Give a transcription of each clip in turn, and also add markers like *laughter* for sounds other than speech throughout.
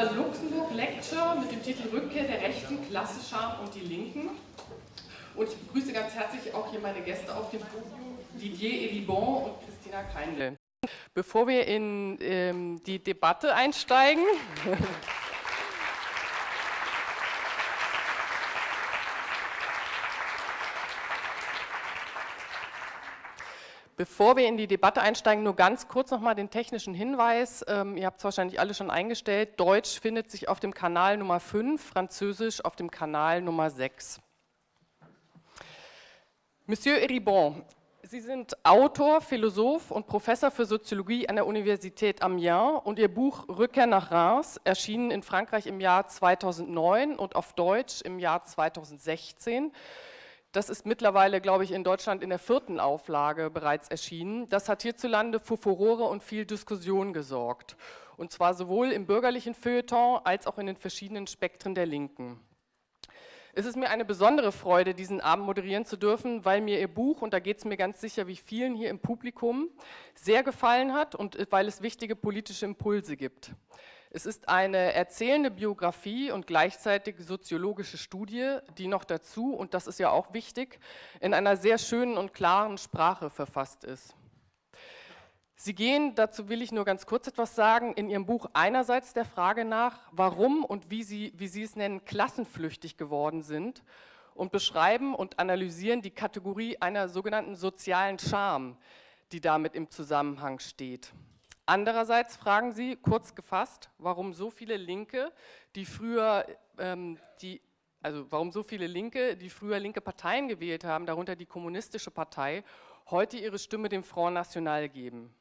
Rosa Luxemburg Lecture mit dem Titel Rückkehr der Rechten, Klasse, Scham und die Linken. Und ich begrüße ganz herzlich auch hier meine Gäste auf dem Podium, Didier Eribon und Christina Keindl. Bevor wir in ähm, die Debatte einsteigen, *laughs* Bevor wir in die Debatte einsteigen, nur ganz kurz nochmal den technischen Hinweis. Ähm, ihr habt es wahrscheinlich alle schon eingestellt. Deutsch findet sich auf dem Kanal Nummer 5, Französisch auf dem Kanal Nummer 6. Monsieur Eribon, Sie sind Autor, Philosoph und Professor für Soziologie an der Universität Amiens und Ihr Buch Rückkehr nach Reims, erschienen in Frankreich im Jahr 2009 und auf Deutsch im Jahr 2016, das ist mittlerweile, glaube ich, in Deutschland in der vierten Auflage bereits erschienen. Das hat hierzulande für Furore und viel Diskussion gesorgt. Und zwar sowohl im bürgerlichen Feuilleton als auch in den verschiedenen Spektren der Linken. Es ist mir eine besondere Freude, diesen Abend moderieren zu dürfen, weil mir Ihr Buch, und da geht es mir ganz sicher wie vielen hier im Publikum, sehr gefallen hat und weil es wichtige politische Impulse gibt. Es ist eine erzählende Biografie und gleichzeitig soziologische Studie, die noch dazu, und das ist ja auch wichtig, in einer sehr schönen und klaren Sprache verfasst ist. Sie gehen, dazu will ich nur ganz kurz etwas sagen, in Ihrem Buch einerseits der Frage nach, warum und wie Sie, wie Sie es nennen, klassenflüchtig geworden sind und beschreiben und analysieren die Kategorie einer sogenannten sozialen Scham, die damit im Zusammenhang steht. Andererseits fragen Sie, kurz gefasst, warum so viele Linke, die früher, ähm, die, also warum so viele Linke, die früher linke Parteien gewählt haben, darunter die Kommunistische Partei, heute ihre Stimme dem Front National geben.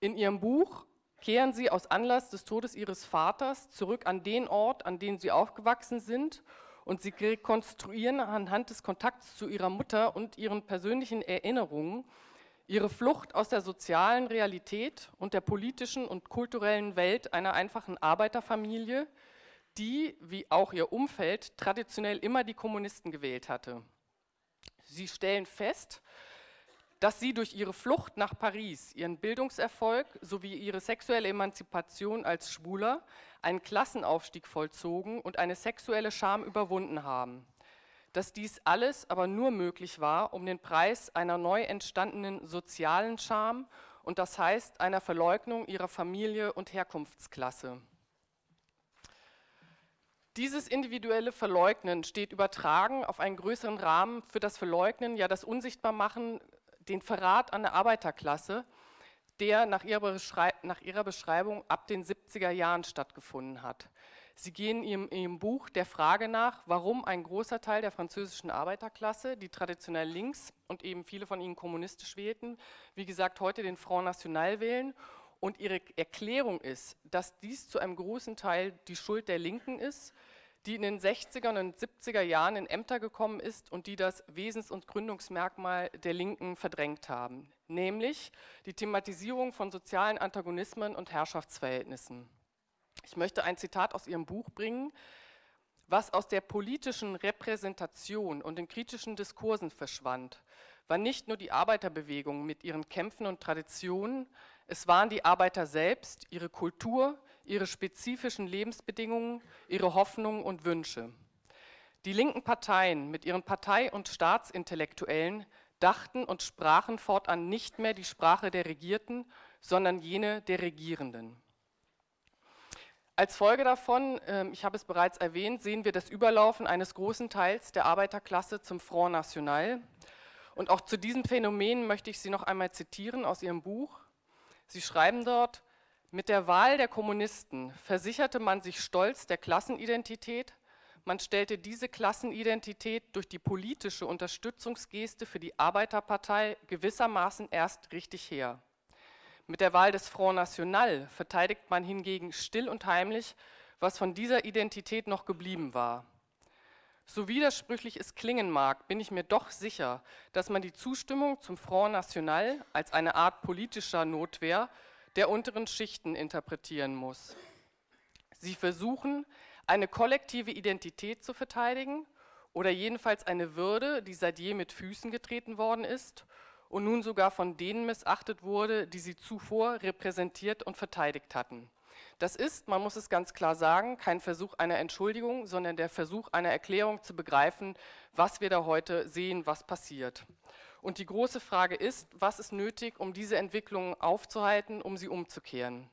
In Ihrem Buch kehren Sie aus Anlass des Todes Ihres Vaters zurück an den Ort, an dem Sie aufgewachsen sind und Sie rekonstruieren anhand des Kontakts zu Ihrer Mutter und Ihren persönlichen Erinnerungen, Ihre Flucht aus der sozialen Realität und der politischen und kulturellen Welt einer einfachen Arbeiterfamilie, die, wie auch ihr Umfeld, traditionell immer die Kommunisten gewählt hatte. Sie stellen fest, dass sie durch ihre Flucht nach Paris, ihren Bildungserfolg sowie ihre sexuelle Emanzipation als Schwuler einen Klassenaufstieg vollzogen und eine sexuelle Scham überwunden haben dass dies alles aber nur möglich war, um den Preis einer neu entstandenen sozialen Scham und das heißt einer Verleugnung ihrer Familie und Herkunftsklasse. Dieses individuelle Verleugnen steht übertragen auf einen größeren Rahmen für das Verleugnen, ja das Unsichtbarmachen, den Verrat an der Arbeiterklasse, der nach ihrer, nach ihrer Beschreibung ab den 70er Jahren stattgefunden hat. Sie gehen in Ihrem Buch der Frage nach, warum ein großer Teil der französischen Arbeiterklasse, die traditionell links und eben viele von ihnen kommunistisch wählten, wie gesagt, heute den Front National wählen. Und Ihre Erklärung ist, dass dies zu einem großen Teil die Schuld der Linken ist, die in den 60er und 70er Jahren in Ämter gekommen ist und die das Wesens- und Gründungsmerkmal der Linken verdrängt haben, nämlich die Thematisierung von sozialen Antagonismen und Herrschaftsverhältnissen. Ich möchte ein Zitat aus Ihrem Buch bringen, was aus der politischen Repräsentation und den kritischen Diskursen verschwand, war nicht nur die Arbeiterbewegung mit ihren Kämpfen und Traditionen, es waren die Arbeiter selbst, ihre Kultur, ihre spezifischen Lebensbedingungen, ihre Hoffnungen und Wünsche. Die linken Parteien mit ihren Partei- und Staatsintellektuellen dachten und sprachen fortan nicht mehr die Sprache der Regierten, sondern jene der Regierenden. Als Folge davon, ähm, ich habe es bereits erwähnt, sehen wir das Überlaufen eines großen Teils der Arbeiterklasse zum Front National. Und auch zu diesem Phänomen möchte ich Sie noch einmal zitieren aus Ihrem Buch. Sie schreiben dort, mit der Wahl der Kommunisten versicherte man sich stolz der Klassenidentität, man stellte diese Klassenidentität durch die politische Unterstützungsgeste für die Arbeiterpartei gewissermaßen erst richtig her. Mit der Wahl des Front National verteidigt man hingegen still und heimlich, was von dieser Identität noch geblieben war. So widersprüchlich es klingen mag, bin ich mir doch sicher, dass man die Zustimmung zum Front National als eine Art politischer Notwehr der unteren Schichten interpretieren muss. Sie versuchen, eine kollektive Identität zu verteidigen oder jedenfalls eine Würde, die seit je mit Füßen getreten worden ist und nun sogar von denen missachtet wurde, die sie zuvor repräsentiert und verteidigt hatten. Das ist, man muss es ganz klar sagen, kein Versuch einer Entschuldigung, sondern der Versuch einer Erklärung zu begreifen, was wir da heute sehen, was passiert. Und die große Frage ist, was ist nötig, um diese Entwicklung aufzuhalten, um sie umzukehren?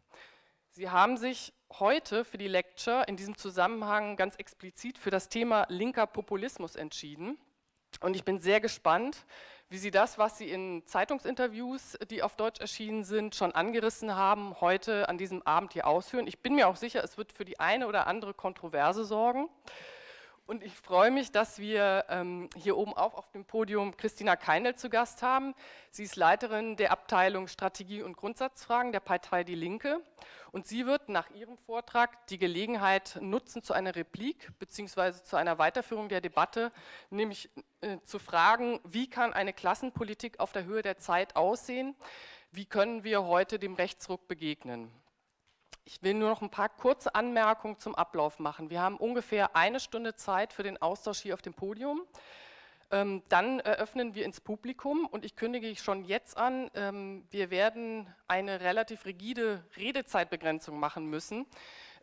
Sie haben sich heute für die Lecture in diesem Zusammenhang ganz explizit für das Thema linker Populismus entschieden. Und ich bin sehr gespannt, wie Sie das, was Sie in Zeitungsinterviews, die auf Deutsch erschienen sind, schon angerissen haben, heute an diesem Abend hier ausführen. Ich bin mir auch sicher, es wird für die eine oder andere Kontroverse sorgen. Und ich freue mich, dass wir ähm, hier oben auch auf dem Podium Christina Keinel zu Gast haben. Sie ist Leiterin der Abteilung Strategie und Grundsatzfragen der Partei Die Linke. Und sie wird nach ihrem Vortrag die Gelegenheit nutzen zu einer Replik bzw. zu einer Weiterführung der Debatte, nämlich äh, zu fragen, wie kann eine Klassenpolitik auf der Höhe der Zeit aussehen? Wie können wir heute dem Rechtsruck begegnen? Ich will nur noch ein paar kurze Anmerkungen zum Ablauf machen. Wir haben ungefähr eine Stunde Zeit für den Austausch hier auf dem Podium. Ähm, dann eröffnen wir ins Publikum und ich kündige schon jetzt an, ähm, wir werden eine relativ rigide Redezeitbegrenzung machen müssen.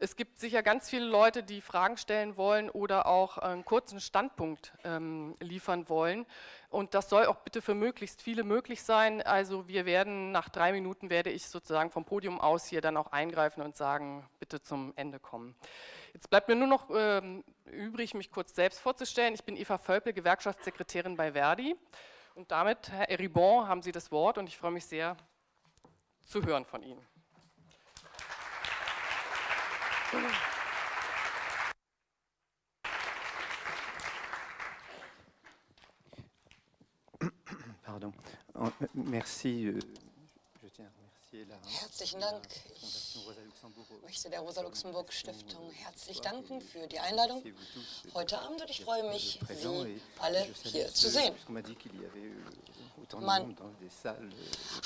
Es gibt sicher ganz viele Leute, die Fragen stellen wollen oder auch einen kurzen Standpunkt ähm, liefern wollen. Und das soll auch bitte für möglichst viele möglich sein. Also wir werden, nach drei Minuten werde ich sozusagen vom Podium aus hier dann auch eingreifen und sagen, bitte zum Ende kommen. Jetzt bleibt mir nur noch ähm, übrig, mich kurz selbst vorzustellen. Ich bin Eva Völpel, Gewerkschaftssekretärin bei Verdi. Und damit, Herr Eribon, haben Sie das Wort und ich freue mich sehr zu hören von Ihnen. Pardon. Merci. Herzlichen Dank. Ich möchte der Rosa-Luxemburg-Stiftung herzlich danken für die Einladung heute Abend und ich freue mich, Sie alle hier zu sehen. Man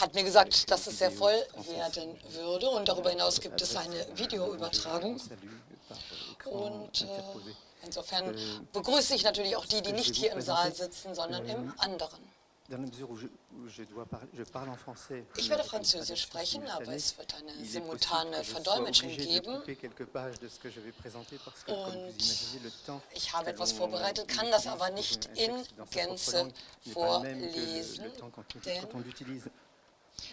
hat mir gesagt, dass es sehr voll werden würde und darüber hinaus gibt es eine Videoübertragung. Und äh, insofern begrüße ich natürlich auch die, die nicht hier im Saal sitzen, sondern im anderen. Ich werde Französisch sprechen, aber es wird eine simultane Verdolmetschung geben. Und ich habe etwas vorbereitet, kann das aber nicht in Gänze vorlesen, denn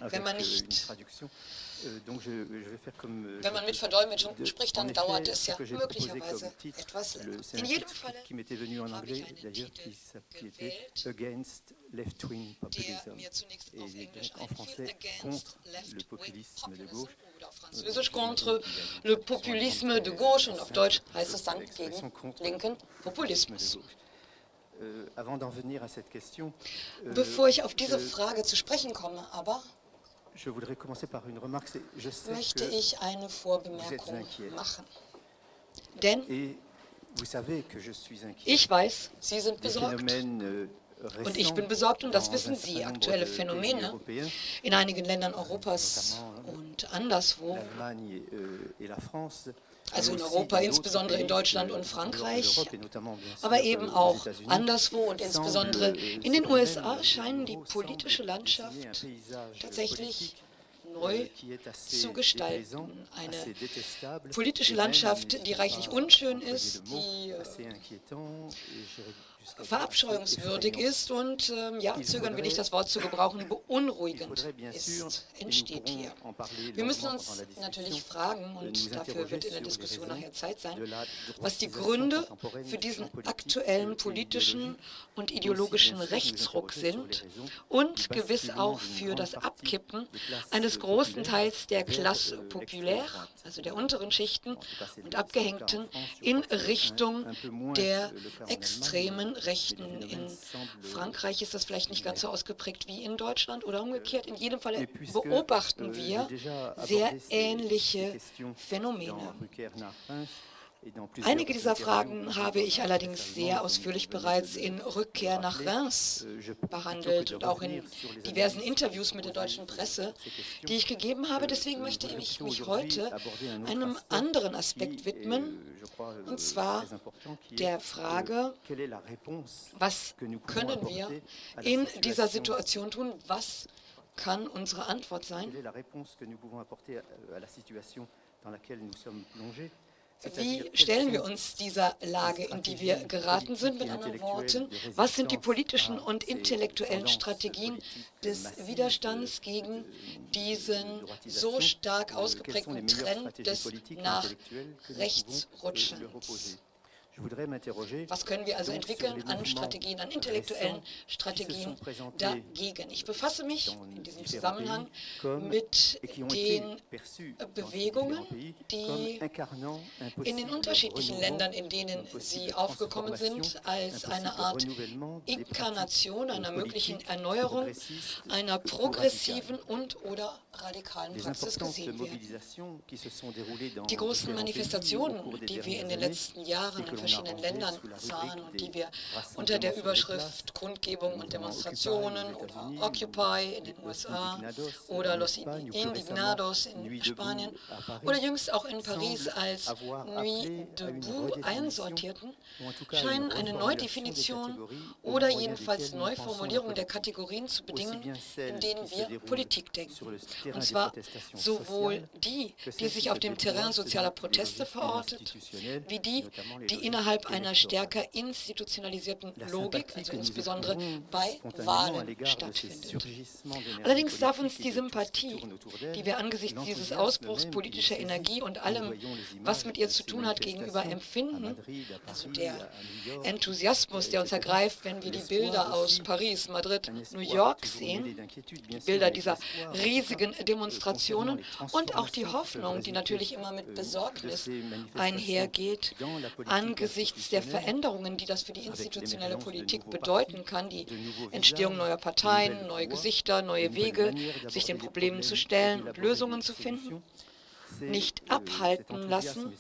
wenn man nicht Euh, euh, Wenn man mit Verdolmetschung spricht, dann dauert es ja möglicherweise etwas länger. In jedem Fall habe ich einen Titel gewählt, der mir zunächst auf Englisch einfiel, Against Left-Wing Populism oder auf Französisch Contre le Populisme de Gauche und auf Deutsch heißt es dann gegen linken Populismus. Euh, Bevor ich auf diese Frage zu sprechen komme, aber möchte ich eine Vorbemerkung machen. Denn ich weiß, Sie sind besorgt. Euh, und ich bin besorgt, und das wissen Sie, aktuelle Phänomene in einigen Ländern Europas und anderswo, also in Europa, insbesondere in Deutschland und Frankreich, aber eben auch anderswo und insbesondere in den USA scheinen die politische Landschaft tatsächlich neu zu gestalten. Eine politische Landschaft, die reichlich unschön ist, die verabscheuungswürdig ist und, ähm, ja, zögern will ich das Wort zu gebrauchen, beunruhigend ist, entsteht hier. Wir müssen uns natürlich fragen, und dafür wird in der Diskussion nachher Zeit sein, was die Gründe für diesen aktuellen politischen und ideologischen Rechtsruck sind und gewiss auch für das Abkippen eines großen Teils der Classe populaire, also der unteren Schichten und Abgehängten, in Richtung der extremen Rechten. In Frankreich ist das vielleicht nicht ganz so ausgeprägt wie in Deutschland oder umgekehrt. In jedem Fall beobachten euh, wir sehr ähnliche Phänomene. Einige dieser Fragen habe ich allerdings sehr ausführlich bereits in Rückkehr nach Reims behandelt und auch in diversen Interviews mit der deutschen Presse, die ich gegeben habe. Deswegen möchte ich mich heute einem anderen Aspekt widmen, und zwar der Frage, was können wir in dieser Situation tun, was kann unsere Antwort sein? Wie stellen wir uns dieser Lage, in die wir geraten sind? Mit anderen Worten, was sind die politischen und intellektuellen Strategien des Widerstands gegen diesen so stark ausgeprägten Trend des nach rechts Rutschens? Was können wir also entwickeln an Strategien, an intellektuellen Strategien dagegen? Ich befasse mich in diesem Zusammenhang mit den Bewegungen, die in den unterschiedlichen Ländern, in denen sie aufgekommen sind, als eine Art Inkarnation einer möglichen Erneuerung einer progressiven und oder radikalen Praxis gesehen werden. Die großen Manifestationen, die wir in den letzten Jahren verschiedenen Ländern sahen und die wir unter der Überschrift Kundgebung und Demonstrationen oder Occupy in den USA oder Los Indignados in Spanien oder jüngst auch in Paris als Nuit debout einsortierten, scheinen eine Neudefinition oder jedenfalls Neuformulierung der Kategorien zu bedingen, in denen wir Politik denken. Und zwar sowohl die, die sich auf dem Terrain sozialer Proteste verortet, wie die, die innerhalb einer stärker institutionalisierten Logik, also insbesondere bei Wahlen, stattfindet. Allerdings darf uns die Sympathie, die wir angesichts dieses Ausbruchs politischer Energie und allem, was mit ihr zu tun hat, gegenüber empfinden, also der Enthusiasmus, der uns ergreift, wenn wir die Bilder aus Paris, Madrid, New York sehen, die Bilder dieser riesigen Demonstrationen und auch die Hoffnung, die natürlich immer mit Besorgnis einhergeht, angesichts der Veränderungen, die das für die institutionelle Politik bedeuten kann, die Entstehung neuer Parteien, neue Gesichter, neue Wege, sich den Problemen zu stellen und Lösungen zu finden, nicht abhalten lassen,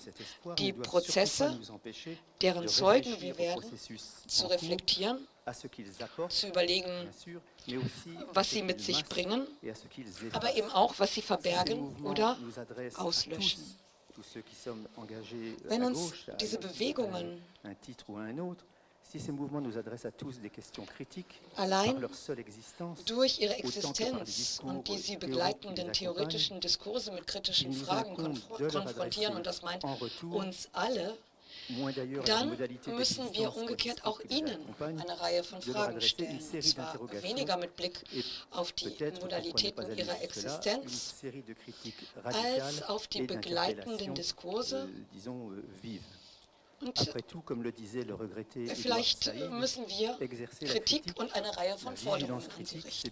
die Prozesse, deren Zeugen wir werden, zu reflektieren, zu überlegen, was sie mit sich bringen, aber eben auch, was sie verbergen oder auslöschen. Wenn uns diese Bewegungen allein durch ihre Existenz und die sie begleitenden theoretischen Diskurse mit kritischen Fragen konfrontieren, und das meint uns alle, dann müssen wir umgekehrt auch Ihnen eine Reihe von Fragen stellen, und zwar weniger mit Blick auf die Modalitäten Ihrer Existenz, als auf die begleitenden Diskurse, und vielleicht müssen wir Kritik und eine Reihe von Forderungen an Sie richten.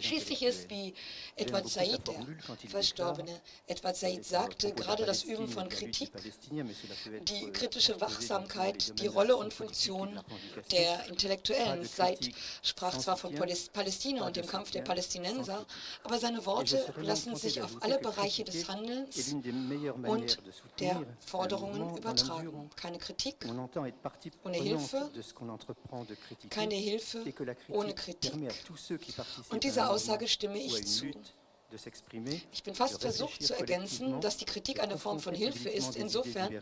Schließlich ist, wie Edward Said, der verstorbene Edward Said sagte, gerade das Üben von Kritik, die kritische Wachsamkeit, die Rolle und Funktion der Intellektuellen. Said sprach zwar von Palästina und dem Kampf der Palästinenser, aber seine Worte lassen sich auf alle Bereiche des Handelns und der Forderungen übertragen. Keine Kritik ohne Hilfe, keine Hilfe ohne Kritik. Und dieser Aussage stimme ich zu. Ich bin fast versucht zu ergänzen, dass die Kritik eine Form von Hilfe ist, insofern,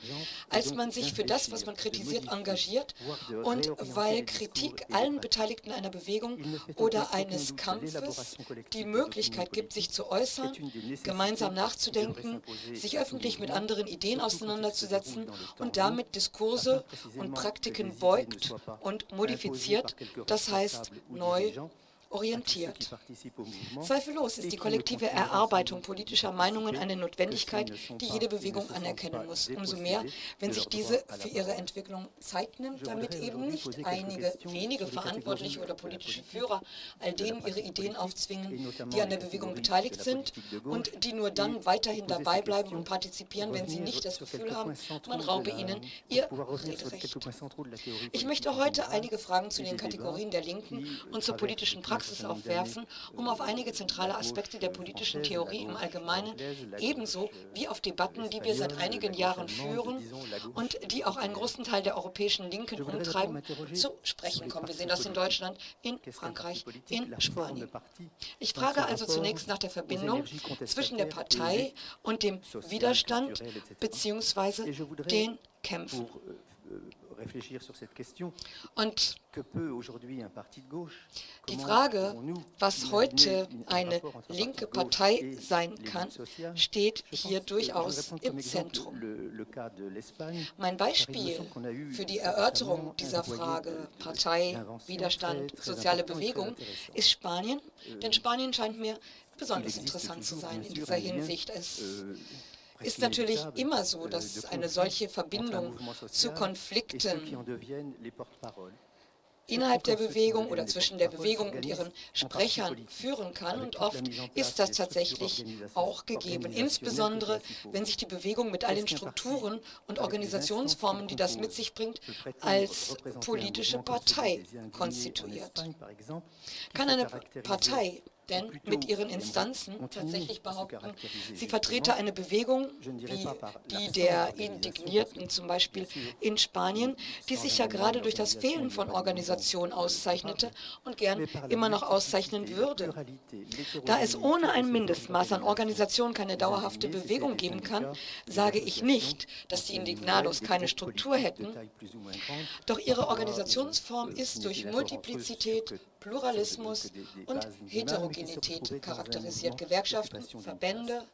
als man sich für das, was man kritisiert, engagiert und weil Kritik allen Beteiligten einer Bewegung oder eines Kampfes die Möglichkeit gibt, sich zu äußern, gemeinsam nachzudenken, sich öffentlich mit anderen Ideen auseinanderzusetzen und damit Diskurse und Praktiken beugt und modifiziert, das heißt neu orientiert. Zweifellos ist die kollektive Erarbeitung politischer Meinungen eine Notwendigkeit, die jede Bewegung anerkennen muss. Umso mehr, wenn sich diese für ihre Entwicklung Zeit nimmt, damit eben nicht einige wenige Verantwortliche oder politische Führer all denen ihre Ideen aufzwingen, die an der Bewegung beteiligt sind und die nur dann weiterhin dabei bleiben und partizipieren, wenn sie nicht das Gefühl haben, man raube ihnen ihr Rederecht. Ich möchte heute einige Fragen zu den Kategorien der Linken und zur politischen Praxis Praxis aufwerfen, um auf einige zentrale Aspekte der politischen Theorie im Allgemeinen, ebenso wie auf Debatten, die wir seit einigen Jahren führen und die auch einen großen Teil der europäischen Linken umtreiben, zu sprechen kommen. Wir sehen das in Deutschland, in Frankreich, in Spanien. Ich frage also zunächst nach der Verbindung zwischen der Partei und dem Widerstand bzw. den Kämpfen. Und die Frage, was heute eine linke Partei sein kann, steht hier durchaus im Zentrum. Mein Beispiel für die Erörterung dieser Frage, Partei, Widerstand, soziale Bewegung, ist Spanien, denn Spanien scheint mir besonders interessant zu sein in dieser Hinsicht. Es ist natürlich immer so, dass eine solche Verbindung zu Konflikten innerhalb der Bewegung oder zwischen der Bewegung und ihren Sprechern führen kann. Und oft ist das tatsächlich auch gegeben, insbesondere wenn sich die Bewegung mit all den Strukturen und Organisationsformen, die das mit sich bringt, als politische Partei konstituiert. Kann eine Partei denn mit ihren Instanzen tatsächlich behaupten, sie vertrete eine Bewegung wie die der Indignierten zum Beispiel in Spanien, die sich ja gerade durch das Fehlen von Organisation auszeichnete und gern immer noch auszeichnen würde. Da es ohne ein Mindestmaß an Organisation keine dauerhafte Bewegung geben kann, sage ich nicht, dass die Indignados keine Struktur hätten, doch ihre Organisationsform ist durch Multiplizität, Pluralismus und Heterogenität charakterisiert. Gewerkschaften, Verbände,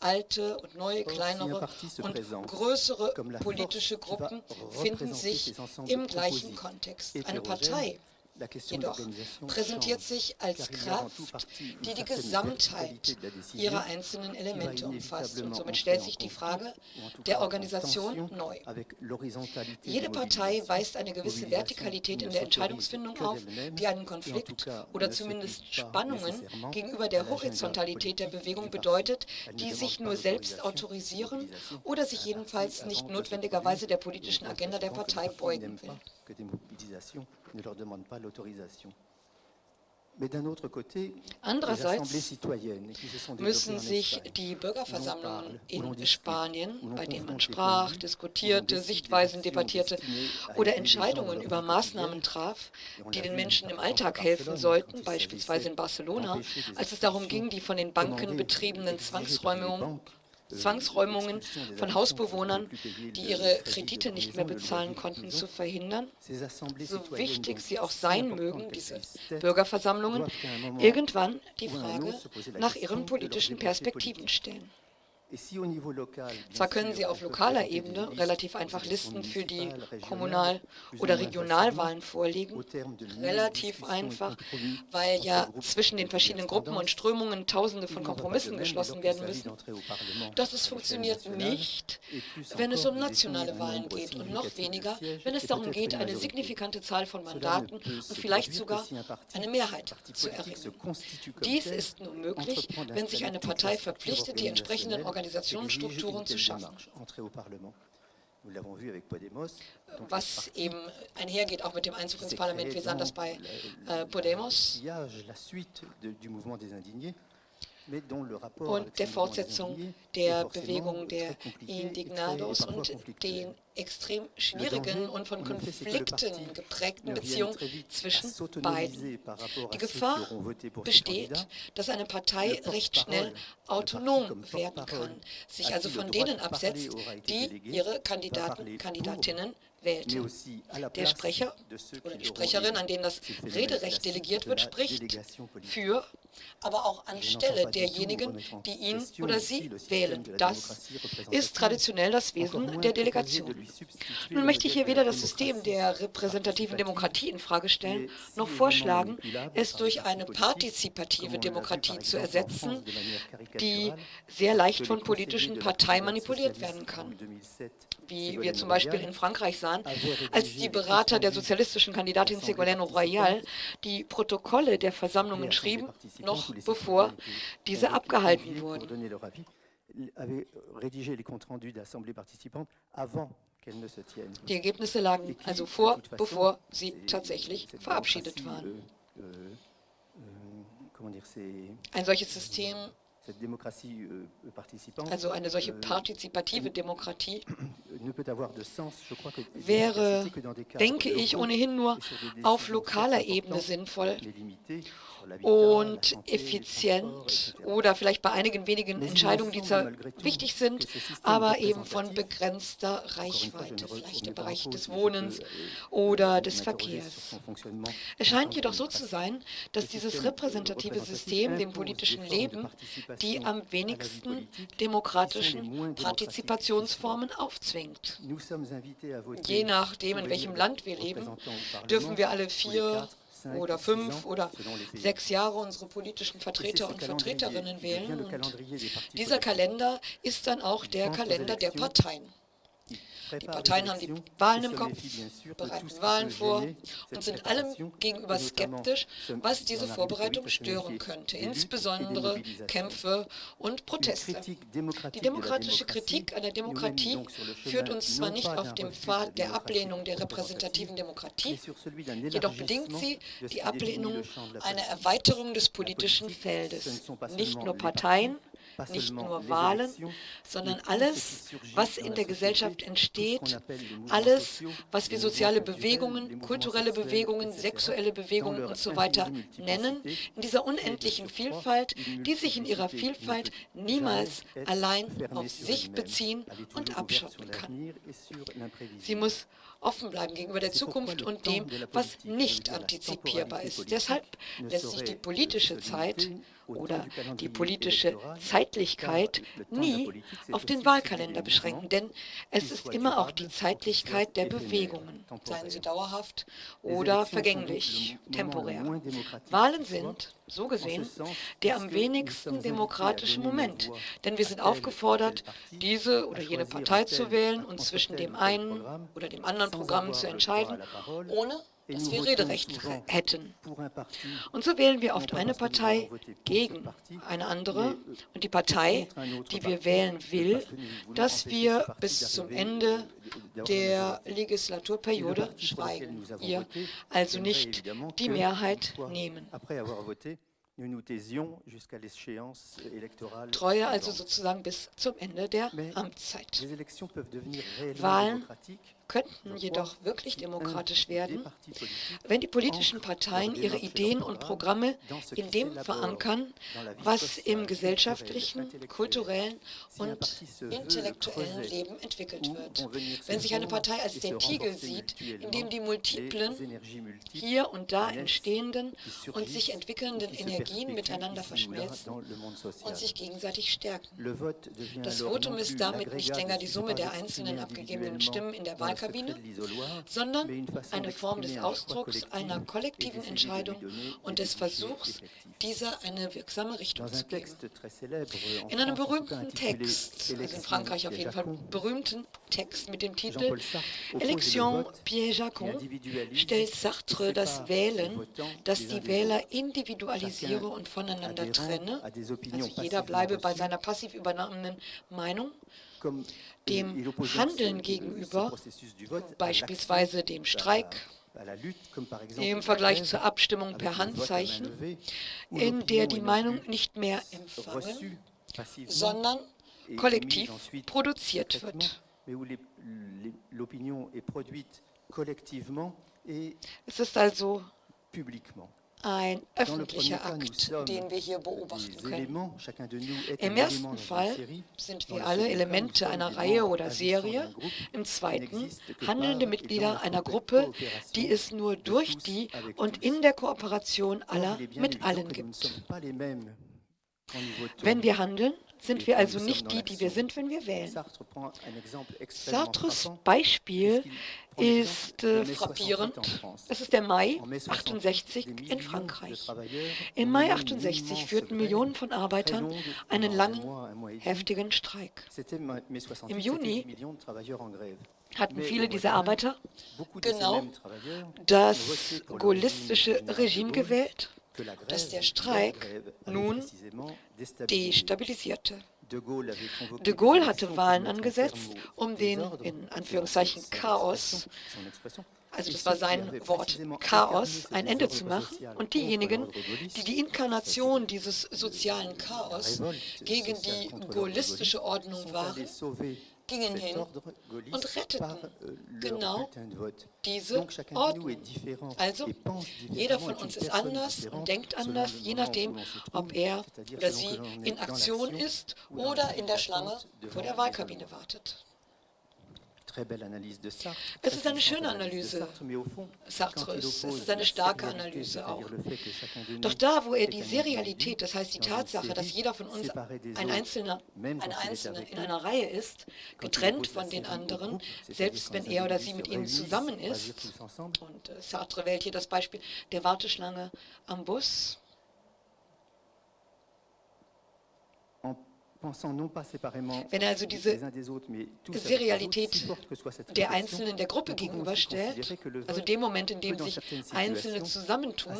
alte und neue, kleinere und größere politische Gruppen finden sich im gleichen Kontext. Eine Partei jedoch präsentiert sich als Kraft, die die Gesamtheit ihrer einzelnen Elemente umfasst. Und somit stellt sich die Frage der Organisation neu. Jede Partei weist eine gewisse Vertikalität in der Entscheidungsfindung auf, die einen Konflikt oder zumindest Spannungen gegenüber der Horizontalität der Bewegung bedeutet, die sich nur selbst autorisieren oder sich jedenfalls nicht notwendigerweise der politischen Agenda der Partei beugen will ne leur demande pas l'autorisation. Andererseits müssen sich die Bürgerversammlungen in Spanien, bei denen man sprach, diskutierte, Sichtweisen debattierte oder Entscheidungen über Maßnahmen traf, die den Menschen im Alltag helfen sollten, beispielsweise in Barcelona, als es darum ging, die von den Banken betriebenen Zwangsräumungen Zwangsräumungen von Hausbewohnern, die ihre Kredite nicht mehr bezahlen konnten, zu verhindern, so wichtig sie auch sein mögen, diese Bürgerversammlungen, irgendwann die Frage nach ihren politischen Perspektiven stellen. Zwar können Sie auf lokaler Ebene relativ einfach Listen für die Kommunal- oder Regionalwahlen vorlegen, relativ einfach, weil ja zwischen den verschiedenen Gruppen und Strömungen Tausende von Kompromissen geschlossen werden müssen. Doch es funktioniert nicht, wenn es um nationale Wahlen geht und noch weniger, wenn es darum geht, eine signifikante Zahl von Mandaten und vielleicht sogar eine Mehrheit zu erringen. Dies ist nur möglich, wenn sich eine Partei verpflichtet, die entsprechenden Organisationen Organisationsstrukturen zu schaffen. Was eben einhergeht auch mit dem Einzug ins Parlament. Wir sahen das bei äh, Podemos und der Fortsetzung der Bewegung der Indignados und den extrem schwierigen und von Konflikten geprägten Beziehungen zwischen beiden. Die Gefahr besteht, dass eine Partei recht schnell autonom werden kann, sich also von denen absetzt, die ihre Kandidaten, Kandidatinnen wählte. Der Sprecher oder die Sprecherin, an den das Rederecht delegiert wird, spricht für, aber auch anstelle derjenigen, die ihn oder sie wählen. Das ist traditionell das Wesen der Delegation. Nun möchte ich hier weder das System der repräsentativen Demokratie in Frage stellen, noch vorschlagen, es durch eine partizipative Demokratie zu ersetzen, die sehr leicht von politischen Parteien manipuliert werden kann wie wir zum Beispiel in Frankreich sahen, als die Berater der sozialistischen Kandidatin Ségolène Royal die Protokolle der Versammlungen schrieben, noch bevor diese abgehalten wurden. Die Ergebnisse lagen also vor, bevor sie tatsächlich verabschiedet waren. Euh, euh, Ein solches System Euh, also eine solche euh, partizipative Demokratie *coughs* wäre, denke ich, ohnehin nur auf lokaler Ebene sinnvoll und effizient oder vielleicht bei einigen wenigen Entscheidungen, die zwar wichtig sind, aber eben von begrenzter Reichweite, vielleicht im Bereich des Wohnens oder des Verkehrs. Es scheint jedoch so zu sein, dass dieses repräsentative System dem politischen Leben die am wenigsten demokratischen Partizipationsformen aufzwingt. Je nachdem, in welchem Land wir leben, dürfen wir alle vier oder fünf oder sechs Jahre unsere politischen Vertreter und Vertreterinnen wählen. Und dieser Kalender ist dann auch der Kalender der Parteien. Die Parteien haben die Wahlen im Kopf, bereiten Wahlen vor und sind allem gegenüber skeptisch, was diese Vorbereitung stören könnte, insbesondere Kämpfe und Proteste. Die demokratische Kritik an der Demokratie führt uns zwar nicht auf dem Pfad der Ablehnung der repräsentativen Demokratie, jedoch bedingt sie die Ablehnung einer Erweiterung des politischen Feldes. Nicht nur Parteien, nicht nur Wahlen, sondern alles, was in der Gesellschaft entsteht, alles, was wir soziale Bewegungen, kulturelle Bewegungen, sexuelle Bewegungen und so weiter nennen, in dieser unendlichen Vielfalt, die sich in ihrer Vielfalt niemals allein auf sich beziehen und abschotten kann. Sie muss offen bleiben gegenüber der Zukunft und dem, was nicht antizipierbar ist. Deshalb lässt sich die politische Zeit oder die politische Zeitlichkeit nie auf den Wahlkalender beschränken, denn es ist immer auch die Zeitlichkeit der Bewegungen, seien sie dauerhaft oder vergänglich, temporär. Wahlen sind, so gesehen, der am wenigsten demokratische Moment, denn wir sind aufgefordert, diese oder jene Partei zu wählen und zwischen dem einen oder dem anderen Programm zu entscheiden, ohne dass wir Rederecht hätten. Und so wählen wir oft eine Partei gegen eine andere und die Partei, die wir wählen, will, dass wir bis zum Ende der Legislaturperiode schweigen, ihr also nicht die Mehrheit nehmen. Treue also sozusagen bis zum Ende der Amtszeit. Wahlen könnten jedoch wirklich demokratisch werden, wenn die politischen Parteien ihre Ideen und Programme in dem verankern, was im gesellschaftlichen, kulturellen und intellektuellen Leben entwickelt wird. Wenn sich eine Partei als der Tiegel sieht, in dem die multiplen, hier und da entstehenden und sich entwickelnden Energien miteinander verschmelzen und sich gegenseitig stärken. Das Votum ist damit nicht länger die Summe der einzelnen abgegebenen Stimmen in der Wahl Wahlkabine, sondern eine Form des Ausdrucks einer kollektiven Entscheidung und des Versuchs, dieser eine wirksame Richtung zu geben. In einem berühmten Text, also in Frankreich auf jeden Fall berühmten Text mit dem Titel Election Piège-Jacon, stellt Sartre das Wählen, das die Wähler individualisiere und voneinander trenne, also jeder bleibe bei seiner passiv übernommenen Meinung, dem Handeln gegenüber, beispielsweise dem Streik, im Vergleich zur Abstimmung per Handzeichen, in der die Meinung nicht mehr empfangen, sondern kollektiv produziert wird. Es ist also ein öffentlicher Akt, den wir hier beobachten können. Im ersten Fall sind wir alle Elemente einer Reihe oder Serie, im zweiten handelnde Mitglieder einer Gruppe, die es nur durch die und in der Kooperation aller mit allen gibt. Wenn wir handeln, sind wir also nicht die, die wir sind, wenn wir wählen. Sartres Beispiel ist äh, frappierend. Es ist der Mai 68 in Frankreich. Im Mai 68 führten Millionen von Arbeitern einen langen, heftigen Streik. Im Juni hatten viele dieser Arbeiter genau das gaullistische Regime gewählt dass der Streik nun destabilisierte. De Gaulle hatte Wahlen angesetzt, um den in Anführungszeichen Chaos also das war sein Wort, Chaos, ein Ende zu machen. Und diejenigen, die die Inkarnation dieses sozialen Chaos gegen die gaullistische Ordnung waren, gingen hin und retteten euh, genau diese Ordnung. Also, jeder von uns ist anders und denkt anders, je nachdem, ob er oder sie in Aktion ist oder in der Schlange vor der Wahlkabine wartet. Es ist eine schöne Analyse Sartres, es ist eine starke Analyse auch. Doch da, wo er die Serialität, das heißt die Tatsache, dass jeder von uns ein Einzelner, eine Einzelne in einer Reihe ist, getrennt von den anderen, selbst wenn er oder sie mit ihnen zusammen ist, und äh, Sartre wählt hier das Beispiel der Warteschlange am Bus, Wenn er also diese Serialität der Einzelnen der Gruppe gegenüberstellt, also dem Moment, in dem sich Einzelne zusammentun,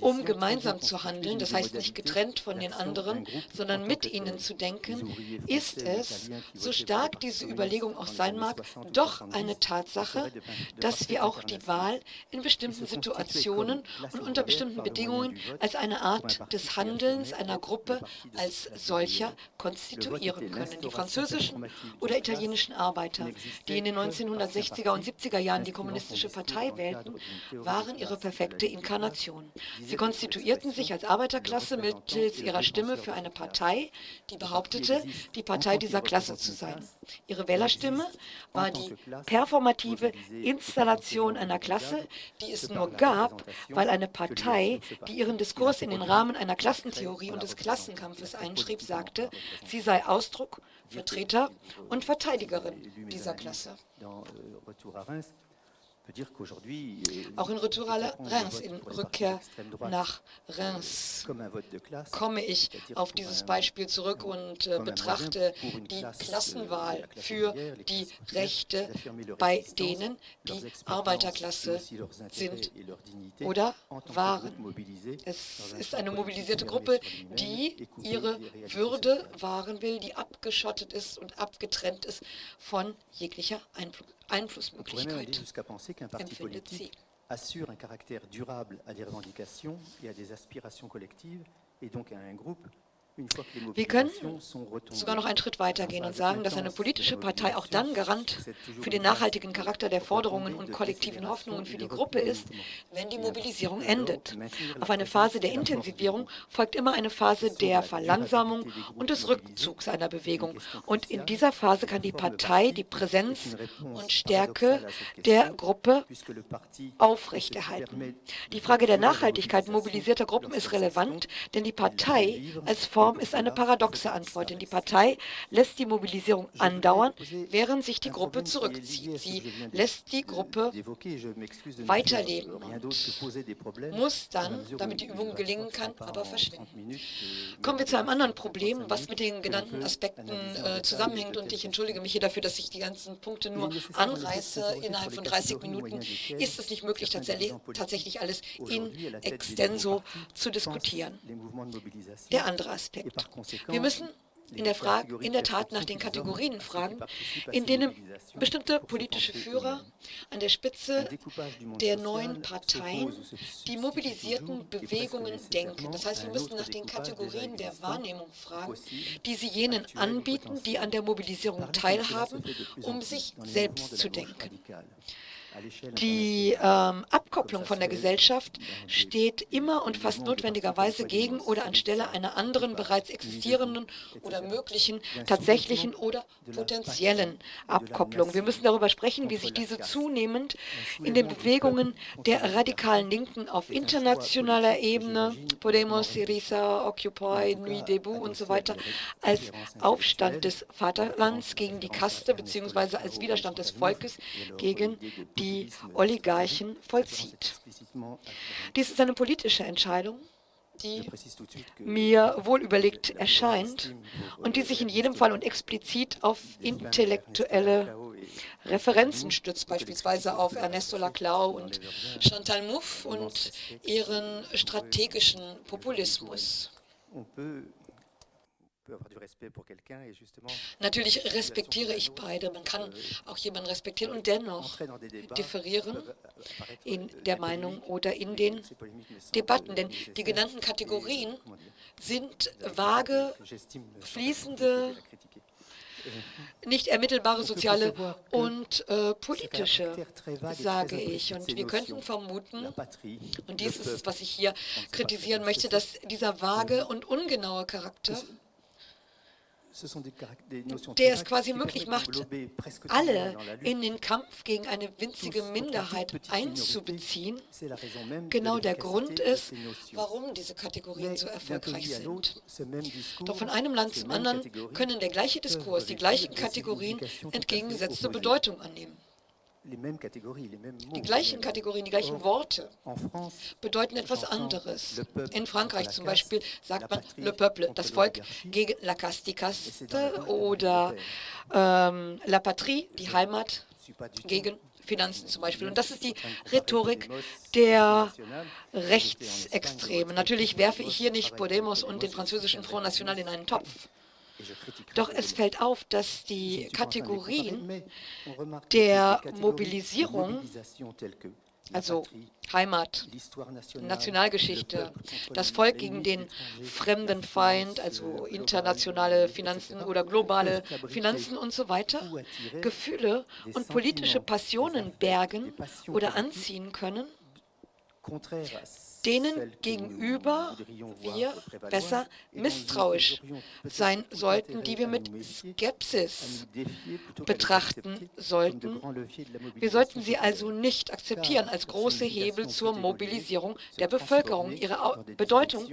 um gemeinsam zu handeln, das heißt nicht getrennt von den anderen, sondern mit ihnen zu denken, ist es, so stark diese Überlegung auch sein mag, doch eine Tatsache, dass wir auch die Wahl in bestimmten Situationen und unter bestimmten Bedingungen als eine Art des Handelns einer Gruppe als solcher konstruieren konstituieren können. Die französischen oder italienischen Arbeiter, die in den 1960er und 70er Jahren die Kommunistische Partei wählten, waren ihre perfekte Inkarnation. Sie konstituierten sich als Arbeiterklasse mittels ihrer Stimme für eine Partei, die behauptete, die Partei dieser Klasse zu sein. Ihre Wählerstimme war die performative Installation einer Klasse, die es nur gab, weil eine Partei, die ihren Diskurs in den Rahmen einer Klassentheorie und des Klassenkampfes einschrieb, sagte, Sie sei Ausdruck, Vertreter und Verteidigerin dieser Klasse. Euh, Auch in Retour à Reims, in Rückkehr nach Reims, komme ich auf dieses Beispiel zurück und äh, betrachte die Klassenwahl für die Rechte bei denen, die Arbeiterklasse sind oder waren. Es ist eine mobilisierte Gruppe, die ihre Würde wahren will, die abgeschottet ist und abgetrennt ist von jeglicher Einfluss. Einflussmöglichkeit empfindet sie. assure un caractère durable à des revendications et à des aspirations collectives et donc à un groupe wir können sogar noch einen Schritt weiter gehen und sagen, dass eine politische Partei auch dann Garant für den nachhaltigen Charakter der Forderungen und kollektiven Hoffnungen für die Gruppe ist, wenn die Mobilisierung endet. Auf eine Phase der Intensivierung folgt immer eine Phase der Verlangsamung und des Rückzugs einer Bewegung. Und in dieser Phase kann die Partei die Präsenz und Stärke der Gruppe aufrechterhalten. Die Frage der Nachhaltigkeit mobilisierter Gruppen ist relevant, denn die Partei als Form Form ist eine paradoxe Antwort, denn die Partei lässt die Mobilisierung andauern, während sich die Gruppe zurückzieht. Sie lässt die Gruppe weiterleben und muss dann, damit die Übung gelingen kann, aber verschwinden. Kommen wir zu einem anderen Problem, was mit den genannten Aspekten äh, zusammenhängt und ich entschuldige mich hier dafür, dass ich die ganzen Punkte nur anreiße innerhalb von 30 Minuten. Ist es nicht möglich, tatsächlich alles in extenso zu diskutieren? Der andere Aspekt. Aspekt. Wir müssen in der, Frage, in der Tat nach den Kategorien fragen, in denen bestimmte politische Führer an der Spitze der neuen Parteien die mobilisierten Bewegungen denken. Das heißt, wir müssen nach den Kategorien der Wahrnehmung fragen, die sie jenen anbieten, die an der Mobilisierung teilhaben, um sich selbst zu denken. Die ähm, Abkopplung von der Gesellschaft steht immer und fast notwendigerweise gegen oder anstelle einer anderen bereits existierenden oder möglichen, tatsächlichen oder potenziellen Abkopplung. Wir müssen darüber sprechen, wie sich diese zunehmend in den Bewegungen der radikalen Linken auf internationaler Ebene, Podemos, Syriza, Occupy, Nuit Debout und so weiter, als Aufstand des Vaterlands gegen die Kaste bzw. als Widerstand des Volkes gegen die die Oligarchen vollzieht. Dies ist eine politische Entscheidung, die mir wohlüberlegt erscheint und die sich in jedem Fall und explizit auf intellektuelle Referenzen stützt, beispielsweise auf Ernesto Laclau und Chantal Mouffe und ihren strategischen Populismus. Natürlich respektiere ich beide. Man kann auch jemanden respektieren und dennoch differieren in der Meinung oder in den Debatten. Denn die genannten Kategorien sind vage, fließende *laughs* nicht ermittelbare soziale und äh, politische, sage ich. Und wir könnten vermuten, und dies ist es, was ich hier kritisieren möchte, dass dieser vage und ungenaue Charakter der es quasi möglich macht, alle in den Kampf gegen eine winzige Minderheit einzubeziehen, genau der Grund ist, warum diese Kategorien so erfolgreich sind. Doch von einem Land zum anderen können der gleiche Diskurs, die gleichen Kategorien entgegengesetzte Bedeutung annehmen. Die gleichen Kategorien, die gleichen Worte bedeuten etwas anderes. In Frankreich zum Beispiel sagt man le peuple, das Volk, gegen la caste, die Kaste, oder ähm, la patrie, die Heimat, gegen Finanzen zum Beispiel. Und das ist die Rhetorik der Rechtsextremen. Natürlich werfe ich hier nicht Podemos und den französischen Front National in einen Topf. Doch es fällt auf, dass die Kategorien der Mobilisierung, also Heimat, Nationalgeschichte, das Volk gegen den fremden Feind, also internationale Finanzen oder globale Finanzen und so weiter, Gefühle und politische Passionen bergen oder anziehen können, denen gegenüber wir besser misstrauisch sein sollten, die wir mit Skepsis betrachten sollten. Wir sollten sie also nicht akzeptieren als große Hebel zur Mobilisierung der Bevölkerung. Ihre Bedeutung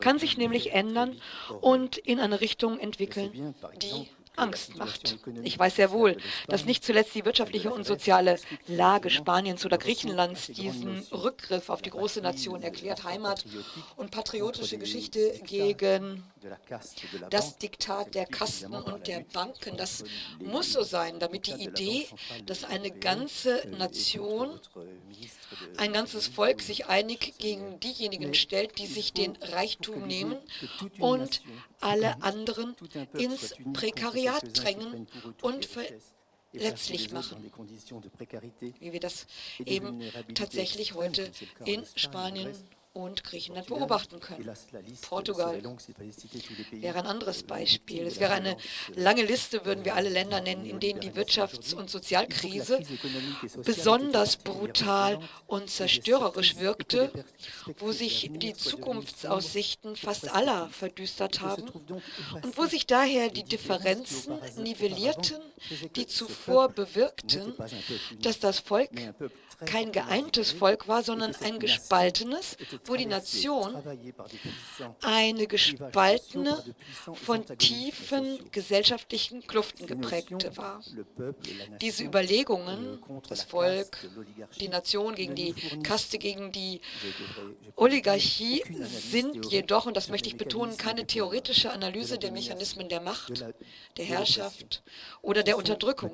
kann sich nämlich ändern und in eine Richtung entwickeln, die Angst macht. Ich weiß sehr wohl, dass nicht zuletzt die wirtschaftliche und soziale Lage Spaniens oder Griechenlands diesen Rückgriff auf die große Nation erklärt, Heimat und patriotische Geschichte gegen das Diktat der Kasten und der Banken. Das muss so sein, damit die Idee, dass eine ganze Nation, ein ganzes Volk sich einig gegen diejenigen stellt, die sich den Reichtum nehmen und alle anderen ins Prekariat drängen und verletzlich machen, wie wir das eben tatsächlich heute in Spanien und Griechenland beobachten können. Portugal wäre ein anderes Beispiel. Es wäre eine lange Liste, würden wir alle Länder nennen, in denen die Wirtschafts- und Sozialkrise besonders brutal und zerstörerisch wirkte, wo sich die Zukunftsaussichten fast aller verdüstert haben und wo sich daher die Differenzen nivellierten, die zuvor bewirkten, dass das Volk kein geeintes Volk war, sondern ein gespaltenes, wo die Nation eine gespaltene, von tiefen gesellschaftlichen Kluften geprägte war. Diese Überlegungen, das Volk, die Nation gegen die Kaste, gegen die Oligarchie, sind jedoch, und das möchte ich betonen, keine theoretische Analyse der Mechanismen der Macht, der Herrschaft oder der Unterdrückung.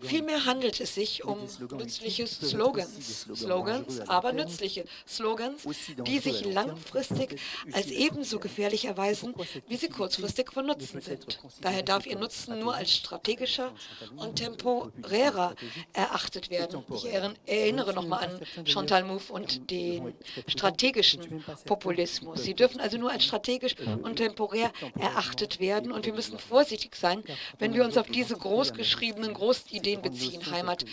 Vielmehr handelt es sich um nützliche Slogans, Slogans, aber nützliche Slogans, die sich langfristig als ebenso gefährlich erweisen, wie sie kurzfristig von Nutzen sind. Daher darf ihr Nutzen nur als strategischer und temporärer erachtet werden. Ich erinnere nochmal an Chantal Mouffe und den strategischen Populismus. Sie dürfen also nur als strategisch und temporär erachtet werden und wir müssen vorsichtig sein, wenn wir uns auf diese großgeschriebenen Großideen beziehen, Heimat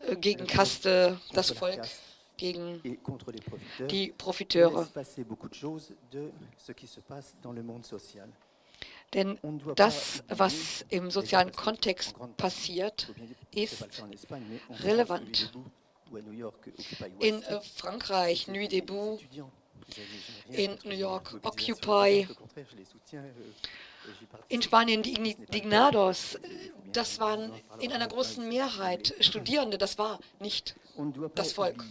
äh, gegen Kaste, das Volk gegen die Profiteure. Denn das, was im sozialen Kontext passiert, ist relevant. In äh, Frankreich, Nuit debout, in New York, Occupy, in Spanien die Dignados, das waren in einer großen Mehrheit Studierende, das war nicht das Volk.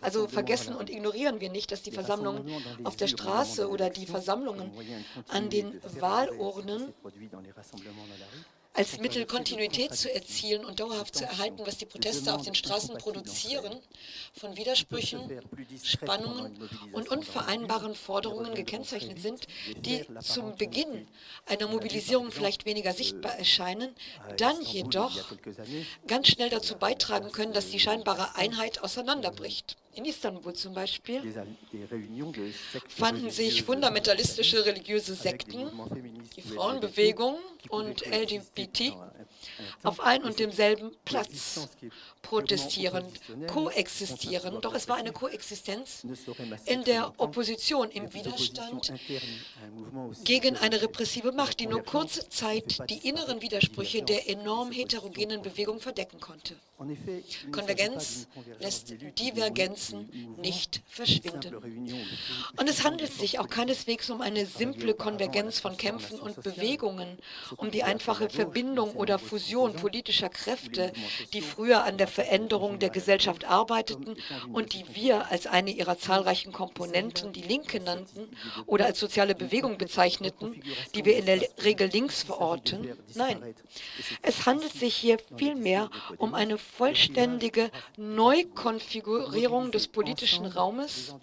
Also vergessen und ignorieren wir nicht, dass die Versammlungen auf der Straße oder die Versammlungen an den Wahlurnen als Mittel Kontinuität zu erzielen und dauerhaft zu erhalten, was die Proteste auf den Straßen produzieren, von Widersprüchen, Spannungen und unvereinbaren Forderungen gekennzeichnet sind, die zum Beginn einer Mobilisierung vielleicht weniger sichtbar erscheinen, dann jedoch ganz schnell dazu beitragen können, dass die scheinbare Einheit auseinanderbricht. In Istanbul zum Beispiel fanden sich fundamentalistische religiöse Sekten, die Frauenbewegung und LGBT auf ein und demselben Platz protestieren, koexistieren. Doch es war eine Koexistenz in der Opposition, im Widerstand gegen eine repressive Macht, die nur kurze Zeit die inneren Widersprüche der enorm heterogenen Bewegung verdecken konnte. Konvergenz lässt Divergenzen nicht verschwinden. Und es handelt sich auch keineswegs um eine simple Konvergenz von Kämpfen und Bewegungen, um die einfache Verbindung oder Fusion politischer Kräfte, die früher an der Veränderung der Gesellschaft arbeiteten und die wir als eine ihrer zahlreichen Komponenten die Linke nannten oder als soziale Bewegung bezeichneten, die wir in der Regel links verorten. Nein, es handelt sich hier vielmehr um eine vollständige Neukonfigurierung des politischen Raumes,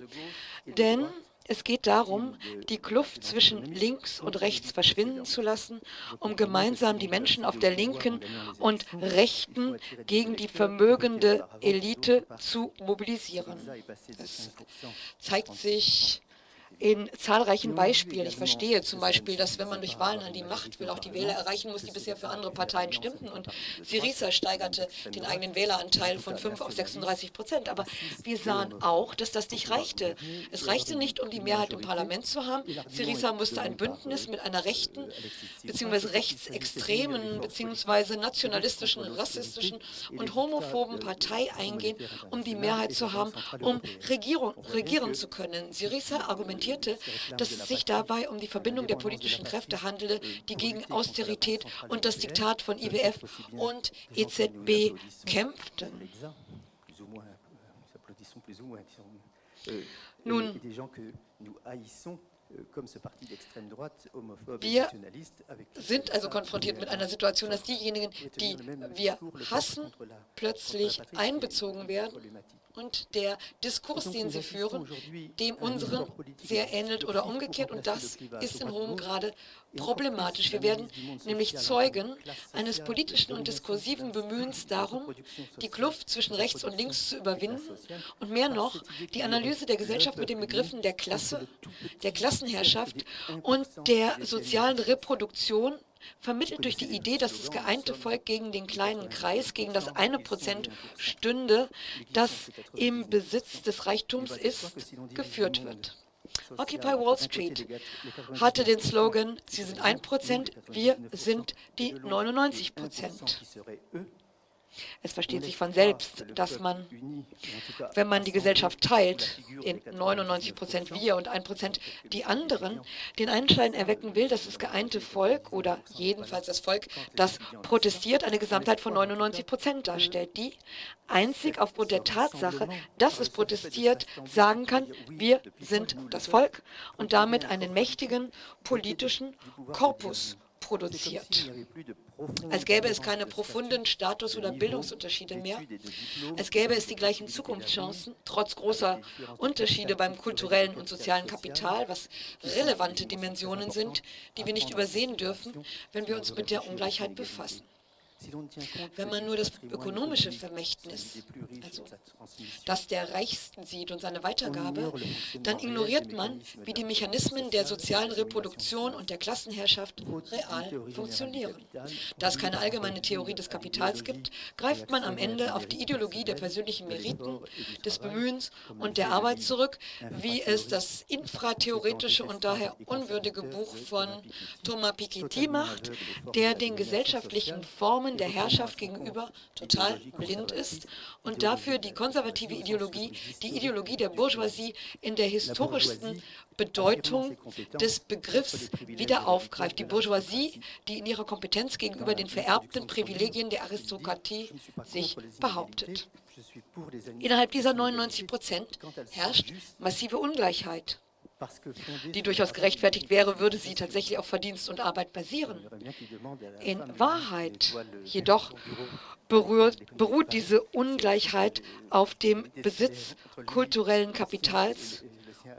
denn es geht darum, die Kluft zwischen links und rechts verschwinden zu lassen, um gemeinsam die Menschen auf der linken und rechten gegen die vermögende Elite zu mobilisieren. Es zeigt sich in zahlreichen Beispielen. Ich verstehe zum Beispiel, dass wenn man durch Wahlen an die Macht will, auch die Wähler erreichen muss, die bisher für andere Parteien stimmten. Und Syriza steigerte den eigenen Wähleranteil von 5 auf 36 Prozent. Aber wir sahen auch, dass das nicht reichte. Es reichte nicht, um die Mehrheit im Parlament zu haben. Syriza musste ein Bündnis mit einer rechten bzw. rechtsextremen bzw. nationalistischen, rassistischen und homophoben Partei eingehen, um die Mehrheit zu haben, um Regierung, regieren zu können. Syriza argumentiert argumentierte, dass es sich dabei um die Verbindung der politischen Kräfte handele, die gegen Austerität und das Diktat von IWF und EZB kämpften. Nun, wir sind also konfrontiert mit einer Situation, dass diejenigen, die wir hassen, plötzlich einbezogen werden und der Diskurs, den sie führen, dem unseren sehr ähnelt oder umgekehrt. Und das ist in Rom gerade problematisch. Wir werden nämlich Zeugen eines politischen und diskursiven Bemühens darum, die Kluft zwischen rechts und links zu überwinden und mehr noch die Analyse der Gesellschaft mit den Begriffen der Klasse, der Klassenherrschaft und der sozialen Reproduktion vermittelt durch die Idee, dass das geeinte Volk gegen den kleinen Kreis, gegen das eine Prozent stünde, das im Besitz des Reichtums ist, geführt wird. Occupy Wall Street hatte den Slogan, Sie sind ein Prozent, wir sind die 99 Prozent. Es versteht sich von selbst, dass man, wenn man die Gesellschaft teilt, in 99 Prozent wir und 1 Prozent die anderen, den Einschein erwecken will, dass das geeinte Volk oder jedenfalls das Volk, das protestiert, eine Gesamtheit von 99 Prozent darstellt, die einzig aufgrund der Tatsache, dass es protestiert, sagen kann, wir sind das Volk und damit einen mächtigen politischen Korpus produziert. Als gäbe es keine profunden Status- oder Bildungsunterschiede mehr. Als gäbe es die gleichen Zukunftschancen, trotz großer Unterschiede beim kulturellen und sozialen Kapital, was relevante Dimensionen sind, die wir nicht übersehen dürfen, wenn wir uns mit der Ungleichheit befassen. Wenn man nur das ökonomische Vermächtnis, also das der Reichsten sieht und seine Weitergabe, dann ignoriert man, wie die Mechanismen der sozialen Reproduktion und der Klassenherrschaft real funktionieren. Da es keine allgemeine Theorie des Kapitals gibt, greift man am Ende auf die Ideologie der persönlichen Meriten, des Bemühens und der Arbeit zurück, wie es das infratheoretische und daher unwürdige Buch von Thomas Piketty macht, der den gesellschaftlichen Formen Formen der Herrschaft gegenüber total blind ist und dafür die konservative Ideologie, die Ideologie der Bourgeoisie in der historischsten Bedeutung des Begriffs wieder aufgreift. Die Bourgeoisie, die in ihrer Kompetenz gegenüber den vererbten Privilegien der Aristokratie sich behauptet. Innerhalb dieser 99 Prozent herrscht massive Ungleichheit. Die durchaus gerechtfertigt wäre, würde sie tatsächlich auf Verdienst und Arbeit basieren. In Wahrheit jedoch berührt, beruht diese Ungleichheit auf dem Besitz kulturellen Kapitals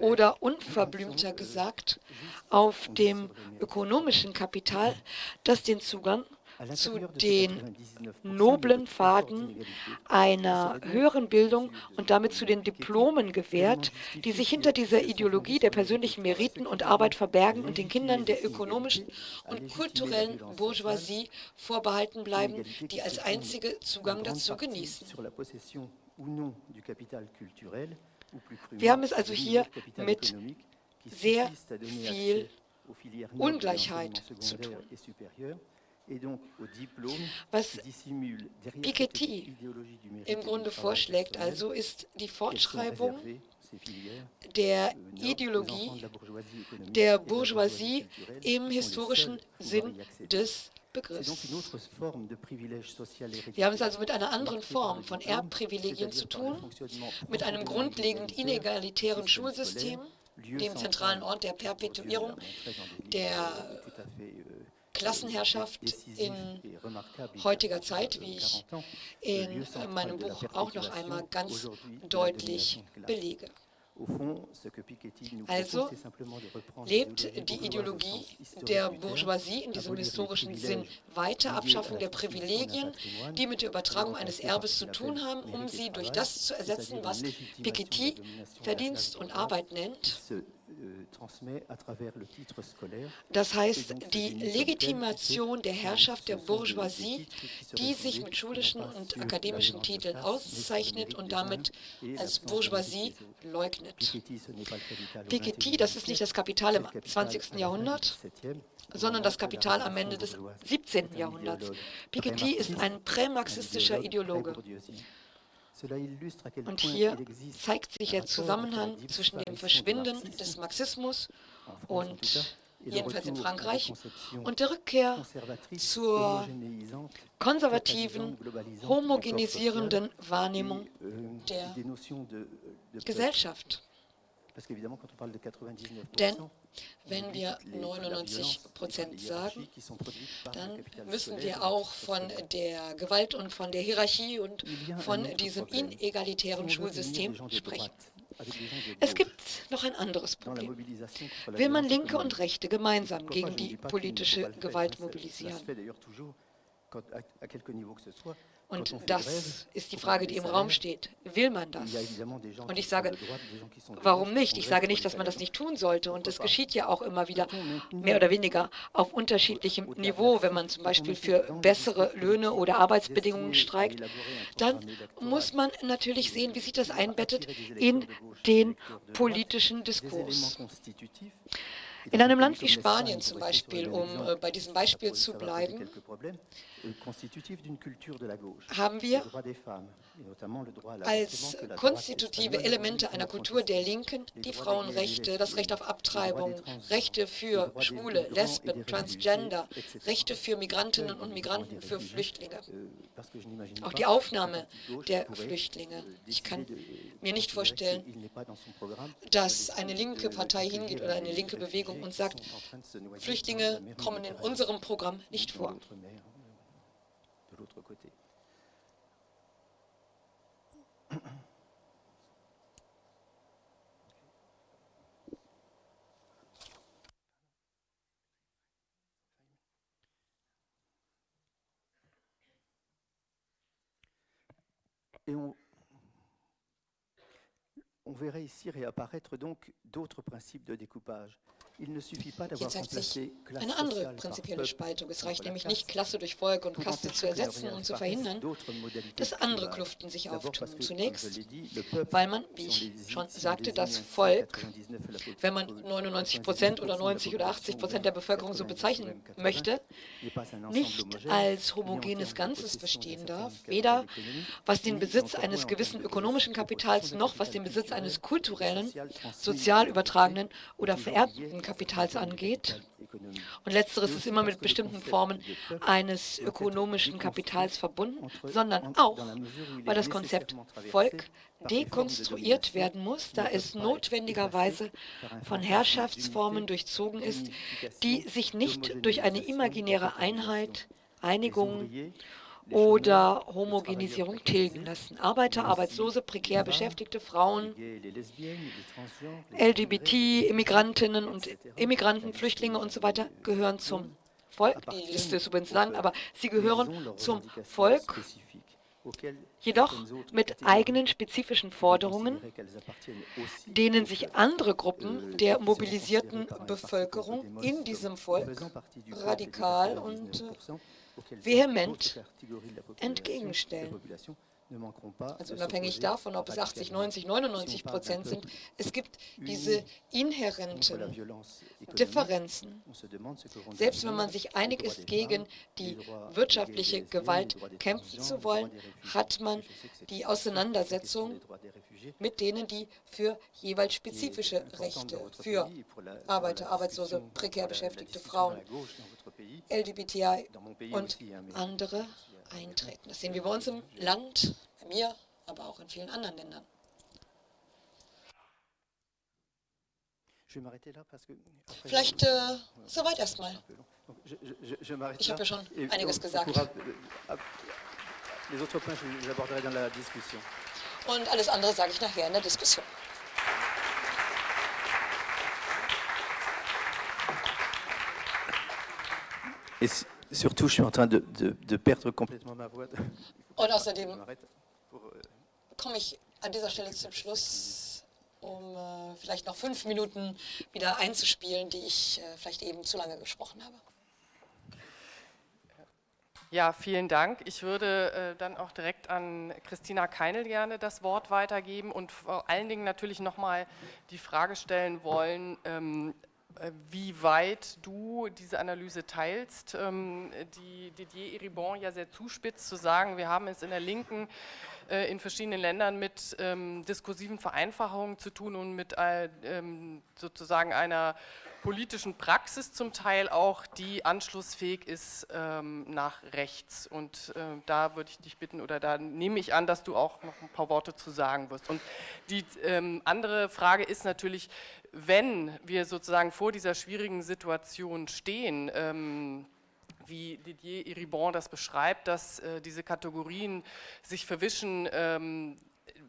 oder unverblümter gesagt auf dem ökonomischen Kapital, *laughs* das den Zugang zu den noblen Pfaden einer höheren Bildung und damit zu den Diplomen gewährt, die sich hinter dieser Ideologie der persönlichen Meriten und Arbeit verbergen und den Kindern der ökonomischen und kulturellen Bourgeoisie vorbehalten bleiben, die als einzige Zugang dazu genießen. Wir haben es also hier mit sehr viel Ungleichheit zu tun. Was Piketty im Grunde vorschlägt, also ist die Fortschreibung der Ideologie der Bourgeoisie im historischen Sinn des Begriffs. Wir haben es also mit einer anderen Form von Erbprivilegien zu tun, mit einem grundlegend inegalitären Schulsystem, dem zentralen Ort der Perpetuierung der Klassenherrschaft in heutiger Zeit, wie ich in meinem Buch auch noch einmal ganz deutlich belege. Also lebt die Ideologie der Bourgeoisie in diesem historischen Sinn weiter, Abschaffung der Privilegien, die mit der Übertragung eines Erbes zu tun haben, um sie durch das zu ersetzen, was Piketty Verdienst und Arbeit nennt, das heißt, die Legitimation der Herrschaft der Bourgeoisie, die sich mit schulischen und akademischen Titeln auszeichnet und damit als Bourgeoisie leugnet. Piketty, das ist nicht das Kapital im 20. Jahrhundert, sondern das Kapital am Ende des 17. Jahrhunderts. Piketty ist ein prämarxistischer Ideologe. Und hier zeigt sich der Zusammenhang zwischen dem Verschwinden des Marxismus und jedenfalls in Frankreich, und der Rückkehr zur konservativen, homogenisierenden Wahrnehmung euh, der Gesellschaft. Denn wenn wir 99 Prozent sagen, dann müssen wir auch von der Gewalt und von der Hierarchie und von diesem inegalitären Schulsystem sprechen. Es gibt noch ein anderes Problem. Will man Linke und Rechte gemeinsam gegen die politische Gewalt mobilisieren? Und das ist die Frage, die im Raum steht. Will man das? Und ich sage, warum nicht? Ich sage nicht, dass man das nicht tun sollte. Und das geschieht ja auch immer wieder, mehr oder weniger auf unterschiedlichem Niveau. Wenn man zum Beispiel für bessere Löhne oder Arbeitsbedingungen streikt, dann muss man natürlich sehen, wie sich das einbettet in den politischen Diskurs. In einem Land wie Spanien zum Beispiel, um äh, bei diesem Beispiel zu bleiben, haben wir als konstitutive Elemente einer Kultur der Linken die Frauenrechte, das Recht auf Abtreibung, Rechte für Schwule, Lesben, Transgender, Rechte für Migrantinnen und Migranten, für Flüchtlinge. Euh, Auch die Aufnahme der Flüchtlinge. Euh, ich kann mir nicht vorstellen, dass eine linke Partei hingeht oder eine linke Bewegung und sagt, Flüchtlinge kommen in unserem Programm nicht vor. Et on, on verrait ici réapparaître donc d'autres principes de découpage. Hier zeigt sich eine andere prinzipielle Spaltung. Es reicht nämlich nicht, Klasse durch Volk und Kaste zu ersetzen und zu verhindern, dass andere Kluften sich auftun. Zunächst, weil man, wie ich schon sagte, das Volk, wenn man 99 Prozent oder 90 oder 80 Prozent der Bevölkerung so bezeichnen möchte, nicht als homogenes Ganzes verstehen darf, weder was den Besitz eines gewissen ökonomischen Kapitals noch was den Besitz eines kulturellen, sozial übertragenen oder vererbten Kapitals angeht. Und letzteres ist immer mit bestimmten Formen eines ökonomischen Kapitals verbunden, sondern auch, weil das Konzept Volk dekonstruiert werden muss, da es notwendigerweise von Herrschaftsformen durchzogen ist, die sich nicht durch eine imaginäre Einheit, Einigung oder Homogenisierung tilgen lassen. Arbeiter, Arbeitslose, prekär Beschäftigte, Frauen, LGBT, Immigrantinnen und Immigranten, Flüchtlinge und so weiter gehören zum Volk. Die Liste ist übrigens lang, aber sie gehören zum Volk, jedoch mit eigenen spezifischen Forderungen, denen sich andere Gruppen der mobilisierten Bevölkerung in diesem Volk radikal und vehement. entgegenstellen. Also unabhängig davon, ob es 80, 90, 99 Prozent sind, es gibt diese inhärenten Differenzen. Selbst wenn man sich einig ist, gegen die wirtschaftliche Gewalt kämpfen zu wollen, hat man die Auseinandersetzung mit denen, die für jeweils spezifische Rechte für Arbeiter, Arbeitslose, prekär beschäftigte Frauen, LGBTI und andere eintreten. Das sehen wir bei uns im Land, bei mir, aber auch in vielen anderen Ländern. Vielleicht äh, soweit erstmal. Ich habe ja schon einiges gesagt. Und alles andere sage ich nachher in der Diskussion. Et surtout, je suis en train de, de, de perdre complètement ma voix. Und außerdem euh, komme ich an dieser Stelle zum Schluss, um äh, vielleicht noch fünf Minuten wieder einzuspielen, die ich äh, vielleicht eben zu lange gesprochen habe. Ja, vielen Dank. Ich würde äh, dann auch direkt an Christina Keinel gerne das Wort weitergeben und vor allen Dingen natürlich nochmal die Frage stellen wollen, ähm, äh, wie weit du diese Analyse teilst, ähm, die Didier Eribon ja sehr zuspitzt zu sagen, wir haben es in der Linken äh, in verschiedenen Ländern mit ähm, diskursiven Vereinfachungen zu tun und mit äh, ähm, sozusagen einer politischen Praxis zum Teil auch, die anschlussfähig ist nach rechts. Und da würde ich dich bitten, oder da nehme ich an, dass du auch noch ein paar Worte zu sagen wirst. Und die andere Frage ist natürlich, wenn wir sozusagen vor dieser schwierigen Situation stehen, ähm, wie Didier Iribon das beschreibt, dass äh, diese Kategorien sich verwischen, ähm,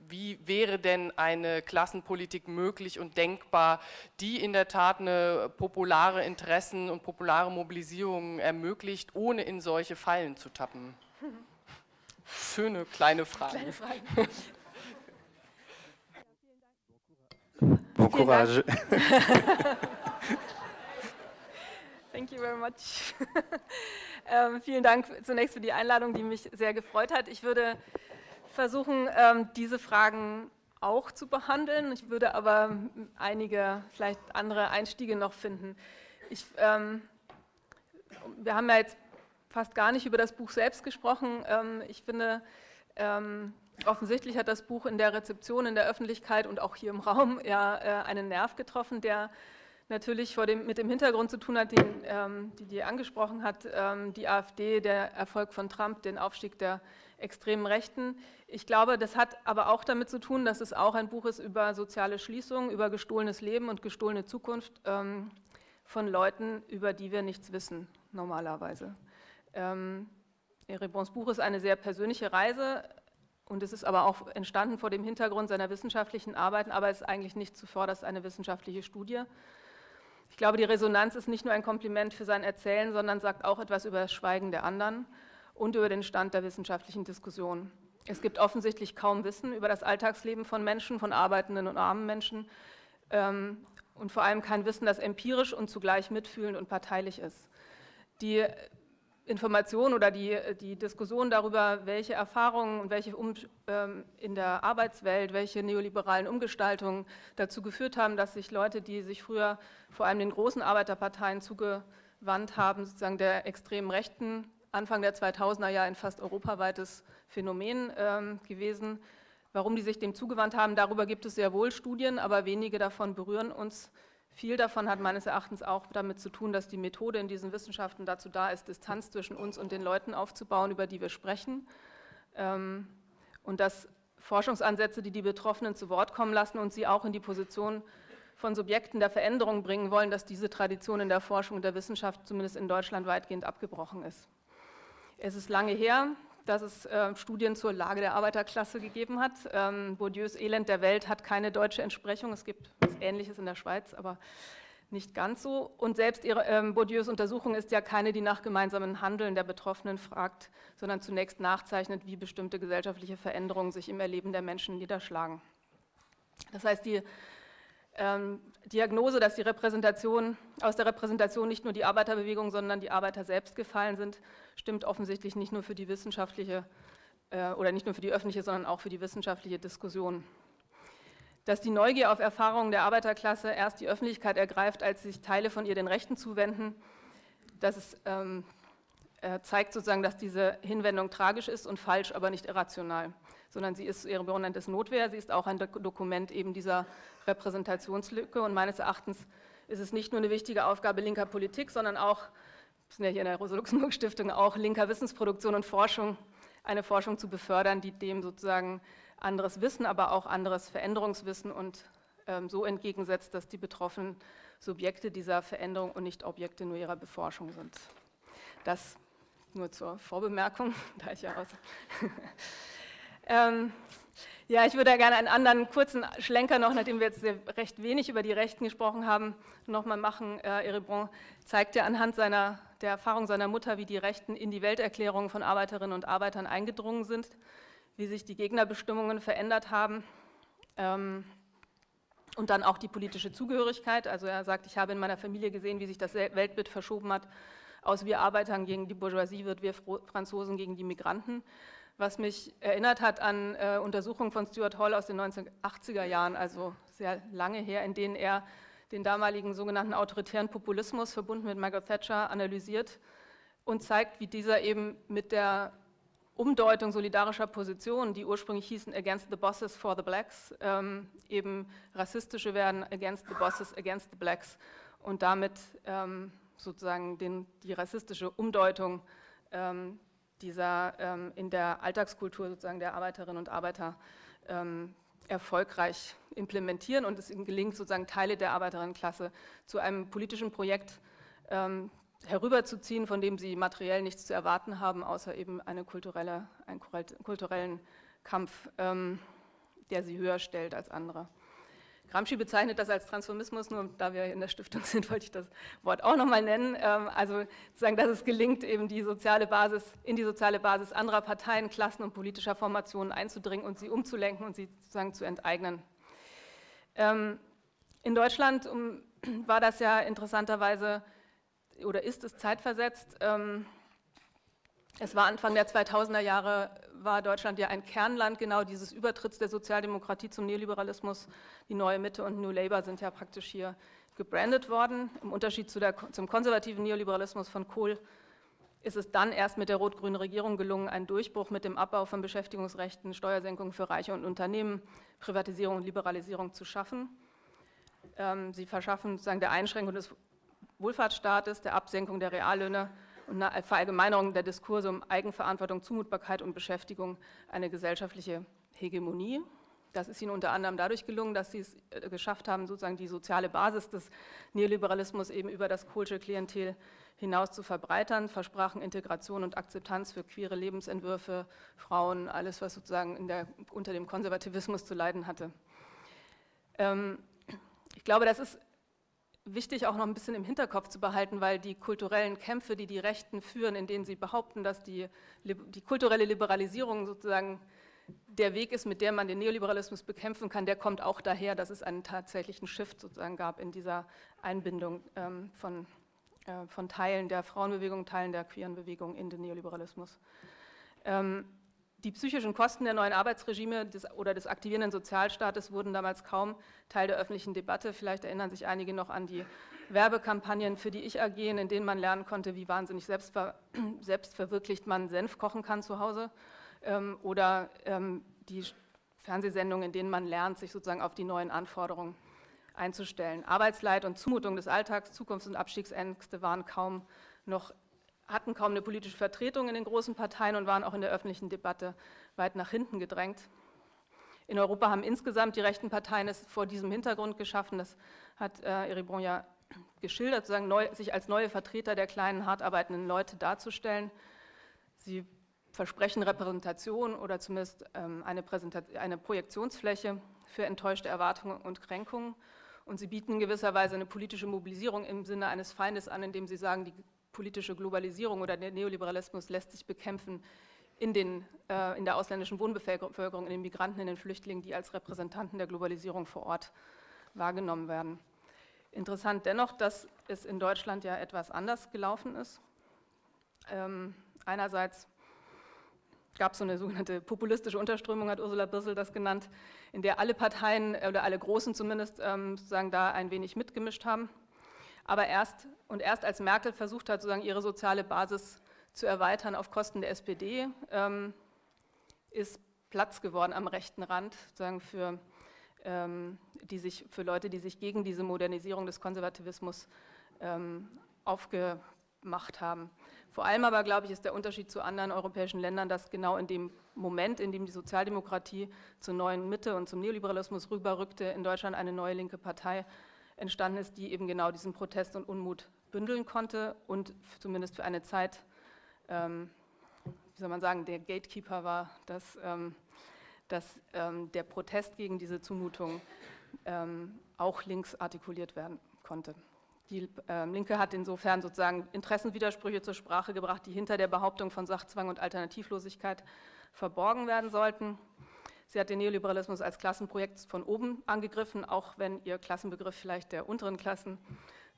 wie wäre denn eine Klassenpolitik möglich und denkbar, die in der Tat eine populare Interessen und populare Mobilisierung ermöglicht, ohne in solche Fallen zu tappen? *laughs* Schöne kleine Frage. Kleine Frage. Bon courage. *laughs* Thank you very much. *laughs* ähm, vielen Dank zunächst für die Einladung, die mich sehr gefreut hat. Ich würde versuchen, ähm, diese Fragen auch zu behandeln. Ich würde aber einige, vielleicht andere Einstiege noch finden. Ich, ähm, wir haben ja jetzt fast gar nicht über das Buch selbst gesprochen. Ähm, ich finde, ähm, Offensichtlich hat das Buch in der Rezeption, in der Öffentlichkeit und auch hier im Raum ja äh, einen Nerv getroffen, der natürlich dem, mit dem Hintergrund zu tun hat, den ähm, die, die angesprochen hat, ähm, die AfD, der Erfolg von Trump, den Aufstieg der extremen Rechten. Ich glaube, das hat aber auch damit zu tun, dass es auch ein Buch ist über soziale Schließung, über gestohlenes Leben und gestohlene Zukunft ähm, von Leuten, über die wir nichts wissen, normalerweise. Ähm, Erebons Buch ist eine sehr persönliche Reise und es ist aber auch entstanden vor dem Hintergrund seiner wissenschaftlichen Arbeiten, aber es ist eigentlich nicht zuvorderst eine wissenschaftliche Studie. Ich glaube, die Resonanz ist nicht nur ein Kompliment für sein Erzählen, sondern sagt auch etwas über das Schweigen der anderen und über den Stand der wissenschaftlichen Diskussion. Es gibt offensichtlich kaum Wissen über das Alltagsleben von Menschen, von arbeitenden und armen Menschen ähm, und vor allem kein Wissen, das empirisch und zugleich mitfühlend und parteilich ist. Die Information oder die, die Diskussion darüber, welche Erfahrungen und welche um, ähm, in der Arbeitswelt, welche neoliberalen Umgestaltungen dazu geführt haben, dass sich Leute, die sich früher vor allem den großen Arbeiterparteien zugewandt haben, sozusagen der extremen Rechten, Anfang der 2000er Jahre ein fast europaweites Phänomen ähm, gewesen. Warum die sich dem zugewandt haben, darüber gibt es sehr wohl Studien, aber wenige davon berühren uns Viel davon hat meines Erachtens auch damit zu tun, dass die Methode in diesen Wissenschaften dazu da ist, Distanz zwischen uns und den Leuten aufzubauen, über die wir sprechen. Ähm, und dass Forschungsansätze, die die Betroffenen zu Wort kommen lassen und sie auch in die Position von Subjekten der Veränderung bringen wollen, dass diese Tradition in der Forschung und der Wissenschaft zumindest in Deutschland weitgehend abgebrochen ist. Es ist lange her, dass es äh, Studien zur Lage der Arbeiterklasse gegeben hat. Ähm, Bourdieus Elend der Welt hat keine deutsche Entsprechung. Es gibt was Ähnliches in der Schweiz, aber nicht ganz so. Und selbst ihre, ähm, Bourdieus Untersuchung ist ja keine, die nach gemeinsamen Handeln der Betroffenen fragt, sondern zunächst nachzeichnet, wie bestimmte gesellschaftliche Veränderungen sich im Erleben der Menschen niederschlagen. Das heißt, die ähm, Diagnose, dass die Repräsentation, aus der Repräsentation nicht nur die Arbeiterbewegung, sondern die Arbeiter selbst gefallen sind, stimmt offensichtlich nicht nur für die wissenschaftliche äh, oder nicht nur für die öffentliche, sondern auch für die wissenschaftliche Diskussion. Dass die Neugier auf Erfahrungen der Arbeiterklasse erst die Öffentlichkeit ergreift, als sich Teile von ihr den Rechten zuwenden, das ist, ähm, äh, zeigt sozusagen, dass diese Hinwendung tragisch ist und falsch, aber nicht irrational, sondern sie ist, ihre Begründung ist Notwehr, sie ist auch ein Dokument eben dieser Repräsentationslücke und meines Erachtens ist es nicht nur eine wichtige Aufgabe linker Politik, sondern auch, wir sind ja hier in der Rosa-Luxemburg-Stiftung, auch linker Wissensproduktion und Forschung, eine Forschung zu befördern, die dem sozusagen anderes Wissen, aber auch anderes Veränderungswissen und ähm, so entgegensetzt, dass die betroffenen Subjekte dieser Veränderung und nicht Objekte nur ihrer Beforschung sind. Das nur zur Vorbemerkung, *laughs* da ich ja aus. Ähm, ja, ich würde gerne einen anderen kurzen Schlenker noch, nachdem wir jetzt recht wenig über die Rechten gesprochen haben, nochmal machen. Äh, Erebron zeigt ja anhand seiner, der Erfahrung seiner Mutter, wie die Rechten in die Welterklärung von Arbeiterinnen und Arbeitern eingedrungen sind, wie sich die Gegnerbestimmungen verändert haben ähm, und dann auch die politische Zugehörigkeit. Also er sagt, ich habe in meiner Familie gesehen, wie sich das Weltbild verschoben hat, aus wir Arbeitern gegen die Bourgeoisie wird wir Franzosen gegen die Migranten was mich erinnert hat an äh, Untersuchungen von Stuart Hall aus den 1980er Jahren, also sehr lange her, in denen er den damaligen sogenannten autoritären Populismus verbunden mit Margaret Thatcher analysiert und zeigt, wie dieser eben mit der Umdeutung solidarischer Positionen, die ursprünglich hießen Against the Bosses for the Blacks, ähm, eben rassistische werden Against the Bosses, Against the Blacks und damit ähm, sozusagen den, die rassistische Umdeutung ähm, dieser ähm, in der Alltagskultur sozusagen der Arbeiterinnen und Arbeiter ähm, erfolgreich implementieren und es ihnen gelingt, sozusagen Teile der Arbeiterinnenklasse zu einem politischen Projekt ähm, herüberzuziehen, von dem sie materiell nichts zu erwarten haben, außer eben eine kulturelle, einen kulturellen Kampf, ähm, der sie höher stellt als andere. Gramsci bezeichnet das als Transformismus, nur da wir in der Stiftung sind, *laughs* wollte ich das Wort auch nochmal nennen. Ähm, also sozusagen, dass es gelingt, eben die soziale Basis, in die soziale Basis anderer Parteien, Klassen und politischer Formationen einzudringen und sie umzulenken und sie sozusagen zu enteignen. Ähm, in Deutschland *clears throat* war das ja interessanterweise oder ist es zeitversetzt. Es war Anfang der 2000er Jahre, war Deutschland ja ein Kernland genau dieses Übertritts der Sozialdemokratie zum Neoliberalismus. Die Neue Mitte und New Labour sind ja praktisch hier gebrandet worden. Im Unterschied zu der, zum konservativen Neoliberalismus von Kohl ist es dann erst mit der rot-grünen Regierung gelungen, einen Durchbruch mit dem Abbau von Beschäftigungsrechten, Steuersenkungen für Reiche und Unternehmen, Privatisierung und Liberalisierung zu schaffen. Ähm, sie verschaffen sozusagen der Einschränkung des Wohlfahrtsstaates, der Absenkung der Reallöhne und eine Verallgemeinerung der Diskurse um Eigenverantwortung, Zumutbarkeit und Beschäftigung eine gesellschaftliche Hegemonie. Das ist ihnen unter anderem dadurch gelungen, dass sie es äh, geschafft haben, sozusagen die soziale Basis des Neoliberalismus eben über das Kohlsche Klientel hinaus zu verbreitern, versprachen Integration und Akzeptanz für queere Lebensentwürfe, Frauen, alles, was sozusagen der, unter dem Konservativismus zu leiden hatte. Ähm, ich glaube, das ist wichtig auch noch ein bisschen im Hinterkopf zu behalten, weil die kulturellen Kämpfe, die die Rechten führen, in denen sie behaupten, dass die, die kulturelle Liberalisierung sozusagen der Weg ist, mit dem man den Neoliberalismus bekämpfen kann, der kommt auch daher, dass es einen tatsächlichen Shift sozusagen gab in dieser Einbindung ähm, von, äh, von Teilen der Frauenbewegung, Teilen der queeren Bewegung in den Neoliberalismus. Ähm, die psychischen Kosten der neuen Arbeitsregime des, oder des aktivierenden Sozialstaates wurden damals kaum Teil der öffentlichen Debatte. Vielleicht erinnern sich einige noch an die Werbekampagnen für die Ich AG, in denen man lernen konnte, wie wahnsinnig selbstver *clears throat* selbstverwirklicht man Senf kochen kann zu Hause. Ähm, oder ähm, die Fernsehsendungen, in denen man lernt, sich sozusagen auf die neuen Anforderungen einzustellen. Arbeitsleid und Zumutung des Alltags, Zukunfts- und Abstiegsängste waren kaum noch, hatten kaum eine politische Vertretung in den großen Parteien und waren auch in der öffentlichen Debatte weit nach hinten gedrängt. In Europa haben insgesamt die rechten Parteien es vor diesem Hintergrund geschaffen, das hat äh, Eribon ja geschildert, sozusagen neu, sich als neue Vertreter der kleinen, hart arbeitenden Leute darzustellen. Sie versprechen Repräsentation oder zumindest ähm, eine, eine Projektionsfläche für enttäuschte Erwartungen und Kränkungen. Und sie bieten in gewisser Weise eine politische Mobilisierung im Sinne eines Feindes an, indem sie sagen, die politische Globalisierung oder der Neoliberalismus lässt sich bekämpfen in, den, äh, in der ausländischen Wohnbevölkerung, in den Migranten, in den Flüchtlingen, die als Repräsentanten der Globalisierung vor Ort wahrgenommen werden. Interessant dennoch, dass es in Deutschland ja etwas anders gelaufen ist. Ähm, einerseits gab es so eine sogenannte populistische Unterströmung, hat Ursula Birsel das genannt, in der alle Parteien oder alle Großen zumindest ähm, sozusagen da ein wenig mitgemischt haben. Aber erst und erst als Merkel versucht hat, sozusagen ihre soziale Basis zu erweitern auf Kosten der SPD, ähm, ist Platz geworden am rechten Rand, sozusagen für ähm, die sich, für Leute, die sich gegen diese Modernisierung des Konservativismus ähm, aufgemacht haben. Vor allem aber, glaube ich, ist der Unterschied zu anderen europäischen Ländern, dass genau in dem Moment, in dem die Sozialdemokratie zur neuen Mitte und zum Neoliberalismus rüberrückte, in Deutschland eine neue linke Partei entstanden ist, die eben genau diesen Protest und Unmut bündeln konnte und zumindest für eine Zeit, ähm, wie soll man sagen, der Gatekeeper war, dass ähm, dass ähm, der Protest gegen diese Zumutung ähm, auch links artikuliert werden konnte. Die ähm, Linke hat insofern sozusagen Interessenwidersprüche zur Sprache gebracht, die hinter der Behauptung von Sachzwang und Alternativlosigkeit verborgen werden sollten. Sie hat den Neoliberalismus als Klassenprojekt von oben angegriffen, auch wenn ihr Klassenbegriff vielleicht der unteren Klassen,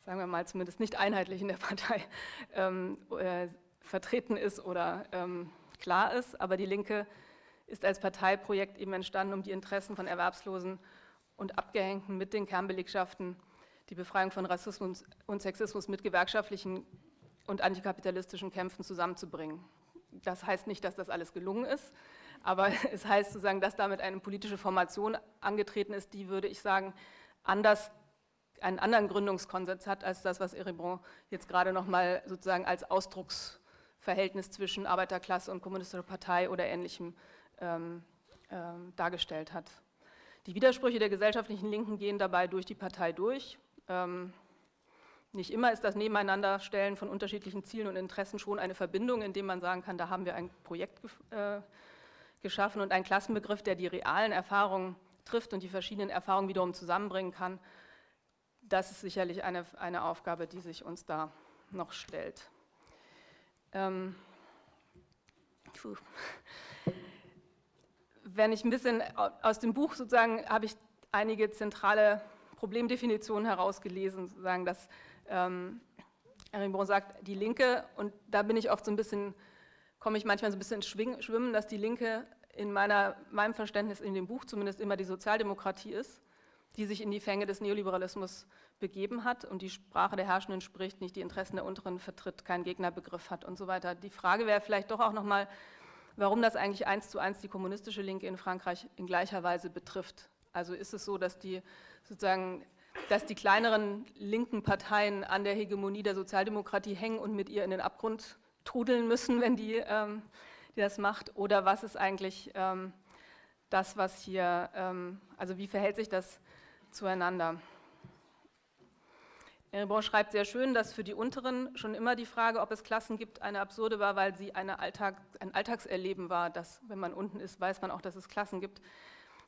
sagen wir mal zumindest nicht einheitlich in der Partei, *laughs* ähm, äh, vertreten ist oder ähm, klar ist. Aber die Linke ist als Parteiprojekt eben entstanden, um die Interessen von Erwerbslosen und Abgehängten mit den Kernbelegschaften, die Befreiung von Rassismus und Sexismus mit gewerkschaftlichen und antikapitalistischen Kämpfen zusammenzubringen. Das heißt nicht, dass das alles gelungen ist, aber *laughs* es heißt sozusagen, dass damit eine politische Formation angetreten ist, die, würde ich sagen, anders, einen anderen Gründungskonsens hat, als das, was Eribon jetzt gerade nochmal sozusagen als Ausdrucksverhältnis zwischen Arbeiterklasse und kommunistischer Partei oder Ähnlichem ähm, ähm, dargestellt hat. Die Widersprüche der gesellschaftlichen Linken gehen dabei durch die Partei durch. Ähm, nicht immer ist das Nebeneinanderstellen von unterschiedlichen Zielen und Interessen schon eine Verbindung, indem man sagen kann, da haben wir ein Projekt äh, geschaffen und einen Klassenbegriff, der die realen Erfahrungen trifft und die verschiedenen Erfahrungen wiederum zusammenbringen kann. Das ist sicherlich eine, eine Aufgabe, die sich uns da noch stellt. Ähm, wenn ich ein bisschen aus dem Buch sozusagen, habe ich einige zentrale Problemdefinitionen herausgelesen, sozusagen, dass ähm, Rimbaud sagt, die Linke, und da bin ich oft so ein bisschen, komme ich manchmal so ein bisschen ins Schwimmen, dass die Linke in meiner, meinem Verständnis in dem Buch zumindest immer die Sozialdemokratie ist, die sich in die Fänge des Neoliberalismus begeben hat und die Sprache der Herrschenden spricht, nicht die Interessen der Unteren vertritt, keinen Gegnerbegriff hat und so weiter. Die Frage wäre vielleicht doch auch nochmal, warum das eigentlich eins zu eins die kommunistische Linke in Frankreich in gleicher Weise betrifft. Also ist es so, dass die sozusagen dass die kleineren linken Parteien an der Hegemonie der Sozialdemokratie hängen und mit ihr in den Abgrund trudeln müssen, wenn die, ähm, die das macht? Oder was ist eigentlich ähm, das, was hier, ähm, also wie verhält sich das zueinander? Erebon schreibt sehr schön, dass für die Unteren schon immer die Frage, ob es Klassen gibt, eine absurde war, weil sie Alltag, ein Alltagserleben war, dass wenn man unten ist, weiß man auch, dass es Klassen gibt.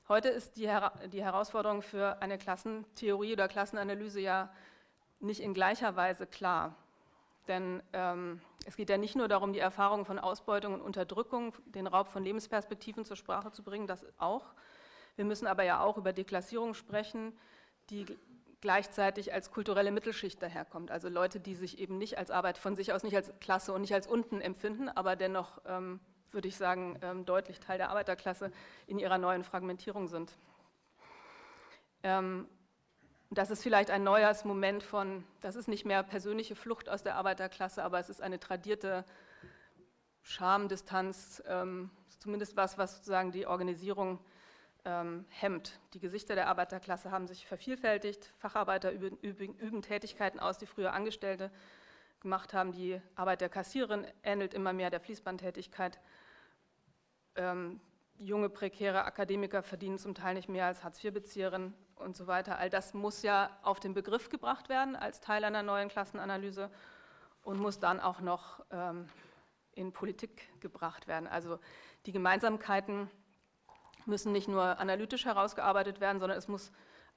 Heute ist die, die Herausforderung für eine Klassentheorie oder Klassenanalyse ja nicht in gleicher Weise klar. Denn ähm, es geht ja nicht nur darum, die Erfahrungen von Ausbeutung und Unterdrückung, den Raub von Lebensperspektiven zur Sprache zu bringen, das auch. Wir müssen aber ja auch über Deklassierung sprechen, die gleichzeitig als kulturelle Mittelschicht daherkommt. Also Leute, die sich eben nicht als Arbeit von sich aus, nicht als Klasse und nicht als unten empfinden, aber dennoch, ähm, würde ich sagen, ähm, deutlich Teil der Arbeiterklasse in ihrer neuen Fragmentierung sind. Ähm, das ist vielleicht ein neues Moment von, das ist nicht mehr persönliche Flucht aus der Arbeiterklasse, aber es ist eine tradierte Schamdistanz, ähm, zumindest was, was sozusagen die Organisierung ähm, hemmt. Die Gesichter der Arbeiterklasse haben sich vervielfältigt, Facharbeiter üben, üben, üben Tätigkeiten aus, die früher Angestellte gemacht haben. Die Arbeit der Kassiererin ähnelt immer mehr der Fließbandtätigkeit. Ähm, junge, prekäre Akademiker verdienen zum Teil nicht mehr als Hartz-IV-Bezieherinnen und so weiter. All das muss ja auf den Begriff gebracht werden als Teil einer neuen Klassenanalyse und muss dann auch noch ähm, in Politik gebracht werden. Also die Gemeinsamkeiten müssen nicht nur analytisch herausgearbeitet werden, sondern es muss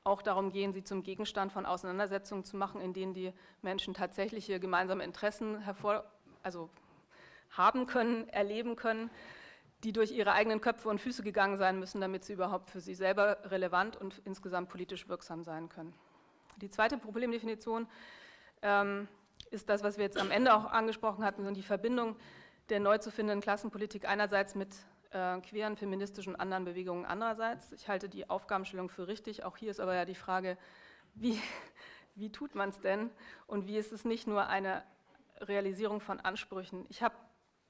auch darum gehen, sie zum Gegenstand von Auseinandersetzungen zu machen, in denen die Menschen tatsächliche gemeinsame Interessen hervor, also haben können, erleben können, die durch ihre eigenen Köpfe und Füße gegangen sein müssen, damit sie überhaupt für sie selber relevant und insgesamt politisch wirksam sein können. Die zweite Problemdefinition ähm, ist das, was wir jetzt am Ende auch angesprochen hatten, und die Verbindung der neu zu findenden Klassenpolitik einerseits mit äh, queeren, feministischen und anderen Bewegungen andererseits. Ich halte die Aufgabenstellung für richtig. Auch hier ist aber ja die Frage, wie, *laughs* wie tut man es denn und wie ist es nicht nur eine Realisierung von Ansprüchen. Ich habe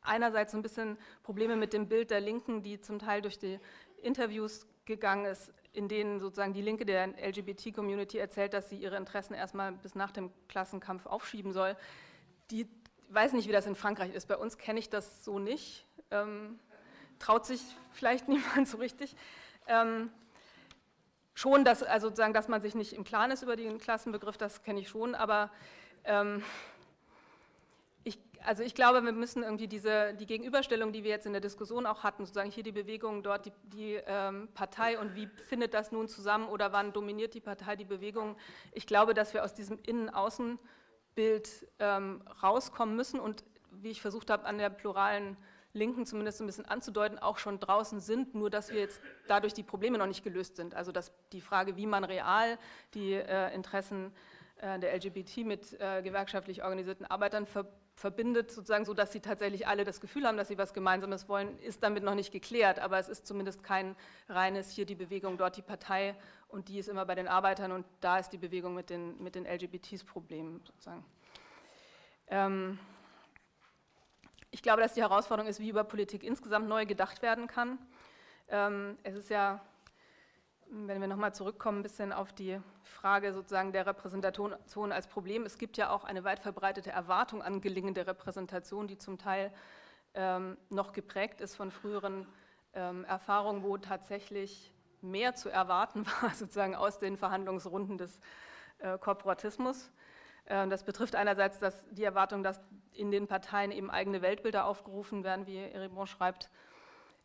einerseits so ein bisschen Probleme mit dem Bild der Linken, die zum Teil durch die Interviews gegangen ist, in denen sozusagen die Linke der LGBT-Community erzählt, dass sie ihre Interessen erstmal bis nach dem Klassenkampf aufschieben soll. Die weiß nicht, wie das in Frankreich ist. Bei uns kenne ich das so nicht. Ähm, traut sich vielleicht *laughs* niemand so richtig. Ähm, schon, dass, also sozusagen, dass man sich nicht im Klaren ist über den Klassenbegriff, das kenne ich schon, aber ähm, also ich glaube, wir müssen irgendwie diese, die Gegenüberstellung, die wir jetzt in der Diskussion auch hatten, sozusagen hier die Bewegung, dort die, die ähm, Partei und wie findet das nun zusammen oder wann dominiert die Partei die Bewegung, ich glaube, dass wir aus diesem Innen-Außen-Bild ähm, rauskommen müssen und wie ich versucht habe, an der pluralen Linken zumindest ein bisschen anzudeuten, auch schon draußen sind, nur dass wir jetzt dadurch die Probleme noch nicht gelöst sind. Also dass die Frage, wie man real die äh, Interessen äh, der LGBT mit äh, gewerkschaftlich organisierten Arbeitern ver verbindet, sozusagen so, dass sie tatsächlich alle das Gefühl haben, dass sie was Gemeinsames wollen, ist damit noch nicht geklärt. Aber es ist zumindest kein reines hier die Bewegung, dort die Partei und die ist immer bei den Arbeitern und da ist die Bewegung mit den, mit den LGBTs Problem sozusagen. Ähm, ich glaube, dass die Herausforderung ist, wie über Politik insgesamt neu gedacht werden kann. Ähm, es ist ja, wenn wir nochmal zurückkommen, ein bisschen auf die Frage sozusagen der Repräsentation als Problem. Es gibt ja auch eine weit verbreitete Erwartung an gelingende Repräsentation, die zum Teil ähm, noch geprägt ist von früheren ähm, Erfahrungen, wo tatsächlich mehr zu erwarten *laughs* war, sozusagen aus den Verhandlungsrunden des äh, Korporatismus. Äh, das betrifft einerseits dass die Erwartung, dass in den Parteien eben eigene Weltbilder aufgerufen werden, wie Eribon schreibt.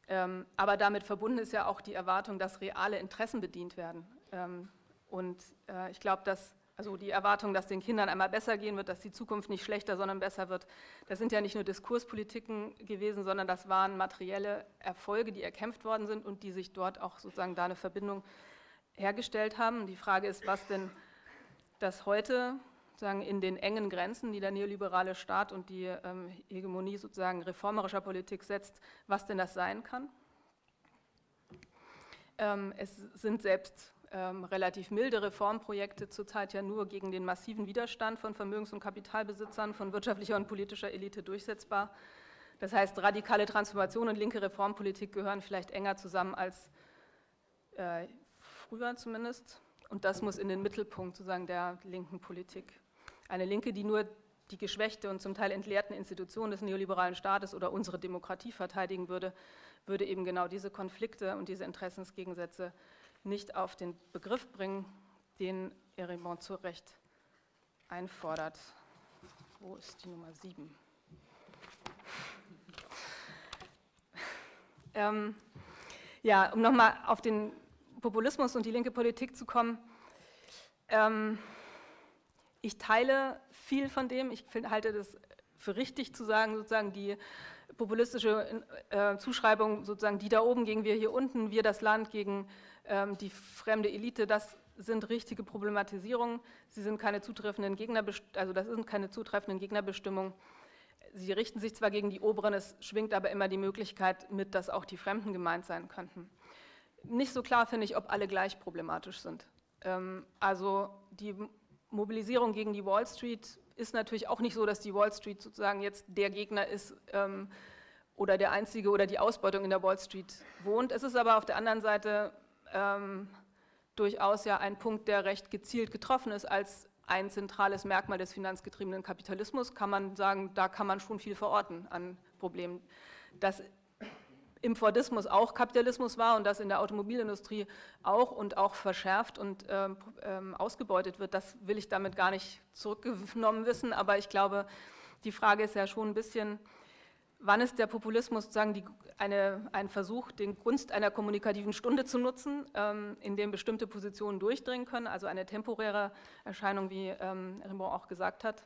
Ähm, aber damit verbunden ist ja auch die Erwartung, dass reale Interessen bedient werden. Ähm, und äh, ich glaube, dass also die Erwartung, dass den Kindern einmal besser gehen wird, dass die Zukunft nicht schlechter, sondern besser wird, das sind ja nicht nur Diskurspolitiken gewesen, sondern das waren materielle Erfolge, die erkämpft worden sind und die sich dort auch sozusagen da eine Verbindung hergestellt haben. Die Frage ist, was denn das heute sozusagen in den engen Grenzen, die der neoliberale Staat und die ähm, Hegemonie sozusagen reformerischer Politik setzt, was denn das sein kann. Ähm, es sind selbst ähm, relativ milde Reformprojekte zurzeit ja nur gegen den massiven Widerstand von Vermögens- und Kapitalbesitzern, von wirtschaftlicher und politischer Elite durchsetzbar. Das heißt, radikale Transformation und linke Reformpolitik gehören vielleicht enger zusammen als äh, früher zumindest. Und das muss in den Mittelpunkt sozusagen der linken Politik eine Linke, die nur die geschwächte und zum Teil entleerten Institutionen des neoliberalen Staates oder unsere Demokratie verteidigen würde, würde eben genau diese Konflikte und diese Interessensgegensätze nicht auf den Begriff bringen, den Erimont zu Recht einfordert. Wo ist die Nummer 7? *laughs* Ähm, ja, um nochmal auf den Populismus und die linke Politik zu kommen. Ähm, ich teile viel von dem. Ich find, halte das für richtig zu sagen, sozusagen die populistische äh, Zuschreibung, sozusagen die da oben gegen wir hier unten, wir das Land gegen ähm, die fremde Elite, das sind richtige Problematisierungen. Sie sind keine zutreffenden Gegner, also das sind keine zutreffenden Gegnerbestimmungen. Sie richten sich zwar gegen die Oberen, es schwingt aber immer die Möglichkeit mit, dass auch die Fremden gemeint sein könnten. Nicht so klar finde ich, ob alle gleich problematisch sind. Ähm, also die Mobilisierung gegen die Wall Street ist natürlich auch nicht so, dass die Wall Street sozusagen jetzt der Gegner ist ähm, oder der einzige oder die Ausbeutung in der Wall Street wohnt. Es ist aber auf der anderen Seite ähm, durchaus ja ein Punkt, der recht gezielt getroffen ist als ein zentrales Merkmal des finanzgetriebenen Kapitalismus, kann man sagen, da kann man schon viel verorten an Problemen. Dass im Fordismus auch Kapitalismus war und das in der Automobilindustrie auch und auch verschärft und ähm, ähm, ausgebeutet wird, das will ich damit gar nicht zurückgenommen wissen, aber ich glaube, die Frage ist ja schon ein bisschen, wann ist der Populismus sozusagen die, eine, ein Versuch, den Gunst einer kommunikativen Stunde zu nutzen, ähm, in dem bestimmte Positionen durchdringen können, also eine temporäre Erscheinung, wie ähm, Rimbaud auch gesagt hat.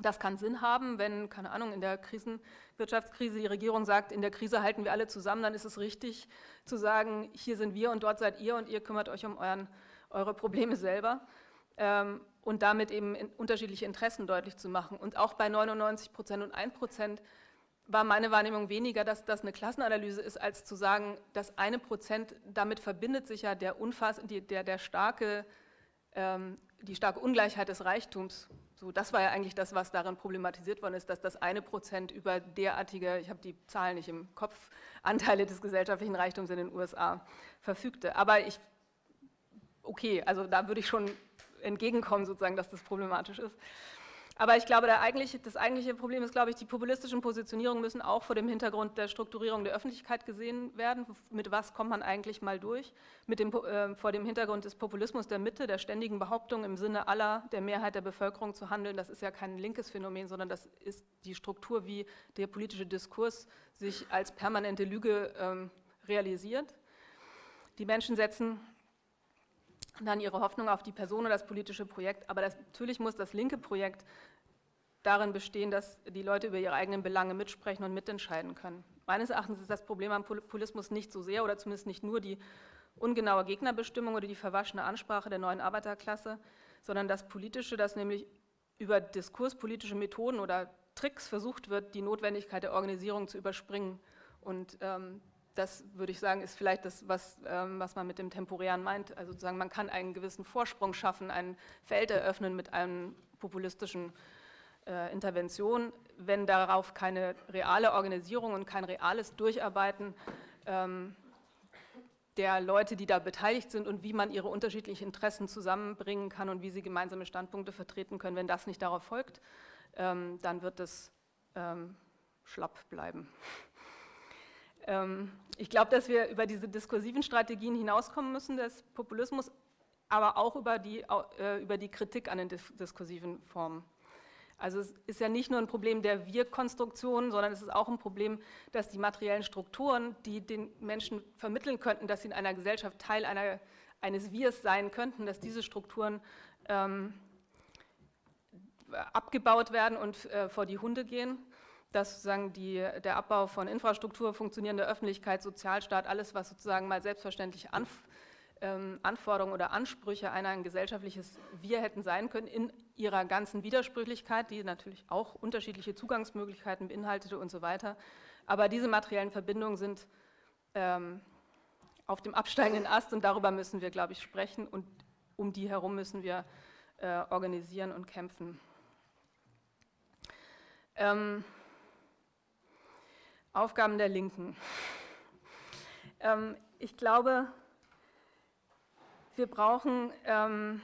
Das kann Sinn haben, wenn, keine Ahnung, in der Krisen, Wirtschaftskrise die Regierung sagt, in der Krise halten wir alle zusammen, dann ist es richtig zu sagen, hier sind wir und dort seid ihr und ihr kümmert euch um euren, eure Probleme selber ähm, und damit eben in unterschiedliche Interessen deutlich zu machen. Und auch bei 99 Prozent und 1 Prozent war meine Wahrnehmung weniger, dass das eine Klassenanalyse ist, als zu sagen, das eine Prozent, damit verbindet sich ja der, Unfass, die, der, der starke, ähm, die starke Ungleichheit des Reichtums so, das war ja eigentlich das, was darin problematisiert worden ist, dass das eine Prozent über derartige, ich habe die Zahlen nicht im Kopf, *laughs* Anteile des gesellschaftlichen Reichtums in den USA verfügte. Aber ich, okay, also da würde ich schon entgegenkommen, sozusagen, dass das problematisch ist. Aber ich glaube, eigentliche, das eigentliche Problem ist, glaube ich, die populistischen Positionierungen müssen auch vor dem Hintergrund der Strukturierung der Öffentlichkeit gesehen werden. Mit was kommt man eigentlich mal durch? Mit dem, äh, vor dem Hintergrund des Populismus der Mitte, der ständigen Behauptung im Sinne aller, der Mehrheit der Bevölkerung zu handeln. Das ist ja kein linkes Phänomen, sondern das ist die Struktur, wie der politische Diskurs sich als permanente Lüge ähm, realisiert. Die Menschen setzen dann ihre Hoffnung auf die Person oder das politische Projekt. Aber das, natürlich muss das linke Projekt darin bestehen, dass die Leute über ihre eigenen Belange mitsprechen und mitentscheiden können. Meines Erachtens ist das Problem am Populismus nicht so sehr oder zumindest nicht nur die ungenaue Gegnerbestimmung oder die verwaschene Ansprache der neuen Arbeiterklasse, sondern das Politische, dass nämlich über diskurspolitische Methoden oder Tricks versucht wird, die Notwendigkeit der Organisierung zu überspringen. Und ähm, das würde ich sagen, ist vielleicht das, was, ähm, was man mit dem Temporären meint. Also sozusagen, man kann einen gewissen Vorsprung schaffen, ein Feld eröffnen mit einem populistischen äh, Intervention, wenn darauf keine reale Organisierung und kein reales Durcharbeiten ähm, der Leute, die da beteiligt sind und wie man ihre unterschiedlichen Interessen zusammenbringen kann und wie sie gemeinsame Standpunkte vertreten können, wenn das nicht darauf folgt, ähm, dann wird es ähm, schlapp bleiben. Ähm, ich glaube, dass wir über diese diskursiven Strategien hinauskommen müssen des Populismus, aber auch über die, äh, über die Kritik an den diskursiven Formen. Also es ist ja nicht nur ein Problem der Wir-Konstruktion, sondern es ist auch ein Problem, dass die materiellen Strukturen, die den Menschen vermitteln könnten, dass sie in einer Gesellschaft Teil einer, eines Wirs sein könnten, dass diese Strukturen ähm, abgebaut werden und äh, vor die Hunde gehen dass sozusagen die, der Abbau von Infrastruktur, funktionierende Öffentlichkeit, Sozialstaat, alles, was sozusagen mal selbstverständlich Anf ähm, Anforderungen oder Ansprüche einer ein gesellschaftliches Wir hätten sein können, in ihrer ganzen Widersprüchlichkeit, die natürlich auch unterschiedliche Zugangsmöglichkeiten beinhaltete und so weiter. Aber diese materiellen Verbindungen sind ähm, auf dem absteigenden Ast und darüber müssen wir, glaube ich, sprechen und um die herum müssen wir äh, organisieren und kämpfen. Ähm, Aufgaben der Linken. Ähm, ich glaube, wir brauchen ähm,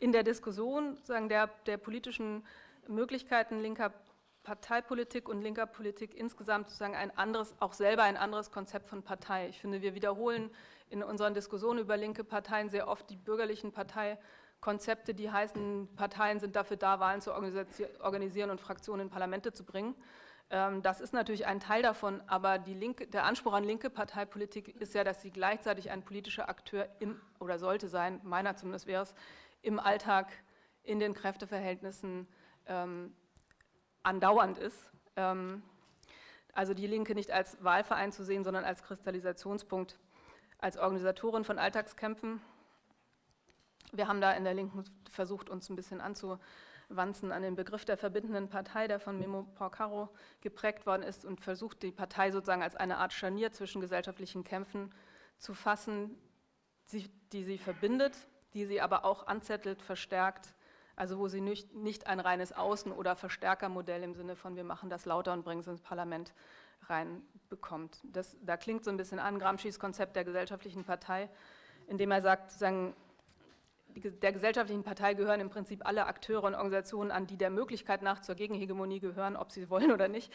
in der Diskussion sozusagen der, der politischen Möglichkeiten linker Parteipolitik und linker Politik insgesamt sozusagen ein anderes, auch selber ein anderes Konzept von Partei. Ich finde, wir wiederholen in unseren Diskussionen über linke Parteien sehr oft die bürgerlichen Parteikonzepte, die heißen, Parteien sind dafür da, Wahlen zu organisieren und Fraktionen in Parlamente zu bringen. Ähm, das ist natürlich ein Teil davon, aber linke, der Anspruch an linke Parteipolitik ist ja, dass sie gleichzeitig ein politischer Akteur im, oder sollte sein, meiner zumindest wäre es, im Alltag, in den Kräfteverhältnissen ähm, andauernd ist. Ähm, also die Linke nicht als Wahlverein zu sehen, sondern als Kristallisationspunkt, als Organisatorin von Alltagskämpfen. Wir haben da in der Linken versucht, uns ein bisschen anzu, Wanzen an den Begriff der verbindenden Partei, der von Memo Porcaro geprägt worden ist und versucht, die Partei sozusagen als eine Art Scharnier zwischen gesellschaftlichen Kämpfen zu fassen, die sie verbindet, die sie aber auch anzettelt, verstärkt, also wo sie nicht, ein reines Außen- oder Verstärkermodell im Sinne von wir machen das lauter und bringen es ins Parlament reinbekommt. Da klingt so ein bisschen an Gramsci's Konzept der gesellschaftlichen Partei, indem er sagt, sozusagen, der gesellschaftlichen Partei gehören im Prinzip alle Akteure und Organisationen an, die der Möglichkeit nach zur Gegenhegemonie gehören, ob sie wollen oder nicht,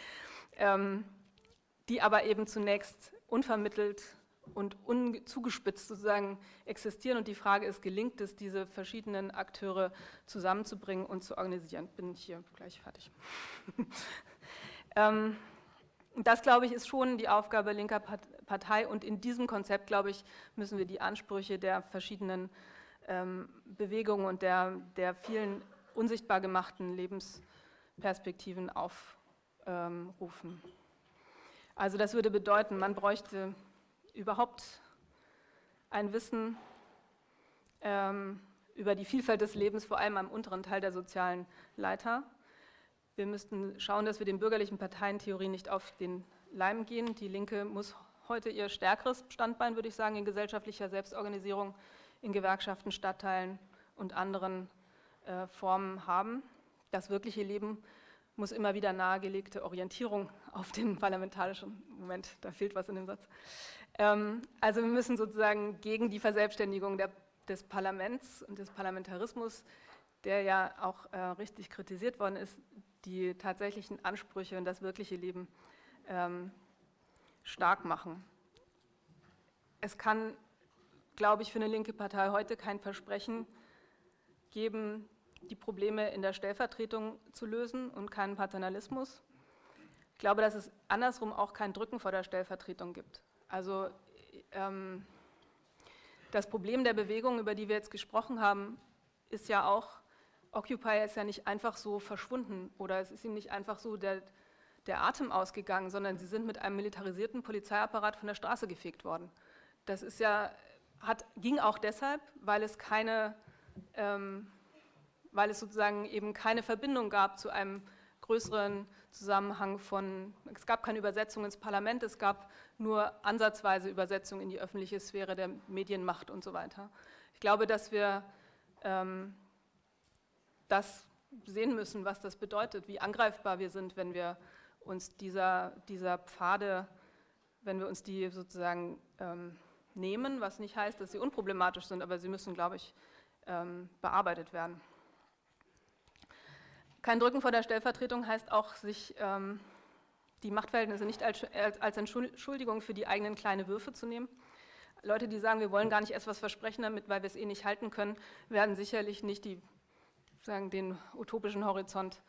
ähm, die aber eben zunächst unvermittelt und zugespitzt sozusagen existieren. Und die Frage ist, gelingt es, diese verschiedenen Akteure zusammenzubringen und zu organisieren? Bin ich hier gleich fertig. *laughs* ähm, das, glaube ich, ist schon die Aufgabe linker Partei. Und in diesem Konzept, glaube ich, müssen wir die Ansprüche der verschiedenen ähm, Bewegungen und der, der vielen unsichtbar gemachten Lebensperspektiven aufrufen. Also das würde bedeuten, man bräuchte überhaupt ein Wissen ähm, über die Vielfalt des Lebens, vor allem am unteren Teil der sozialen Leiter. Wir müssten schauen, dass wir den bürgerlichen Parteientheorien nicht auf den Leim gehen. Die Linke muss heute ihr stärkeres Standbein, würde ich sagen, in gesellschaftlicher Selbstorganisierung, in Gewerkschaften, Stadtteilen und anderen äh, Formen haben. Das wirkliche Leben muss immer wieder nahegelegte Orientierung *laughs* auf den parlamentarischen Moment, da fehlt was in dem Satz, ähm, also wir müssen sozusagen gegen die Verselbstständigung der, des Parlaments und des Parlamentarismus, der ja auch äh, richtig kritisiert worden ist, die tatsächlichen Ansprüche und das wirkliche Leben ähm, stark machen. Es kann, glaube ich, für eine linke Partei heute kein Versprechen geben, die Probleme in der Stellvertretung zu lösen und keinen Paternalismus. Ich glaube, dass es andersrum auch kein Drücken vor der Stellvertretung gibt. Also ähm, das Problem der Bewegung, über die wir jetzt gesprochen haben, ist ja auch, Occupy ist ja nicht einfach so verschwunden oder es ist ihm nicht einfach so der, der Atem ausgegangen, sondern sie sind mit einem militarisierten Polizeiapparat von der Straße gefegt worden. Das ist ja, hat, ging auch deshalb, weil es keine, ähm, weil es sozusagen eben keine Verbindung gab zu einem größeren Zusammenhang von, es gab keine Übersetzung ins Parlament, es gab nur ansatzweise Übersetzung in die öffentliche Sphäre der Medienmacht und so weiter. Ich glaube, dass wir ähm, das sehen müssen, was das bedeutet, wie angreifbar wir sind, wenn wir uns dieser, dieser Pfade, wenn wir uns die sozusagen ähm, nehmen, was nicht heißt, dass sie unproblematisch sind, aber sie müssen, glaube ich, ähm, bearbeitet werden. Kein Drücken vor der Stellvertretung heißt auch, sich ähm, die Machtverhältnisse nicht als, Entschuldigung für die eigenen kleinen Würfe zu nehmen. Leute, die sagen, wir wollen gar nicht erst was versprechen damit, weil wir es eh nicht halten können, werden sicherlich nicht die, sagen, den utopischen Horizont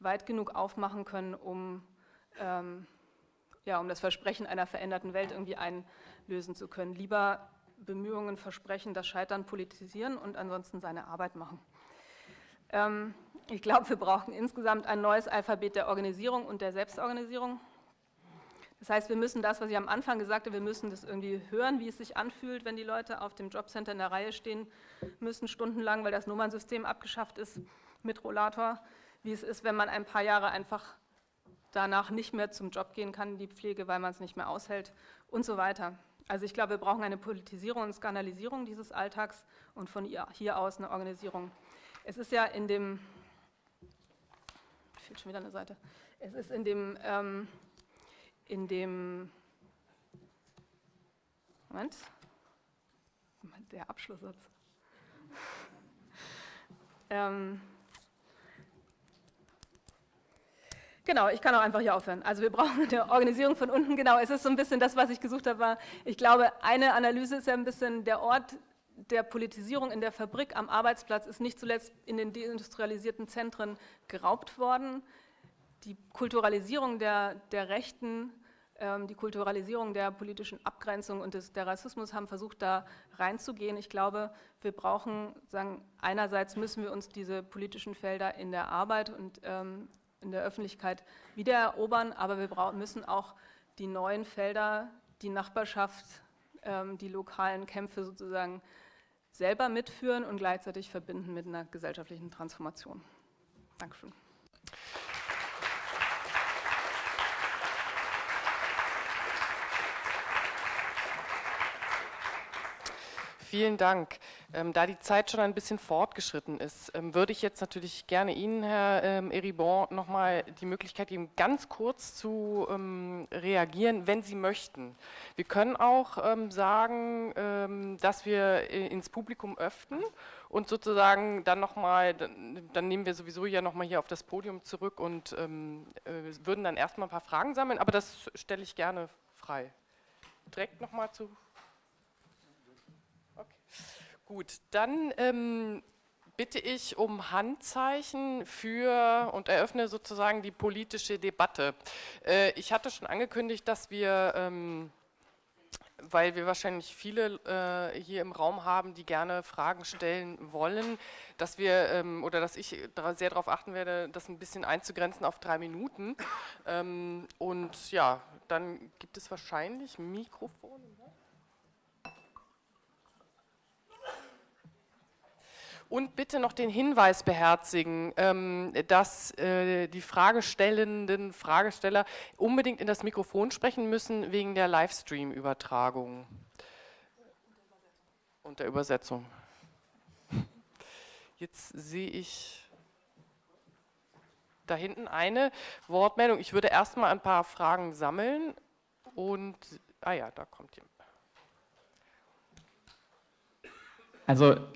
weit genug aufmachen können, um, ähm, ja, um das Versprechen einer veränderten Welt irgendwie einlösen zu können. Lieber Bemühungen versprechen, das Scheitern politisieren und ansonsten seine Arbeit machen. Ähm, ich glaube, wir brauchen insgesamt ein neues Alphabet der Organisierung und der Selbstorganisierung. Das heißt, wir müssen das, was ich am Anfang gesagt habe, wir müssen das irgendwie hören, wie es sich anfühlt, wenn die Leute auf dem Jobcenter in der Reihe stehen müssen, stundenlang, weil das Nummernsystem abgeschafft ist mit Rollator, wie es ist, wenn man ein paar Jahre einfach danach nicht mehr zum Job gehen kann, die Pflege, weil man es nicht mehr aushält und so weiter. Also ich glaube, wir brauchen eine Politisierung und Skandalisierung dieses Alltags und von hier aus eine Organisierung. Es ist ja in dem fehlt schon wieder eine Seite. Es ist in dem, ähm, in dem, Moment, der Abschlusssatz. *laughs* ähm, Genau, ich kann auch einfach hier aufhören. Also wir brauchen eine Organisierung von unten. Genau, es ist so ein bisschen das, was ich gesucht habe. Ich glaube, eine Analyse ist ja ein bisschen der Ort der Politisierung in der Fabrik am Arbeitsplatz ist nicht zuletzt in den deindustrialisierten Zentren geraubt worden. Die Kulturalisierung der, der Rechten, ähm, die Kulturalisierung der politischen Abgrenzung und des, der Rassismus haben versucht, da reinzugehen. Ich glaube, wir brauchen, sagen, einerseits müssen wir uns diese politischen Felder in der Arbeit und ähm, in der Öffentlichkeit wiedererobern, aber wir müssen auch die neuen Felder, die Nachbarschaft, ähm, die lokalen Kämpfe sozusagen selber mitführen und gleichzeitig verbinden mit einer gesellschaftlichen Transformation. Dankeschön. Vielen Dank. Ähm, da die Zeit schon ein bisschen fortgeschritten ist, ähm, würde ich jetzt natürlich gerne Ihnen, Herr ähm, Eribon, nochmal die Möglichkeit geben, ganz kurz zu ähm, reagieren, wenn Sie möchten. Wir können auch ähm, sagen, ähm, dass wir äh, ins Publikum öffnen und sozusagen dann nochmal, dann, nehmen wir sowieso ja nochmal hier auf das Podium zurück und äh, würden dann erstmal ein paar Fragen sammeln, aber das stelle ich gerne frei. Direkt nochmal zu Gut, dann ähm, bitte ich um Handzeichen für und eröffne sozusagen die politische Debatte. Äh, ich hatte schon angekündigt, dass wir, ähm, weil wir wahrscheinlich viele äh, hier im Raum haben, die gerne Fragen stellen wollen, dass wir ähm, oder dass ich sehr darauf achten werde, das ein bisschen einzugrenzen auf drei Minuten. Ähm, und ja, dann gibt es wahrscheinlich Mikrofone. Und bitte noch den Hinweis beherzigen, ähm, dass äh, die Fragestellenden, Fragesteller unbedingt in das Mikrofon sprechen müssen wegen der Livestream-Übertragung und der Übersetzung. Jetzt sehe ich da hinten eine Wortmeldung. Ich würde erstmal ein paar Fragen sammeln und, ah ja, da kommt jemand. Also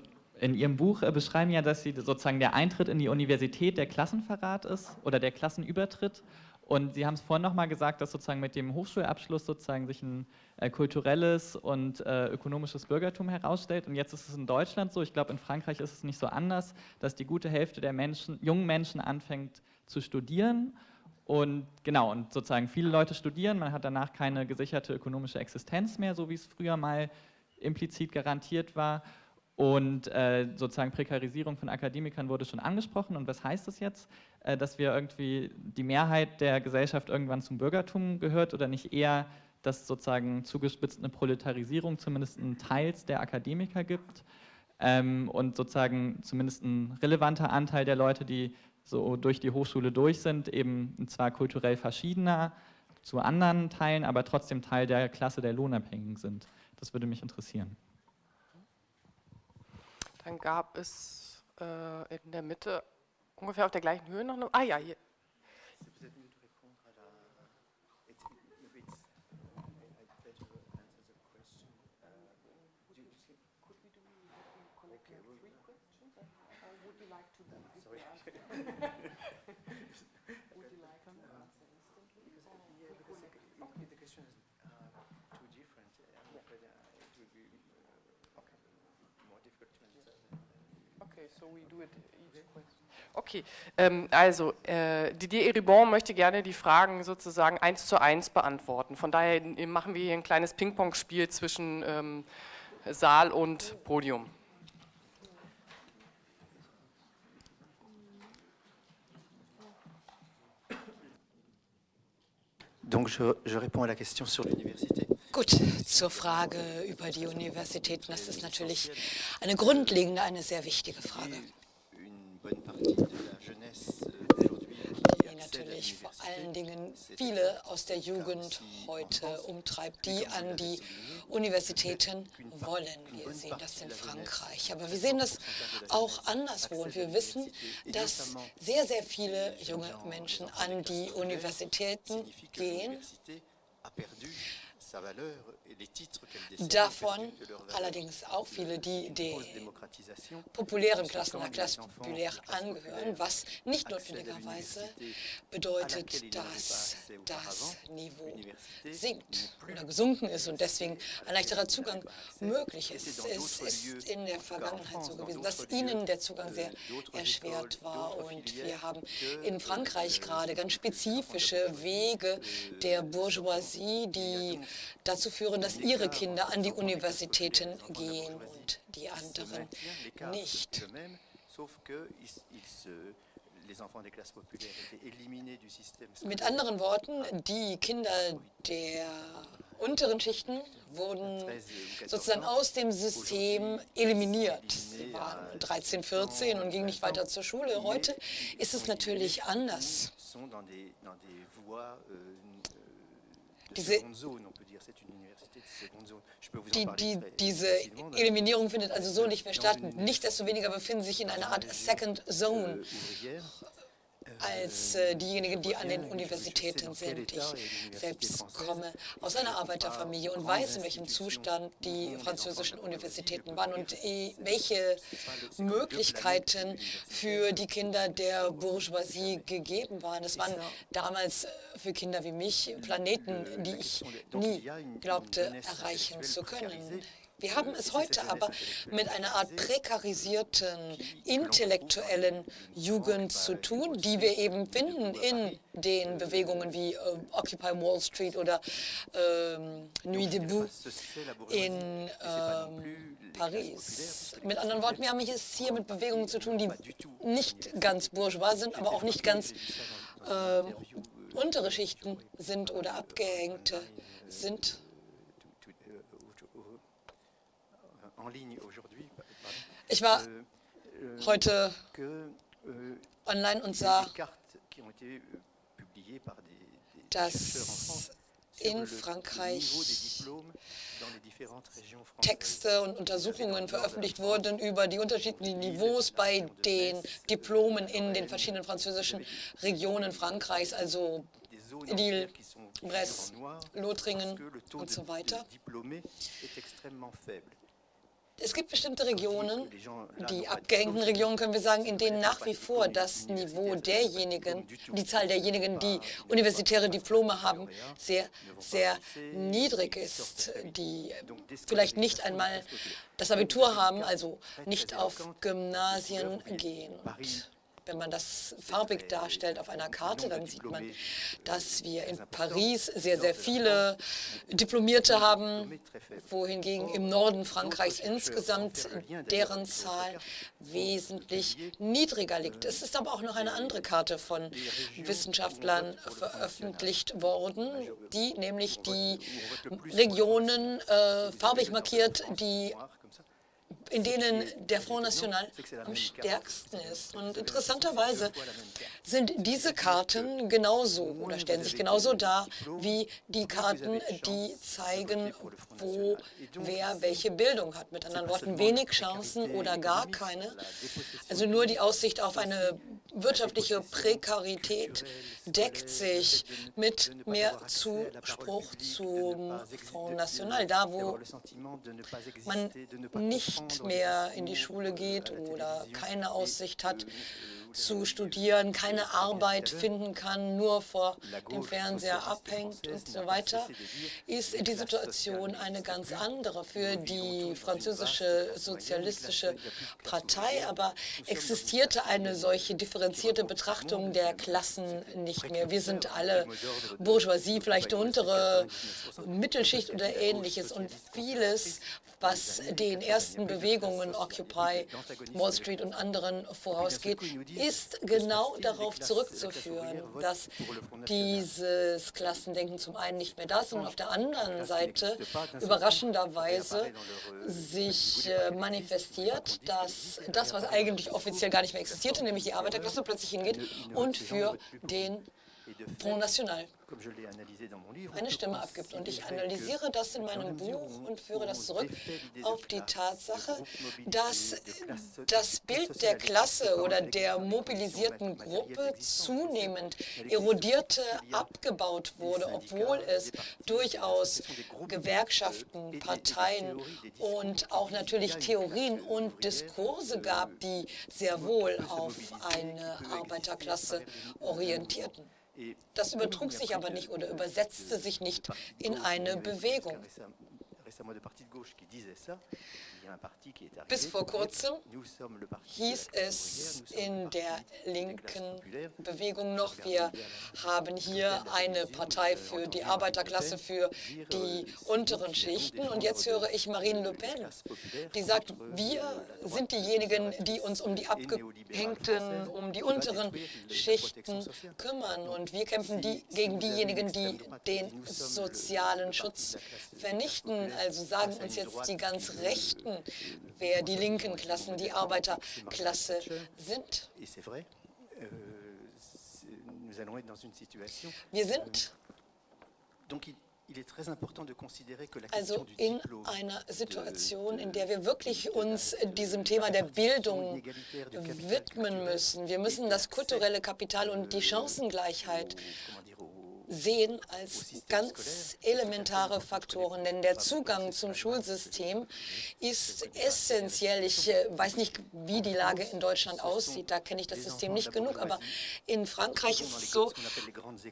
in Ihrem Buch äh, beschreiben ja, dass Sie sozusagen der Eintritt in die Universität der Klassenverrat ist oder der Klassenübertritt. Und Sie haben es vorhin nochmal gesagt, dass sozusagen mit dem Hochschulabschluss sozusagen sich ein äh, kulturelles und äh, ökonomisches Bürgertum herausstellt. Und jetzt ist es in Deutschland so, ich glaube in Frankreich ist es nicht so anders, dass die gute Hälfte der Menschen, jungen Menschen anfängt zu studieren. Und genau, und sozusagen viele Leute studieren, man hat danach keine gesicherte ökonomische Existenz mehr, so wie es früher mal implizit garantiert war. Und äh, sozusagen Prekarisierung von Akademikern wurde schon angesprochen. Und was heißt das jetzt? Äh, dass wir irgendwie die Mehrheit der Gesellschaft irgendwann zum Bürgertum gehört oder nicht eher, dass sozusagen zugespitzt eine Proletarisierung zumindest einen Teils der Akademiker gibt ähm, und sozusagen zumindest ein relevanter Anteil der Leute, die so durch die Hochschule durch sind, eben zwar kulturell verschiedener zu anderen Teilen, aber trotzdem Teil der Klasse der Lohnabhängigen sind. Das würde mich interessieren. Dann gab es äh, in der Mitte ungefähr auf der gleichen Höhe noch eine. Ah ja, hier. Okay, ähm, also äh, Didier Eribon möchte gerne die Fragen sozusagen eins zu eins beantworten. Von daher machen wir hier ein kleines Ping-Pong-Spiel zwischen ähm, Saal und Podium. Donc je, je réponds à la question sur l'université. Gut, zur Frage über die Universitäten. Das ist natürlich eine grundlegende, eine sehr wichtige Frage. Die natürlich vor allen Dingen viele aus der Jugend heute umtreibt, die an die Universitäten wollen. Wir sehen das in Frankreich, aber wir sehen das auch anderswo. Und wir wissen, dass sehr, sehr viele junge Menschen an die Universitäten gehen Davon allerdings auch viele, die den populären Klassen, der Klasse populär angehören, was nicht notwendigerweise bedeutet, dass das Niveau sinkt oder gesunken ist und deswegen ein leichterer Zugang möglich ist. Es ist in der Vergangenheit so gewesen, dass ihnen der Zugang sehr erschwert war. und wir haben in Frankreich gerade ganz spezifische Wege der Bourgeoisie, die dazu führen, dass ihre Kinder an die Universitäten gehen und die anderen nicht. Mit anderen Worten, die Kinder der unteren Schichten wurden sozusagen aus dem System eliminiert. Sie waren 13, 14 und gingen nicht weiter zur Schule. Heute ist es natürlich anders. Diese Die, die, diese Eliminierung findet also so nicht mehr statt. Nichtsdestoweniger befinden sich in einer Art Second Zone als äh, diejenigen, die an den Universitäten sind. Ich selbst komme aus einer Arbeiterfamilie und weiß, in welchem Zustand die französischen Universitäten waren und äh, welche Möglichkeiten für die Kinder der Bourgeoisie gegeben waren. Es waren damals für Kinder wie mich Planeten, die ich nie glaubte erreichen zu können. Wir haben es heute aber mit einer Art prekarisierten, intellektuellen Jugend zu tun, die wir eben finden in den Bewegungen wie äh, Occupy Wall Street oder äh, Nuit debout in äh, Paris. Mit anderen Worten, wir haben es hier mit Bewegungen zu tun, die nicht ganz bourgeois sind, aber auch nicht ganz äh, untere Schichten sind oder abgehängte sind. Ich war euh, euh, heute euh, online und sah, dass in Frankreich Texte und Untersuchungen veröffentlicht wurden über die unterschiedlichen Niveaus bei den Diplomen in den verschiedenen französischen Regionen Frankreichs, also Lille, Brest, Lothringen und so weiter. Es gibt bestimmte Regionen, die abgehängten Regionen, können wir sagen, in denen nach wie vor das Niveau derjenigen, die Zahl derjenigen, die universitäre Diplome haben, sehr, sehr niedrig ist, die vielleicht nicht einmal das Abitur haben, also nicht auf Gymnasien gehen. Und wenn man das farbig darstellt auf einer Karte, dann sieht man, dass wir in Paris sehr, sehr viele Diplomierte haben, wohingegen im Norden Frankreichs insgesamt deren Zahl wesentlich niedriger liegt. Es ist aber auch noch eine andere Karte von Wissenschaftlern veröffentlicht worden, die nämlich die Regionen äh, farbig markiert, die in denen der Front National am stärksten ist. Und interessanterweise sind diese Karten genauso oder stellen sich genauso dar wie die Karten, die zeigen, wo wer welche Bildung hat. Mit anderen Worten, wenig Chancen oder gar keine. Also nur die Aussicht auf eine wirtschaftliche Prekarität deckt sich mit mehr Zuspruch zum Front National. Da, wo man nicht mehr in die Schule geht oder keine Aussicht hat, zu studieren, keine Arbeit finden kann, nur vor dem Fernseher abhängt und so weiter, ist die Situation eine ganz andere für die französische sozialistische Partei. Aber existierte eine solche differenzierte Betrachtung der Klassen nicht mehr. Wir sind alle Bourgeoisie, vielleicht untere Mittelschicht oder ähnliches. Und vieles, was den ersten Bewegungen Occupy Wall Street und anderen vorausgeht, ist genau darauf zurückzuführen, dass dieses Klassendenken zum einen nicht mehr da ist und auf der anderen Seite überraschenderweise sich äh, manifestiert, dass das, was eigentlich offiziell gar nicht mehr existierte, nämlich die Arbeiterklasse, plötzlich hingeht und für den Front National eine Stimme abgibt. Und ich analysiere das in meinem Buch und führe das zurück auf die Tatsache, dass das Bild der Klasse oder der mobilisierten Gruppe zunehmend erodierte, abgebaut wurde, obwohl es durchaus Gewerkschaften, Parteien und auch natürlich Theorien und Diskurse gab, die sehr wohl auf eine Arbeiterklasse orientierten. Das übertrug sich aber nicht oder übersetzte sich nicht in eine Bewegung. Bis vor kurzem hieß es in der linken Bewegung noch, wir haben hier eine Partei für die Arbeiterklasse, für die unteren Schichten. Und jetzt höre ich Marine Le Pen, die sagt, wir sind diejenigen, die uns um die Abgehängten, um die unteren Schichten kümmern. Und wir kämpfen die, gegen diejenigen, die den sozialen Schutz vernichten. Also sagen uns jetzt die ganz Rechten, wer die linken Klassen, die Arbeiterklasse sind. Wir sind Also in einer Situation, in der wir wirklich uns diesem Thema der Bildung widmen müssen. Wir müssen das kulturelle Kapital und die Chancengleichheit sehen als ganz elementare Faktoren, denn der Zugang zum Schulsystem ist essentiell. Ich äh, weiß nicht, wie die Lage in Deutschland aussieht, da kenne ich das System nicht genug, aber in Frankreich ist es so,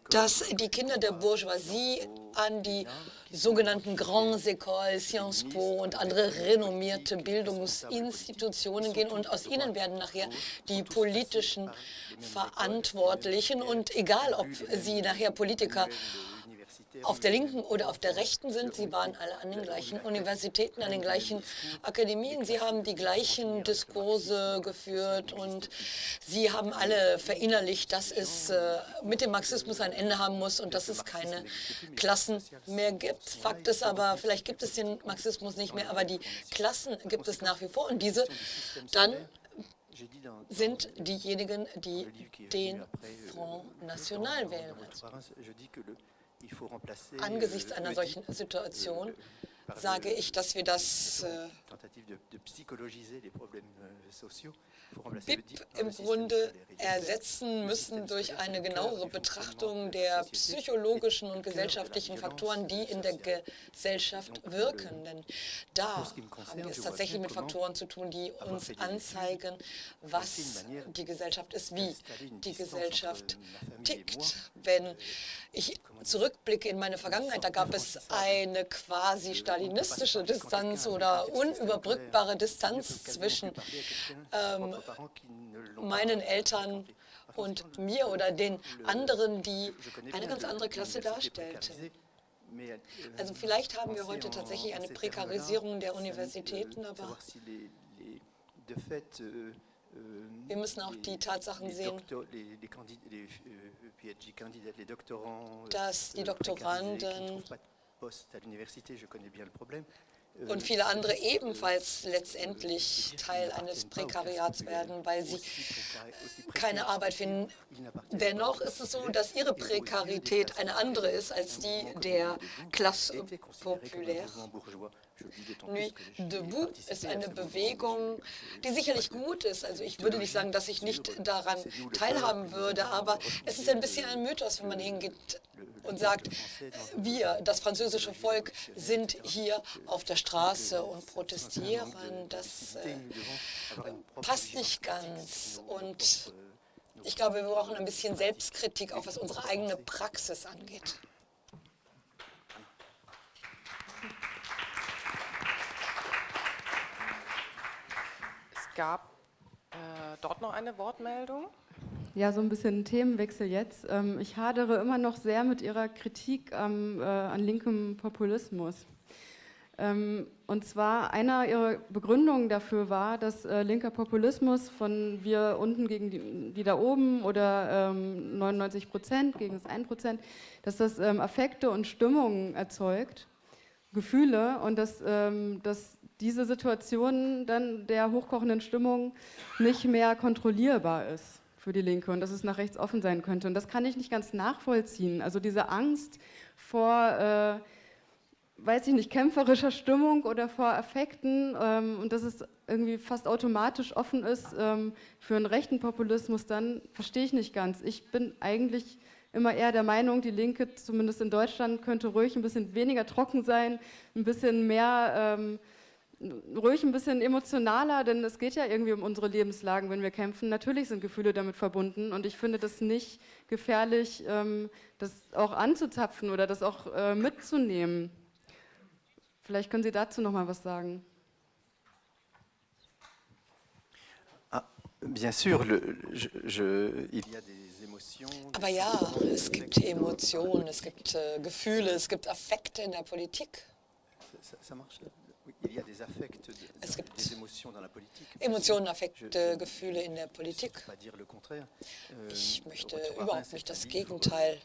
dass die Kinder der Bourgeoisie an die sogenannten Grandes Écoles, Sciences Po und andere renommierte Bildungsinstitutionen gehen und aus ihnen werden nachher die politischen Verantwortlichen und egal, ob sie nachher Politiker auf der linken oder auf der rechten sind. Sie waren alle an den gleichen Universitäten, an den gleichen Akademien. Sie haben die gleichen Diskurse geführt und sie haben alle verinnerlicht, dass es äh, mit dem Marxismus ein Ende haben muss und dass es keine Klassen mehr gibt. Fakt ist aber, vielleicht gibt es den Marxismus nicht mehr, aber die Klassen gibt es nach wie vor und diese dann sind diejenigen, die den Front National wählen. Angesichts einer solchen Situation sage ich, dass wir das BIP im Grunde ersetzen müssen durch eine genauere Betrachtung der psychologischen und gesellschaftlichen Faktoren, die in der Gesellschaft wirken. Denn da haben wir es tatsächlich mit Faktoren zu tun, die uns anzeigen, was die Gesellschaft ist, wie die Gesellschaft tickt. Wenn ich zurückblicke in meine Vergangenheit, da gab es eine quasi stalinistische Distanz oder unüberbrückbare Distanz zwischen ähm, meinen Eltern und mir oder den anderen, die eine ganz andere Klasse darstellten. Also vielleicht haben wir heute tatsächlich eine Prekarisierung der Universitäten, aber wir müssen auch die Tatsachen sehen, dass die Doktoranden und viele andere ebenfalls letztendlich Teil eines Prekariats werden, weil sie keine Arbeit finden. Dennoch ist es so, dass ihre Prekarität eine andere ist als die der Klasse populaire. Nuit debout ist eine Bewegung, die sicherlich gut ist. Also ich würde nicht sagen, dass ich nicht daran teilhaben würde, aber es ist ein bisschen ein Mythos, wenn man hingeht und sagt, wir, das französische Volk, sind hier auf der Straße und protestieren. Das äh, passt nicht ganz. Und ich glaube, wir brauchen ein bisschen Selbstkritik, auch was unsere eigene Praxis angeht. Gab äh, dort noch eine Wortmeldung. Ja, so ein bisschen Themenwechsel jetzt. Ähm, ich hadere immer noch sehr mit Ihrer Kritik am, äh, an linkem Populismus. Ähm, und zwar einer Ihrer Begründungen dafür war, dass äh, linker Populismus von wir unten gegen die, die da oben oder ähm, 99 Prozent gegen das 1 Prozent, dass das ähm, Affekte und Stimmungen erzeugt, Gefühle und dass, ähm, dass diese Situation dann der hochkochenden Stimmung nicht mehr kontrollierbar ist für die Linke und dass es nach rechts offen sein könnte. Und das kann ich nicht ganz nachvollziehen. Also diese Angst vor, äh, weiß ich nicht, kämpferischer Stimmung oder vor Affekten ähm, und dass es irgendwie fast automatisch offen ist ähm, für einen rechten Populismus, dann verstehe ich nicht ganz. Ich bin eigentlich immer eher der Meinung, die Linke, zumindest in Deutschland, könnte ruhig ein bisschen weniger trocken sein, ein bisschen mehr... Ähm, ruhig ein bisschen emotionaler, denn es geht ja irgendwie um unsere Lebenslagen, wenn wir kämpfen. Natürlich sind Gefühle damit verbunden und ich finde das nicht gefährlich, ähm, das auch anzuzapfen oder das auch äh, mitzunehmen. Vielleicht können Sie dazu noch mal was sagen. Ah, bien sûr, le, je, je, il y a des. Aber ja, es gibt Emotionen, es gibt äh, Gefühle, es gibt Affekte in der Politik. Es gibt Emotionen, Affekte, Gefühle in der Politik. Euh, ich möchte überhaupt nicht das Gegenteil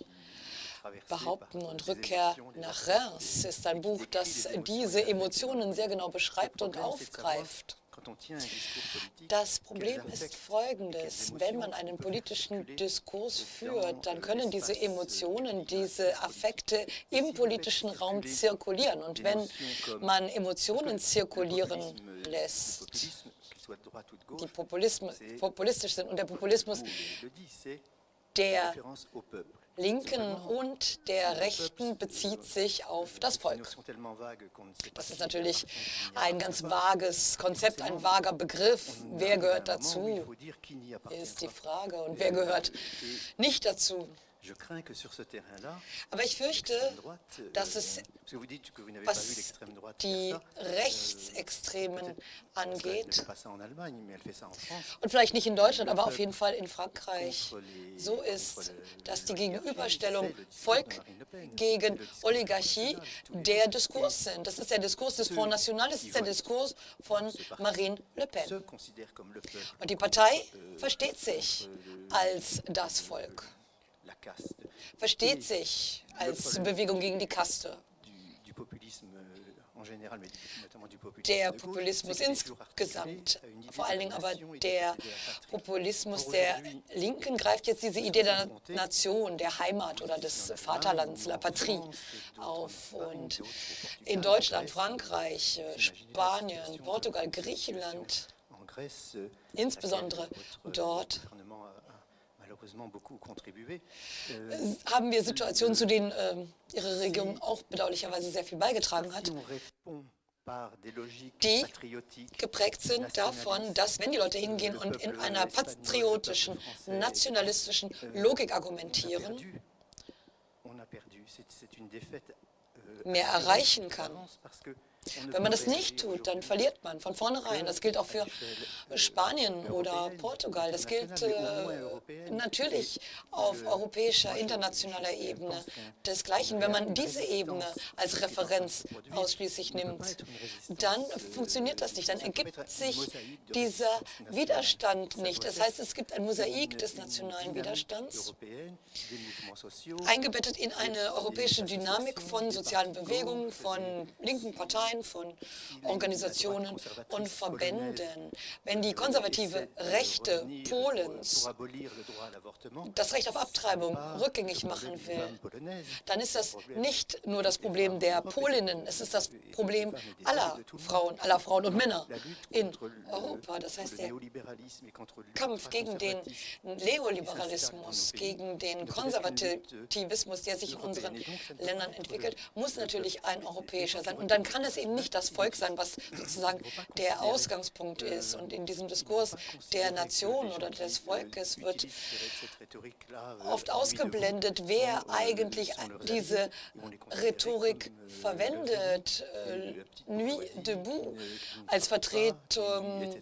behaupten und Rückkehr nach Reims ist ein Buch, das diese Emotionen sehr genau beschreibt und aufgreift. Das Problem ist folgendes. Wenn man einen politischen Diskurs führt, dann können diese Emotionen, diese Affekte im politischen Raum zirkulieren. Und wenn man Emotionen zirkulieren lässt, die populistisch sind, und der Populismus, der Linken und der Rechten bezieht sich auf das Volk. Das ist natürlich ein ganz vages Konzept, ein vager Begriff. Wer gehört dazu, ist die Frage. Und wer gehört nicht dazu? Aber ich fürchte, dass es, was die Rechtsextremen angeht, und vielleicht nicht in Deutschland, aber auf jeden Fall in Frankreich, so ist, dass die Gegenüberstellung Volk gegen Oligarchie der Diskurs sind. Das ist der Diskurs des Front National, das ist der Diskurs von Marine Le Pen. Und die Partei versteht sich als das Volk versteht sich als Bewegung gegen die Kaste. Der Populismus insgesamt, vor allen Dingen aber der Populismus der Linken greift jetzt diese Idee der Nation, der Heimat oder des Vaterlands, la patrie, auf. Und in Deutschland, Frankreich, Spanien, Portugal, Griechenland, insbesondere dort Euh, haben wir Situationen, zu denen äh, Ihre Regierung auch bedauerlicherweise sehr viel beigetragen hat, die geprägt sind davon, dass, wenn die Leute hingehen und in einer patriotischen, nationalistischen euh, Logik argumentieren, euh, mehr erreichen kann. Wenn man das nicht tut, dann verliert man von vornherein. Das gilt auch für Spanien oder Portugal. Das gilt äh, natürlich auf europäischer, internationaler Ebene. Desgleichen, wenn man diese Ebene als Referenz ausschließlich nimmt, dann funktioniert das nicht. Dann ergibt sich dieser Widerstand nicht. Das heißt, es gibt ein Mosaik des nationalen Widerstands, eingebettet in eine europäische Dynamik von sozialen Bewegungen, von linken Parteien, Parteien, von Organisationen und Verbänden. Wenn die konservative Rechte Polens das Recht auf Abtreibung rückgängig machen will, dann ist das nicht nur das Problem der Polinnen, es ist das Problem aller Frauen, aller Frauen und Männer in Europa. Das heißt, der Kampf gegen den Neoliberalismus, gegen den Konservativismus, der sich in unseren Ländern entwickelt, muss natürlich ein europäischer sein. Und dann kann es eben eben nicht das Volk sein, was sozusagen der Ausgangspunkt ist. Und in diesem Diskurs der Nation oder des Volkes wird oft ausgeblendet, wer eigentlich diese Rhetorik verwendet. Äh, Nuit debout als Vertretung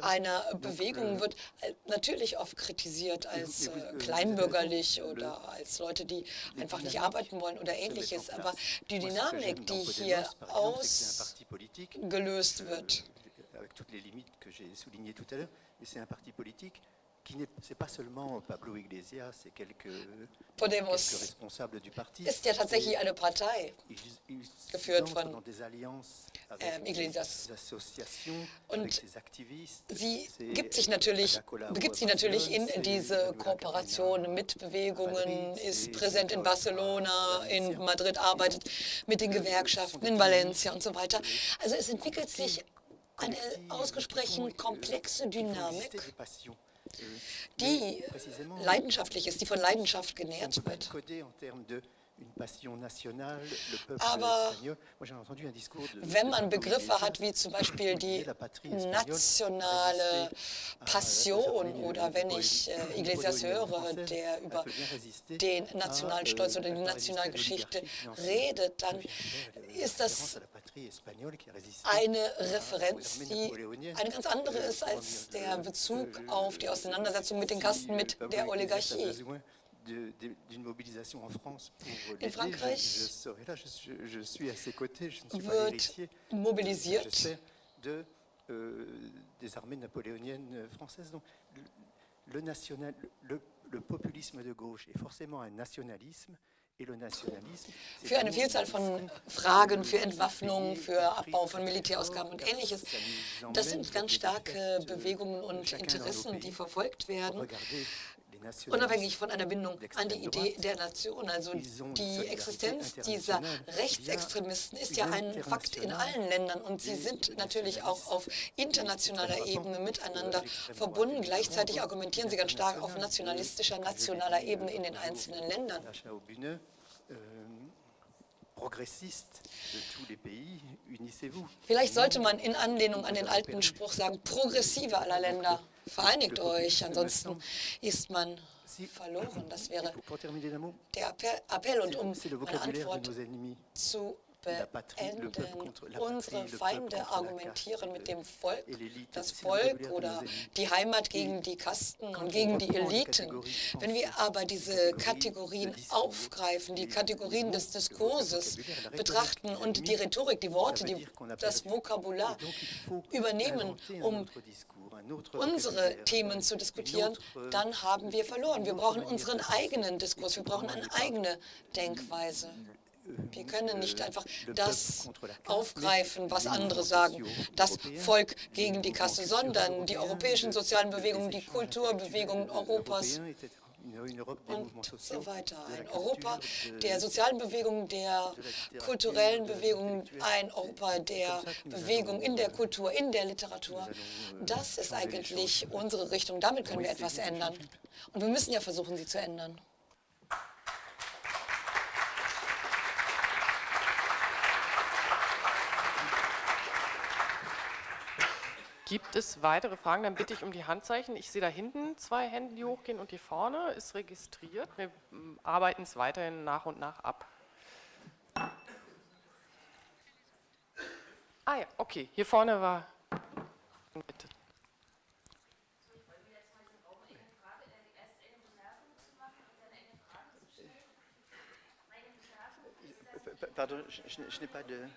einer Bewegung wird natürlich oft kritisiert als äh, kleinbürgerlich oder als Leute, die einfach nicht arbeiten wollen oder ähnliches. Aber die Dynamik, die hier aus gelöst wird. Avec toutes les limites que j'ai soulignées tout à l'heure, et c'est un parti politique qui n'est pas seulement Pablo Iglesias, c'est quelques, Podemos quelques responsables du parti. ist ja tatsächlich eine Partei, geführt von ähm, Iglesias. Und sie gibt sich natürlich, begibt sich natürlich in diese Kooperation mit Bewegungen, ist präsent in Barcelona, in Madrid, arbeitet mit den Gewerkschaften, in Valencia und so weiter. Also es entwickelt sich eine ausgesprochen komplexe Dynamik die leidenschaftlich ist, die von Leidenschaft genährt wird. Aber wenn man Begriffe hat wie zum Beispiel die nationale Passion oder wenn ich äh, Iglesias höre, der über den nationalen Stolz oder die Nationalgeschichte redet, dann ist das eine Referenz, die eine ganz andere ist als der Bezug auf die Auseinandersetzung mit den Kasten, mit der Oligarchie d'une mobilisation en France pour In Frankreich je, serai là, je, je, suis à ses côtés, je ne suis pas héritier. mobilisiert de, euh, des armées napoléoniennes françaises. Donc, le, national, le, le populisme de gauche est forcément un nationalisme für eine Vielzahl von Fragen, für Entwaffnung, für Abbau von Militärausgaben und ähnliches. Das sind ganz starke Bewegungen und Interessen, die verfolgt werden unabhängig von einer Bindung an die Idee der Nation. Also die Existenz dieser Rechtsextremisten ist ja ein Fakt in allen Ländern und sie sind natürlich auch auf internationaler Ebene miteinander verbunden. Gleichzeitig argumentieren sie ganz stark auf nationalistischer, nationaler Ebene in den einzelnen Ländern. Vielleicht sollte man in Anlehnung an den alten Spruch sagen, Progressive aller Länder, vereinigt euch, ansonsten ist man verloren. Das wäre der Appell. Und um eine Antwort zu beenden. Unsere Feinde argumentieren mit dem Volk, das Volk oder die Heimat gegen die Kasten und gegen die Eliten. Wenn wir aber diese Kategorien aufgreifen, die Kategorien des Diskurses betrachten und die Rhetorik, die Worte, die, das Vokabular übernehmen, um unsere Themen zu diskutieren, dann haben wir verloren. Wir brauchen unseren eigenen Diskurs, wir brauchen eine eigene Denkweise. Wir können nicht einfach das aufgreifen, was andere sagen, das Volk gegen die Kasse, sondern die europäischen sozialen Bewegungen, die Kulturbewegungen Europas und so weiter. Ein Europa der sozialen Bewegungen, der kulturellen Bewegungen, ein Europa der Bewegung in der Kultur, in der Literatur. Das ist eigentlich unsere Richtung. Damit können wir etwas ändern. Und wir müssen ja versuchen, sie zu ändern. Gibt es weitere Fragen? Dann bitte ich um die Handzeichen. Ich sehe da hinten zwei Hände, die hochgehen und hier vorne ist registriert. Wir mm, arbeiten es weiterhin nach und nach ab. Ah ja, okay. Hier vorne war... Bitte. Pardon, je, je n'ai pas de...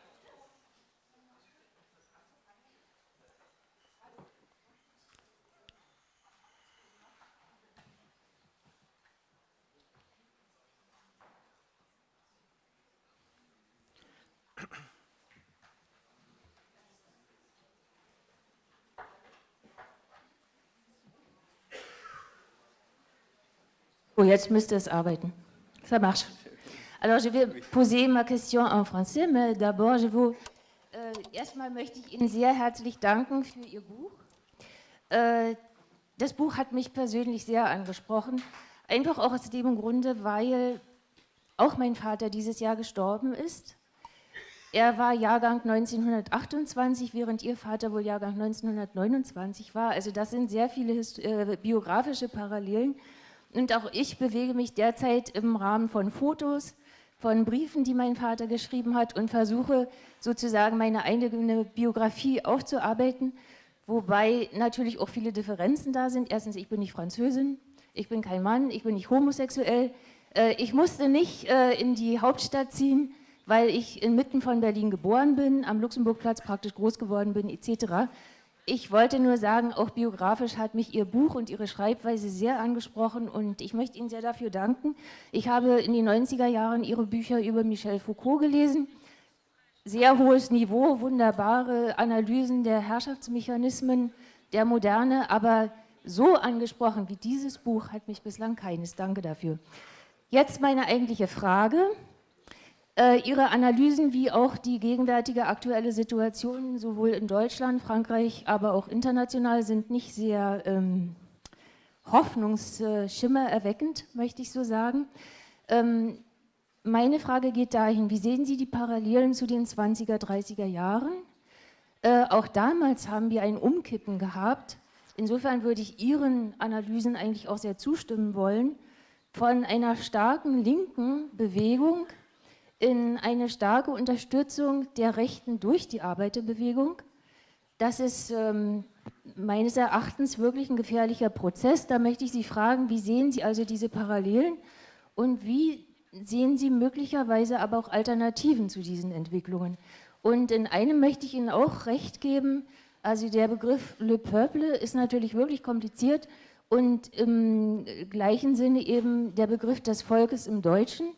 Oh, jetzt müsste es arbeiten. Ça marche. Alors, je vais poser ma question en français, mais d'abord, je vous. Äh, erstmal möchte ich Ihnen sehr herzlich danken für Ihr Buch. Äh, das Buch hat mich persönlich sehr angesprochen. Einfach auch aus dem Grunde, weil auch mein Vater dieses Jahr gestorben ist. Er war Jahrgang 1928, während Ihr Vater wohl Jahrgang 1929 war. Also das sind sehr viele äh, biografische Parallelen. Und auch ich bewege mich derzeit im Rahmen von Fotos, von Briefen, die mein Vater geschrieben hat und versuche sozusagen meine eigene Biografie aufzuarbeiten, wobei natürlich auch viele Differenzen da sind. Erstens, ich bin nicht Französin, ich bin kein Mann, ich bin nicht homosexuell. Äh, ich musste nicht äh, in die Hauptstadt ziehen, weil ich inmitten von Berlin geboren bin, am Luxemburgplatz praktisch groß geworden bin, etc. Ich wollte nur sagen, auch biografisch hat mich Ihr Buch und Ihre Schreibweise sehr angesprochen und ich möchte Ihnen sehr dafür danken. Ich habe in den 90er Jahren Ihre Bücher über Michel Foucault gelesen. Sehr hohes Niveau, wunderbare Analysen der Herrschaftsmechanismen der Moderne, aber so angesprochen wie dieses Buch hat mich bislang keines. Danke dafür. Jetzt meine eigentliche Frage. Äh, ihre Analysen wie auch die gegenwärtige aktuelle Situation sowohl in Deutschland, Frankreich, aber auch international sind nicht sehr ähm, hoffnungsschimmererweckend, möchte ich so sagen. Ähm, meine Frage geht dahin, wie sehen Sie die Parallelen zu den 20er, 30er Jahren? Äh, auch damals haben wir ein Umkippen gehabt. Insofern würde ich Ihren Analysen eigentlich auch sehr zustimmen wollen, von einer starken linken Bewegung in eine starke Unterstützung der Rechten durch die Arbeiterbewegung. Das ist ähm, meines Erachtens wirklich ein gefährlicher Prozess. Da möchte ich Sie fragen, wie sehen Sie also diese Parallelen und wie sehen Sie möglicherweise aber auch Alternativen zu diesen Entwicklungen? Und in einem möchte ich Ihnen auch recht geben, also der Begriff Le Peuple ist natürlich wirklich kompliziert und im gleichen Sinne eben der Begriff des Volkes im Deutschen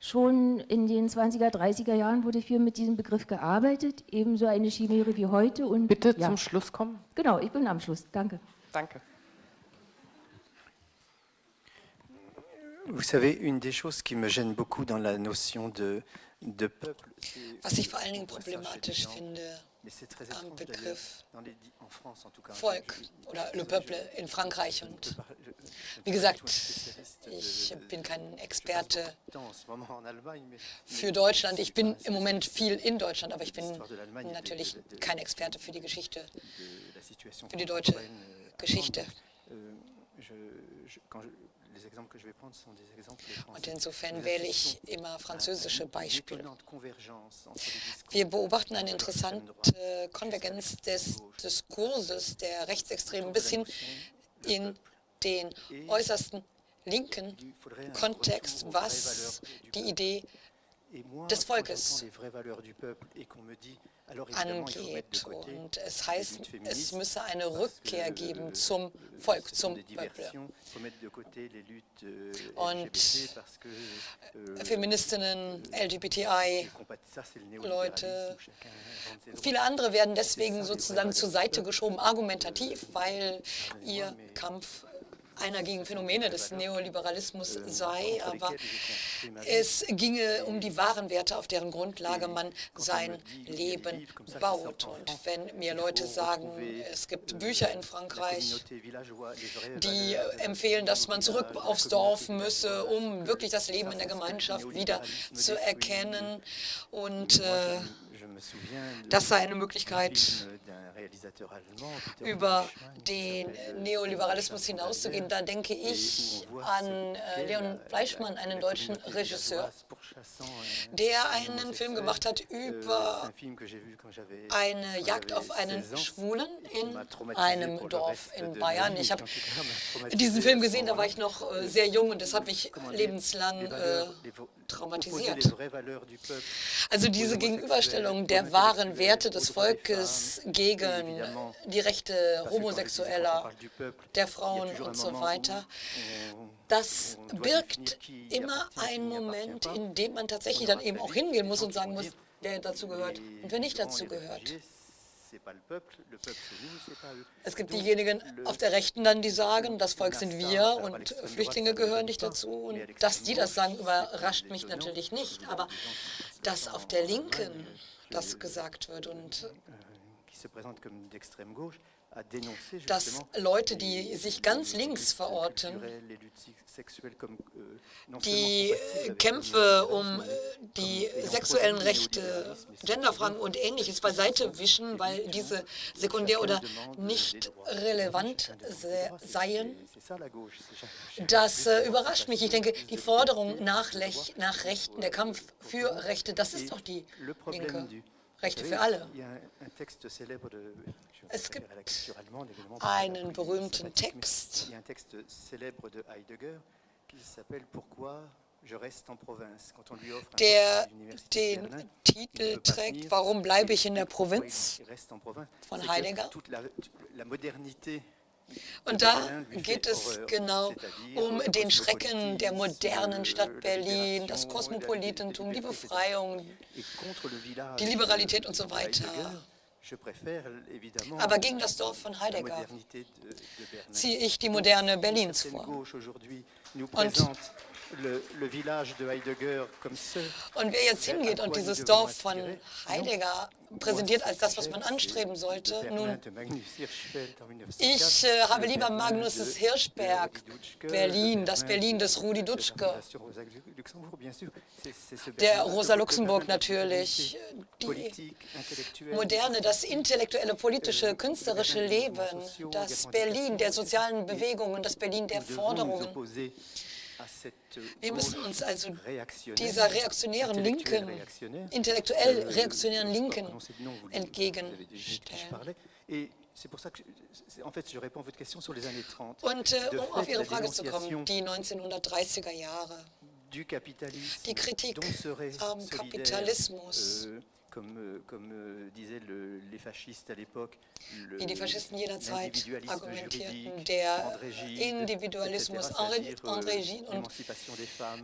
Schon in den 20er, 30er Jahren wurde viel mit diesem Begriff gearbeitet, ebenso eine Chimäre wie heute. Und, Bitte ja. zum Schluss kommen. Genau, ich bin am Schluss. Danke. Danke. Vous savez, une des choses qui me gêne beaucoup dans la notion de, de peuple, Was ich vor allen Dingen problematisch finde am Begriff Volk oder Le Peuple in Frankreich. Und wie gesagt, ich bin kein Experte für Deutschland. Ich bin im Moment viel in Deutschland, aber ich bin natürlich kein Experte für die Geschichte, für die deutsche Geschichte. Und insofern wähle ich immer französische Beispiele. Wir beobachten eine interessante Konvergenz des Diskurses der Rechtsextremen bis hin in den äußersten linken Kontext, was die Idee des Volkes angeht. Und es heißt, es müsse eine Rückkehr geben zum Volk, zum Peuple. Und Feministinnen, LGBTI-Leute, viele andere werden deswegen sozusagen zur Seite geschoben, argumentativ, weil ihr Kampf einer gegen Phänomene des Neoliberalismus sei, aber es ginge um die wahren Werte, auf deren Grundlage man sein Leben baut. Und wenn mir Leute sagen, es gibt Bücher in Frankreich, die empfehlen, dass man zurück aufs Dorf müsse, um wirklich das Leben in der Gemeinschaft wieder zu erkennen. Und äh, das sei eine Möglichkeit, über den Neoliberalismus hinauszugehen. Da denke ich an äh, Leon Fleischmann, einen deutschen Regisseur, der einen Film gemacht hat über eine Jagd auf einen Schwulen in einem Dorf in Bayern. Ich habe diesen Film gesehen, da war ich noch äh, sehr jung und das hat mich lebenslang äh, traumatisiert. Also diese Gegenüberstellung der wahren Werte des Volkes gegen die Rechte Homosexueller, der Frauen und so weiter, das birgt immer einen Moment, in dem man tatsächlich dann eben auch hingehen muss und sagen muss, wer dazu gehört und wer nicht dazu gehört. Es gibt diejenigen auf der Rechten dann, die sagen, das Volk sind wir und Flüchtlinge gehören nicht dazu. Und dass die das sagen, überrascht mich natürlich nicht. Aber dass auf der Linken das gesagt wird und dass Leute, die sich ganz links verorten, die Kämpfe um die sexuellen Rechte, Genderfragen und Ähnliches beiseite wischen, weil diese sekundär oder nicht relevant seien, das äh, überrascht mich. Ich denke, die Forderung nach, nach Rechten, der Kampf für Rechte, das ist doch die Linke. Rechte für alle. Es gibt einen berühmten Text, der den Titel trägt, Warum bleibe ich in der Provinz? von Heidegger. Und da geht es genau um den Schrecken der modernen Stadt Berlin, das Kosmopolitentum, die Befreiung, die Liberalität und so weiter. Aber gegen das Dorf von Heidegger ziehe ich die moderne Berlins vor. Und und wer jetzt hingeht und dieses Dorf von Heidegger präsentiert als das, was man anstreben sollte, nun, ich äh, habe lieber Magnus Hirschberg, Berlin, das Berlin des Rudi Dutschke, der Rosa Luxemburg natürlich, die Moderne, das intellektuelle, politische, künstlerische Leben, das Berlin der sozialen Bewegungen, das Berlin der Forderungen. Wir müssen uns also dieser reaktionären Linken, intellektuell reaktionären Linken entgegenstellen. Und äh, um auf Ihre Frage zu kommen, die 1930er Jahre, die Kritik am Kapitalismus, euh, comme, comme euh, disaient le, les fascistes à l'époque, wie die Faschisten jener Zeit argumentierten, der Individualismus, André Gide und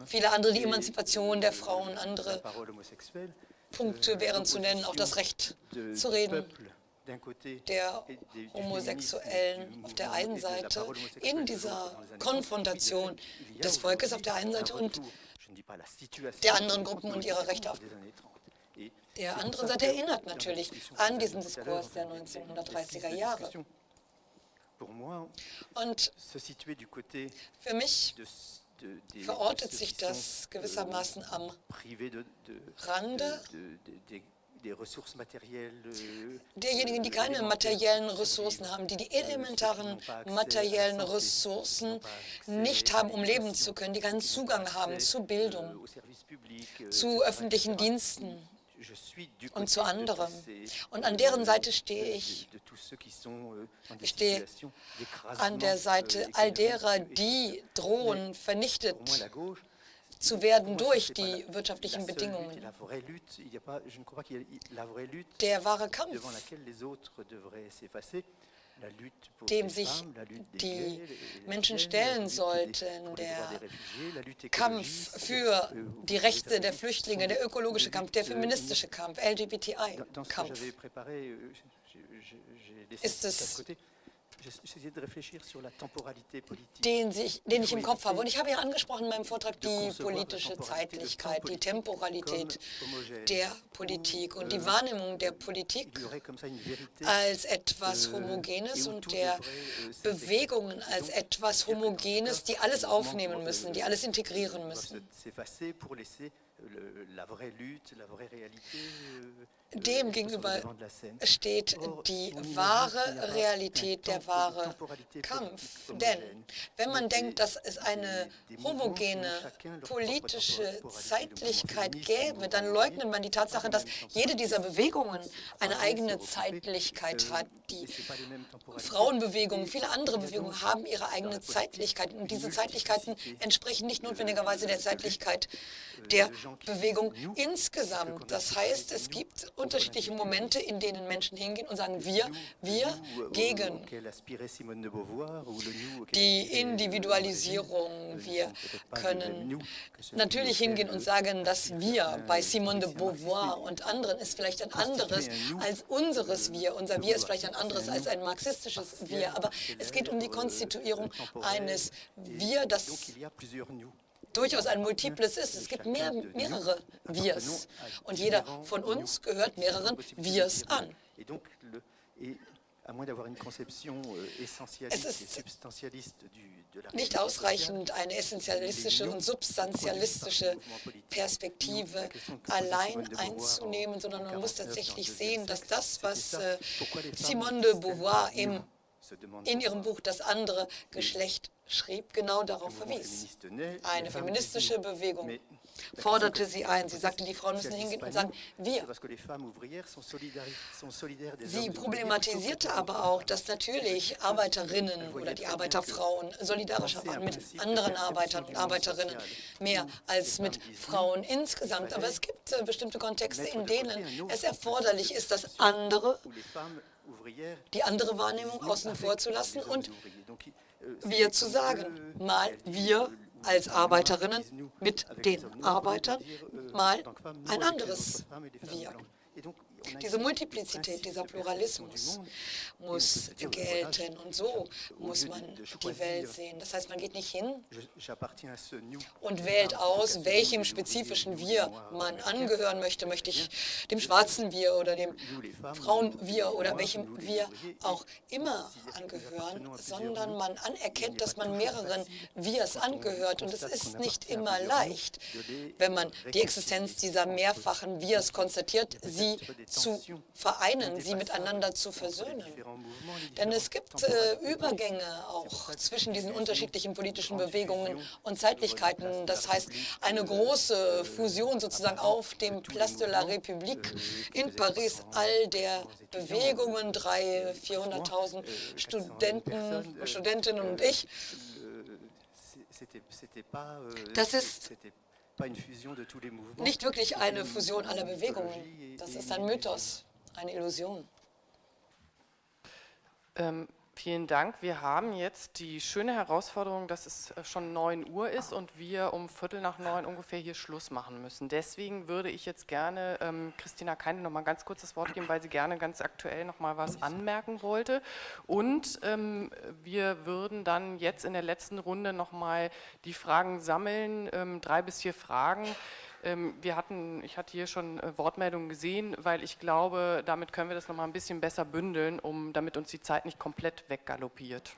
viele andere, die Emanzipation der Frauen, andere Punkte wären zu nennen, auch das Recht zu reden der Homosexuellen auf der einen Seite in dieser Konfrontation des Volkes auf der einen Seite und der anderen Gruppen und ihrer Rechte auf der anderen Seite erinnert natürlich an diesen Diskurs der 1930er Jahre. Und für mich verortet sich das gewissermaßen am Rande derjenigen, die keine materiellen Ressourcen haben, die die elementaren materiellen Ressourcen nicht haben, um leben zu können, die keinen Zugang haben zu Bildung, zu öffentlichen Diensten und zu anderem. Und an deren Seite stehe ich. Ich stehe an der Seite all derer, die drohen, vernichtet zu werden durch die wirtschaftlichen Bedingungen. Der wahre Kampf, dem sich die Menschen stellen sollten, der Kampf für die Rechte der Flüchtlinge, der ökologische Kampf, der feministische Kampf, LGBTI-Kampf, ist es den, sich, den ich im Kopf habe. Und ich habe ja angesprochen in meinem Vortrag die politische Zeitlichkeit, die Temporalität der Politik und die euh, Wahrnehmung der Politik als etwas euh, Homogenes und der euh, Bewegungen als etwas Homogenes, die alles aufnehmen müssen, die alles integrieren müssen. Dem gegenüber steht die wahre Realität, der wahre Kampf. Denn wenn man denkt, dass es eine homogene politische Zeitlichkeit gäbe, dann leugnet man die Tatsache, dass jede dieser Bewegungen eine eigene Zeitlichkeit hat. Die Frauenbewegung, viele andere Bewegungen haben ihre eigene Zeitlichkeit. Und diese Zeitlichkeiten entsprechen nicht notwendigerweise der Zeitlichkeit der Bewegung insgesamt. Das heißt, es gibt unterschiedliche Momente, in denen Menschen hingehen und sagen, wir, wir gegen die Individualisierung. Wir können natürlich hingehen und sagen, dass wir bei Simone de Beauvoir und anderen ist vielleicht ein anderes als unseres Wir. Unser Wir ist vielleicht ein anderes als ein marxistisches Wir. Aber es geht um die Konstituierung eines Wir, das durchaus ein multiples ist. Es gibt mehr, mehrere Wirs und jeder von uns gehört mehreren Wirs an. Es ist nicht ausreichend, eine essentialistische und substantialistische Perspektive allein einzunehmen, sondern man muss tatsächlich sehen, dass das, was äh, Simone de Beauvoir im in ihrem Buch Das andere Geschlecht schrieb, genau darauf verwies. Eine feministische Bewegung forderte sie ein. Sie sagte, die Frauen müssen hingehen und sagen, wir. Sie problematisierte aber auch, dass natürlich Arbeiterinnen oder die Arbeiterfrauen solidarischer waren mit anderen Arbeitern und Arbeiterinnen, mehr als mit Frauen insgesamt. Aber es gibt äh, bestimmte Kontexte, in denen es erforderlich ist, dass andere die andere Wahrnehmung außen vor zu lassen und wir zu sagen, mal wir als Arbeiterinnen mit den Arbeitern, mal ein anderes Wir. Diese Multiplizität, dieser Pluralismus muss gelten und so muss man die Welt sehen. Das heißt, man geht nicht hin und wählt aus, welchem spezifischen Wir man angehören möchte. Möchte ich dem schwarzen Wir oder dem Frauen-Wir oder welchem Wir auch immer angehören, sondern man anerkennt, dass man mehreren Wirs angehört. Und es ist nicht immer leicht, wenn man die Existenz dieser mehrfachen Wirs konstatiert, sie zu vereinen, sie miteinander zu versöhnen. Denn es gibt äh, Übergänge auch zwischen diesen unterschiedlichen politischen Bewegungen und Zeitlichkeiten. Das heißt, eine große Fusion sozusagen auf dem Place de la République in Paris, all der Bewegungen, 300.000, 400.000 Studenten, Studentinnen und ich. Das ist nicht wirklich eine Fusion aller Bewegungen. Das ist ein Mythos, eine Illusion. Ähm, Vielen Dank. Wir haben jetzt die schöne Herausforderung, dass es äh, schon 9 Uhr ist und wir um Viertel nach neun ungefähr hier Schluss machen müssen. Deswegen würde ich jetzt gerne ähm, Christina Keine noch mal ganz kurz das Wort geben, weil sie gerne ganz aktuell noch mal was anmerken wollte. Und ähm, wir würden dann jetzt in der letzten Runde noch mal die Fragen sammeln, ähm, drei bis vier Fragen wir hatten, ich hatte hier schon äh, Wortmeldungen gesehen, weil ich glaube, damit können wir das noch mal ein bisschen besser bündeln, um, damit uns die Zeit nicht komplett weggaloppiert.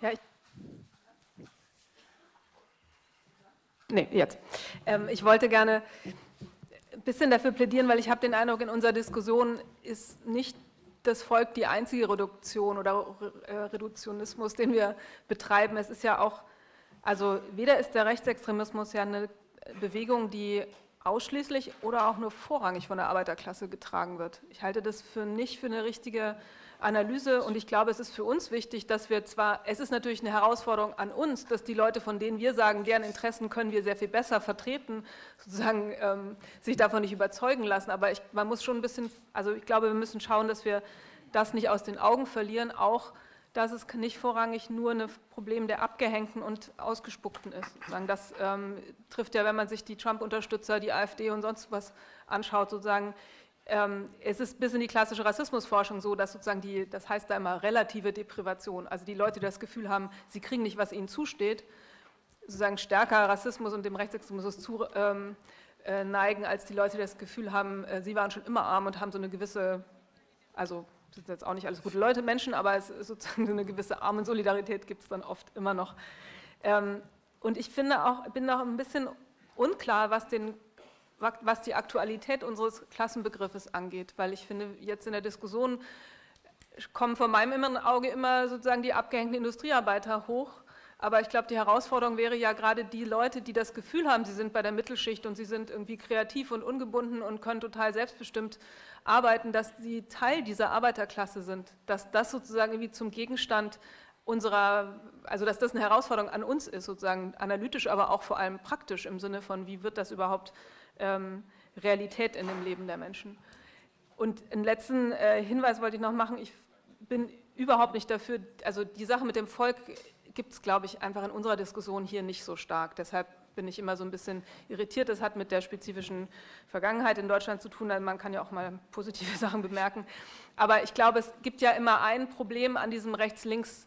Ja, ich Nee, jetzt. Ähm, ich wollte gerne ein bisschen dafür plädieren, weil ich habe den Eindruck, in unserer Diskussion ist nicht das Volk die einzige Reduktion oder äh, Reduktionismus, den wir betreiben. Es ist ja auch, also weder ist der Rechtsextremismus ja eine Bewegung, die ausschließlich oder auch nur vorrangig von der Arbeiterklasse getragen wird. Ich halte das für nicht für eine richtige Analyse und ich glaube, es ist für uns wichtig, dass wir zwar, es ist natürlich eine Herausforderung an uns, dass die Leute, von denen wir sagen, deren Interessen können wir sehr viel besser vertreten, sozusagen ähm, sich davon nicht überzeugen lassen, aber ich, man muss schon ein bisschen, also ich glaube, wir müssen schauen, dass wir das nicht aus den Augen verlieren, auch dass es nicht vorrangig nur ein Problem der Abgehängten und Ausgespuckten ist. Das ähm, trifft ja, wenn man sich die Trump-Unterstützer, die AfD und sonst was anschaut, sozusagen, ähm, es ist bis in die klassische Rassismusforschung so, dass sozusagen die, das heißt da immer relative Deprivation, also die Leute, die das Gefühl haben, sie kriegen nicht, was ihnen zusteht, sozusagen stärker Rassismus und dem Rechtsextremismus zu ähm, äh, neigen, als die Leute, die das Gefühl haben, äh, sie waren schon immer arm und haben so eine gewisse, also sind jetzt auch nicht alles gute Leute, Menschen, aber es ist sozusagen eine gewisse Armensolidarität gibt es dann oft immer noch. Ähm, und ich finde auch, bin noch ein bisschen unklar, was, den, was die Aktualität unseres Klassenbegriffes angeht, weil ich finde, jetzt in der Diskussion kommen vor meinem inneren Auge immer sozusagen die abgehängten Industriearbeiter hoch, aber ich glaube, die Herausforderung wäre ja gerade die Leute, die das Gefühl haben, sie sind bei der Mittelschicht und sie sind irgendwie kreativ und ungebunden und können total selbstbestimmt arbeiten, dass sie Teil dieser Arbeiterklasse sind, dass das sozusagen irgendwie zum Gegenstand unserer, also dass das eine Herausforderung an uns ist, sozusagen analytisch, aber auch vor allem praktisch im Sinne von, wie wird das überhaupt ähm, Realität in dem Leben der Menschen. Und einen letzten äh, Hinweis wollte ich noch machen, ich bin überhaupt nicht dafür, also die Sache mit dem Volk gibt es, glaube ich, einfach in unserer Diskussion hier nicht so stark. Deshalb bin ich immer so ein bisschen irritiert. Das hat mit der spezifischen Vergangenheit in Deutschland zu tun. Man kann ja auch mal positive *laughs* Sachen bemerken. Aber ich glaube, es gibt ja immer ein Problem an diesem Rechts-Links-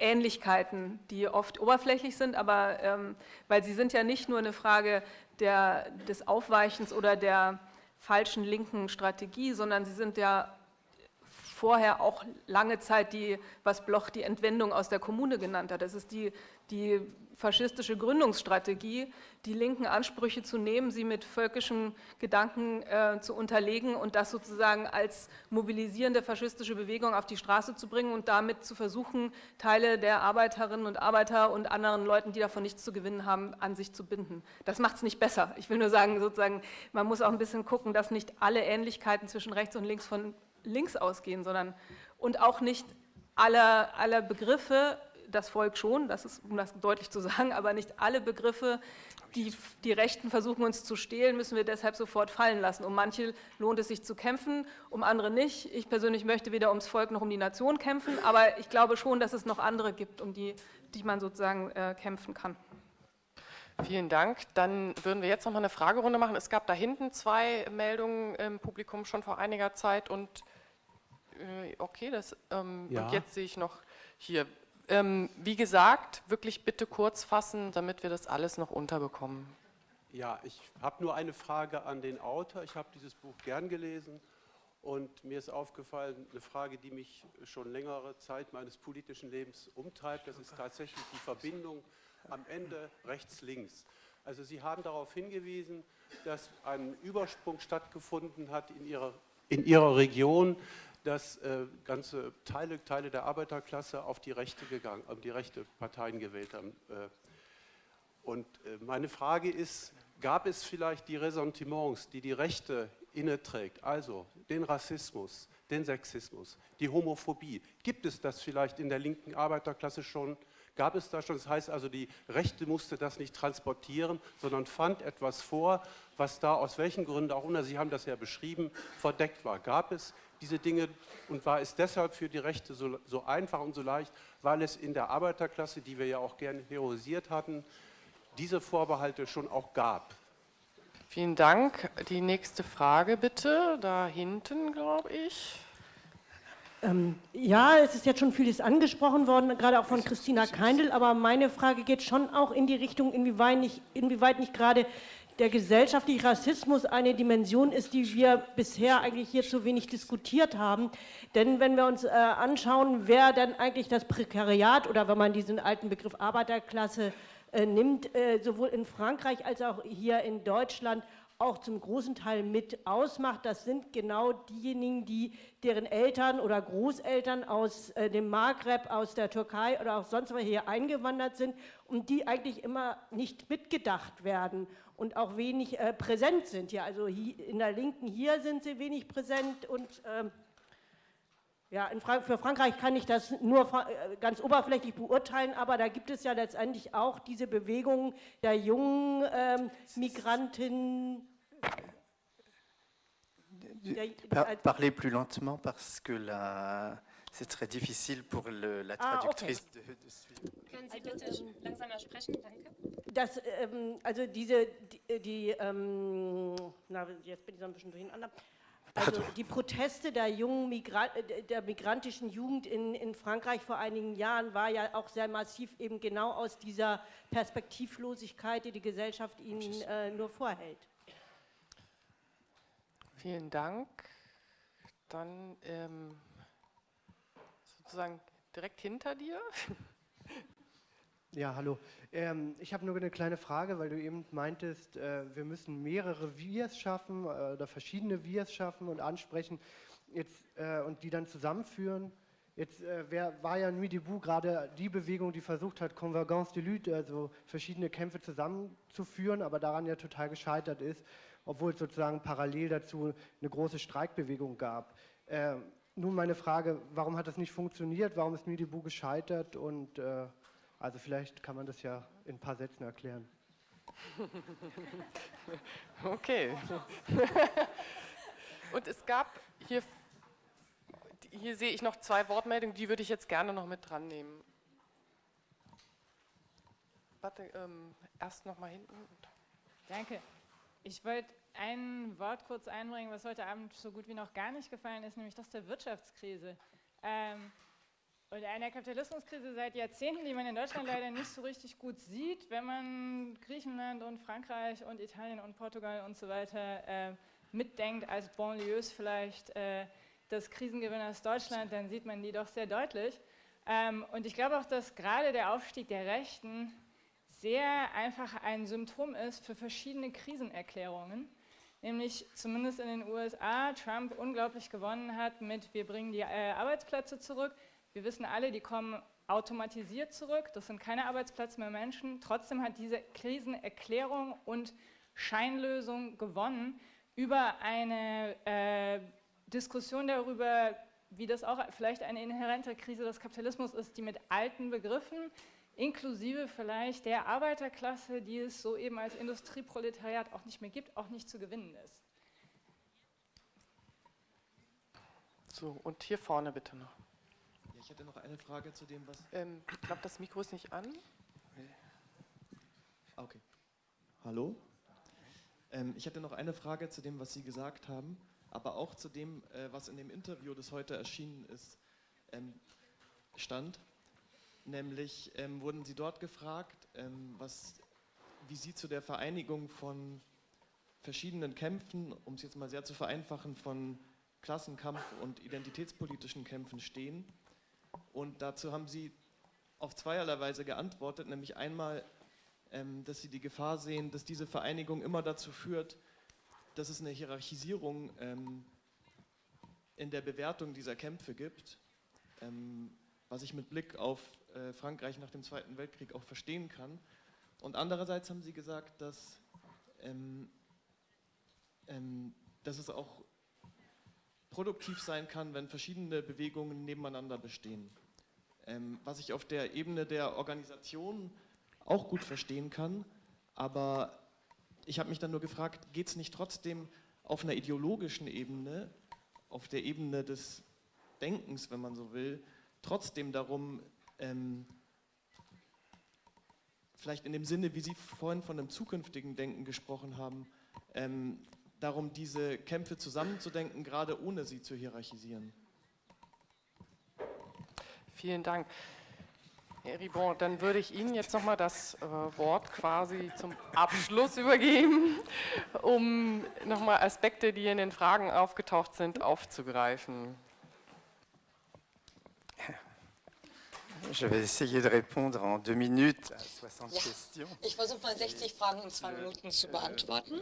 Ähnlichkeiten, die oft oberflächlich sind, aber ähm, weil sie sind ja nicht nur eine Frage der, des Aufweichens oder der falschen linken Strategie, sondern sie sind ja vorher auch lange Zeit die, was Bloch die Entwendung aus der Kommune genannt hat. Das ist die, die faschistische Gründungsstrategie, die linken Ansprüche zu nehmen, sie mit völkischen Gedanken äh, zu unterlegen und das sozusagen als mobilisierende faschistische Bewegung auf die Straße zu bringen und damit zu versuchen, Teile der Arbeiterinnen und Arbeiter und anderen Leuten, die davon nichts zu gewinnen haben, an sich zu binden. Das macht es nicht besser. Ich will nur sagen, sozusagen, man muss auch ein bisschen gucken, dass nicht alle Ähnlichkeiten zwischen rechts und links von links ausgehen, sondern und auch nicht aller, aller Begriffe, das Volk schon, das ist, um das deutlich zu sagen, aber nicht alle Begriffe, die die Rechten versuchen uns zu stehlen, müssen wir deshalb sofort fallen lassen. Um manche lohnt es sich zu kämpfen, um andere nicht. Ich persönlich möchte weder ums Volk noch um die Nation kämpfen, aber ich glaube schon, dass es noch andere gibt, um die, die man sozusagen äh, kämpfen kann. Vielen Dank. Dann würden wir jetzt noch mal eine Fragerunde machen. Es gab da hinten zwei Meldungen im Publikum schon vor einiger Zeit und okay, das, ähm, ja. und jetzt sehe ich noch hier. Ähm, wie gesagt, wirklich bitte kurz fassen, damit wir das alles noch unterbekommen. Ja, ich habe nur eine Frage an den Autor. Ich habe dieses Buch gern gelesen und mir ist aufgefallen, eine Frage, die mich schon längere Zeit meines politischen Lebens umtreibt, das ist tatsächlich die Verbindung am Ende rechts-links. Also Sie haben darauf hingewiesen, dass ein Übersprung stattgefunden hat in Ihrer, in ihrer Region, dass äh, ganze Teile, Teile der Arbeiterklasse auf die Rechte gegangen, auf die rechte Parteien gewählt haben. Äh, und äh, meine Frage ist, gab es vielleicht die Ressentiments, die die Rechte inneträgt, also den Rassismus, den Sexismus, die Homophobie, gibt es das vielleicht in der linken Arbeiterklasse schon? Gab es das schon? Das heißt also, die Rechte musste das nicht transportieren, sondern fand etwas vor, was da aus welchen Gründen auch immer, Sie haben das ja beschrieben, verdeckt war. Gab es diese Dinge und war es deshalb für die Rechte so, so einfach und so leicht, weil es in der Arbeiterklasse, die wir ja auch gerne heroisiert hatten, diese Vorbehalte schon auch gab. Vielen Dank. Die nächste Frage bitte, da hinten, glaube ich. Ähm, ja, es ist jetzt schon vieles angesprochen worden, gerade auch von Christina Keindl, aber meine Frage geht schon auch in die Richtung, inwieweit nicht, inwieweit nicht gerade der gesellschaftliche Rassismus eine Dimension ist, die wir bisher eigentlich hier zu wenig diskutiert haben. Denn wenn wir uns äh, anschauen, wer denn eigentlich das Prekariat oder wenn man diesen alten Begriff Arbeiterklasse äh, nimmt, äh, sowohl in Frankreich als auch hier in Deutschland auch zum großen Teil mit ausmacht. Das sind genau diejenigen, die, deren Eltern oder Großeltern aus äh, dem Maghreb, aus der Türkei oder auch sonst wo hier eingewandert sind und die eigentlich immer nicht mitgedacht werden und auch wenig äh, präsent sind. Ja, also hier, in der Linken hier sind sie wenig präsent und ähm, ja, Frank für Frankreich kann ich das nur äh, ganz oberflächlich beurteilen, aber da gibt es ja letztendlich auch diese Bewegung der jungen ähm, Migranten. Parlez plus lentement parce que c'est très difficile pour le, la traductrice ah, okay. de, de suivre. Können Sie bitte langsamer sprechen, danke? Das, ähm, also diese, die, die ähm, na, jetzt bin ich so ein bisschen durcheinander. Also die Proteste der jungen Migra der migrantischen Jugend in, in Frankreich vor einigen Jahren war ja auch sehr massiv eben genau aus dieser Perspektivlosigkeit, die die Gesellschaft ihnen äh, nur vorhält. Vielen Dank. Dann ähm, sozusagen direkt hinter dir. *laughs* Ja, hallo. Ähm, ich habe nur eine kleine Frage, weil du eben meintest, äh, wir müssen mehrere Wirs schaffen äh, oder verschiedene Wirs schaffen und ansprechen jetzt, äh, und die dann zusammenführen. Jetzt äh, wer, war ja Nuit debout gerade die Bewegung, die versucht hat, Convergence de lutte, also verschiedene Kämpfe zusammenzuführen, aber daran ja total gescheitert ist, obwohl es sozusagen parallel dazu eine große Streikbewegung gab. Ähm, nun meine Frage, warum hat das nicht funktioniert? Warum ist Nuit debout gescheitert? Und äh, also vielleicht kann man das ja in ein paar Sätzen erklären. *laughs* Okay. *laughs* Und es gab hier, hier sehe ich noch zwei Wortmeldungen, die würde ich jetzt gerne noch mit dran nehmen. Warte, ähm, erst noch mal hinten. Danke. Ich wollte ein Wort kurz einbringen, was heute Abend so gut wie noch gar nicht gefallen ist, nämlich das der Wirtschaftskrise. Ähm, und eine Kapitalismuskrise seit Jahrzehnten, die man in Deutschland leider nicht so richtig gut sieht, wenn man Griechenland und Frankreich und Italien und Portugal und so weiter äh, mitdenkt, als Banlieues vielleicht äh, des Krisengewinners Deutschland, dann sieht man die doch sehr deutlich. Ähm, und ich glaube auch, dass gerade der Aufstieg der Rechten sehr einfach ein Symptom ist für verschiedene Krisenerklärungen. Nämlich zumindest in den USA Trump unglaublich gewonnen hat mit, wir bringen die äh, Arbeitsplätze zurück, wir wissen alle, die kommen automatisiert zurück, das sind keine Arbeitsplätze mehr Menschen. Trotzdem hat diese Krisenerklärung und Scheinlösung gewonnen über eine äh, Diskussion darüber, wie das auch vielleicht eine inhärente Krise des Kapitalismus ist, die mit alten Begriffen, inklusive vielleicht der Arbeiterklasse, die es so eben als Industrieproletariat auch nicht mehr gibt, auch nicht zu gewinnen ist. So, und hier vorne bitte noch. Ich hätte noch eine Frage zu dem, was. Ähm, ich glaube, das Mikro ist nicht an. Ah, okay. Hallo? Ähm, ich hätte noch eine Frage zu dem, was Sie gesagt haben, aber auch zu dem, äh, was in dem Interview, das heute erschienen ist, ähm, stand. Nämlich ähm, wurden Sie dort gefragt, ähm, was, wie Sie zu der Vereinigung von verschiedenen Kämpfen, um es jetzt mal sehr zu vereinfachen, von Klassenkampf und identitätspolitischen Kämpfen stehen und dazu haben Sie auf zweierlei Weise geantwortet, nämlich einmal, ähm, dass Sie die Gefahr sehen, dass diese Vereinigung immer dazu führt, dass es eine Hierarchisierung ähm, in der Bewertung dieser Kämpfe gibt, ähm, was ich mit Blick auf äh, Frankreich nach dem Zweiten Weltkrieg auch verstehen kann. Und andererseits haben Sie gesagt, dass ähm, ähm, dass es auch produktiv sein kann, wenn verschiedene Bewegungen nebeneinander bestehen. Ähm, was ich auf der Ebene der Organisation auch gut verstehen kann, aber ich habe mich dann nur gefragt, geht es nicht trotzdem auf einer ideologischen Ebene, auf der Ebene des Denkens, wenn man so will, trotzdem darum, ähm, vielleicht in dem Sinne, wie Sie vorhin von einem zukünftigen Denken gesprochen haben, ähm, darum, diese Kämpfe zusammenzudenken, gerade ohne sie zu hierarchisieren. Vielen Dank. Herr Ribon, dann würde ich Ihnen jetzt nochmal das äh, Wort quasi zum Abschluss übergeben, um nochmal Aspekte, die in den Fragen aufgetaucht sind, aufzugreifen. Je vais essayer de répondre en deux minutes à 60 ja. questions. Ich versuche mal 60 Fragen in zwei Minuten zu beantworten.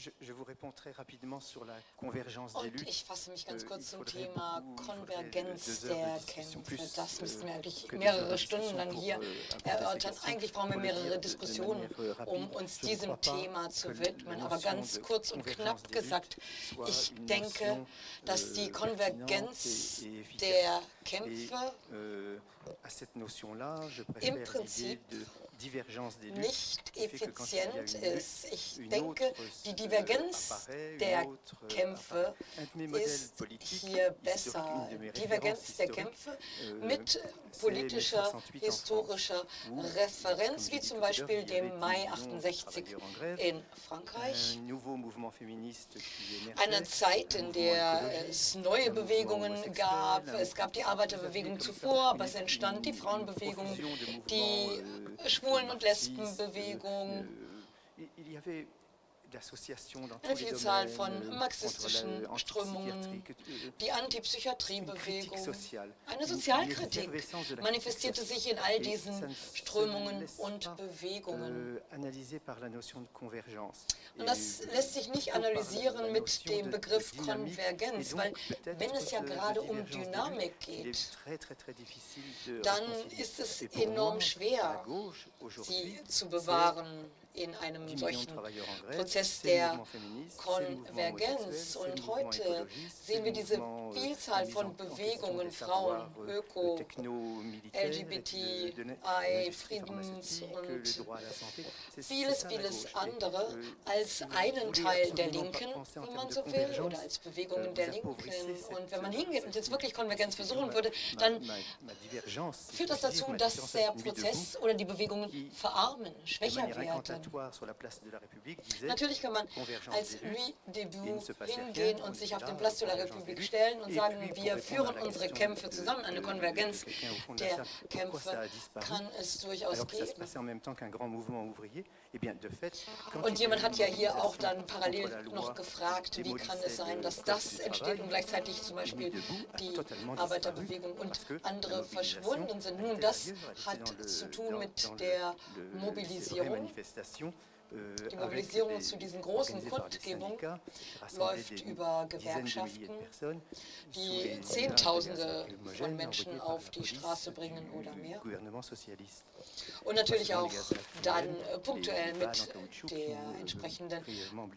Je, je, vous réponds très rapidement sur la convergence des luttes. Ich fasse mich ganz kurz zum Thema Konvergenz der Kämpfe. Das müssten wir eigentlich mehrere Stunden lang hier erörtern. Eigentlich brauchen wir mehrere Diskussionen, um uns diesem Thema zu widmen. Aber ganz kurz und knapp gesagt, ich denke, dass die Konvergenz der Kämpfe im Prinzip nicht effizient ist. Ich denke, die Divergenz der Kämpfe ist hier besser. Divergenz der Kämpfe mit politischer, historischer Referenz, wie zum Beispiel dem Mai 68 in Frankreich. Eine Zeit, in der es neue Bewegungen gab. Es gab die Arbeiterbewegung zuvor, aber es entstand die Frauenbewegung, die Schwulen- und Lesbenbewegung eine Vielzahl von marxistischen Strömungen, die Antipsychiatriebewegung, eine Sozialkritik manifestierte sich in all diesen Strömungen und Bewegungen. Und das lässt sich nicht analysieren mit dem Begriff Konvergenz, weil wenn es ja gerade um Dynamik geht, dann ist es enorm schwer, sie zu bewahren in einem solchen Prozess der Konvergenz. Und heute sehen wir diese Vielzahl von Bewegungen, Frauen, Öko, LGBTI, Friedens und vieles, vieles andere als einen Teil der Linken, wenn man so will, oder als Bewegungen der Linken. Und wenn man hingeht und jetzt wirklich Konvergenz versuchen würde, dann führt das dazu, dass der Prozess oder die Bewegungen verarmen, schwächer werden. Natürlich kann man als Louis Debut hingehen und sich auf den Place de la République stellen und sagen, wir führen unsere Kämpfe zusammen. Eine Konvergenz der Kämpfe kann es durchaus geben. Und jemand hat ja hier auch dann parallel noch gefragt, wie kann es sein, dass das entsteht? Und gleichzeitig zum Beispiel die Arbeiterbewegung und andere verschwunden sind. Nun, das hat zu tun mit der Mobilisierung die Mobilisierung zu diesen großen Kundgebungen läuft über Gewerkschaften, die Zehntausende von Menschen auf die Straße bringen oder mehr. Und natürlich auch dann äh, punktuell mit der entsprechenden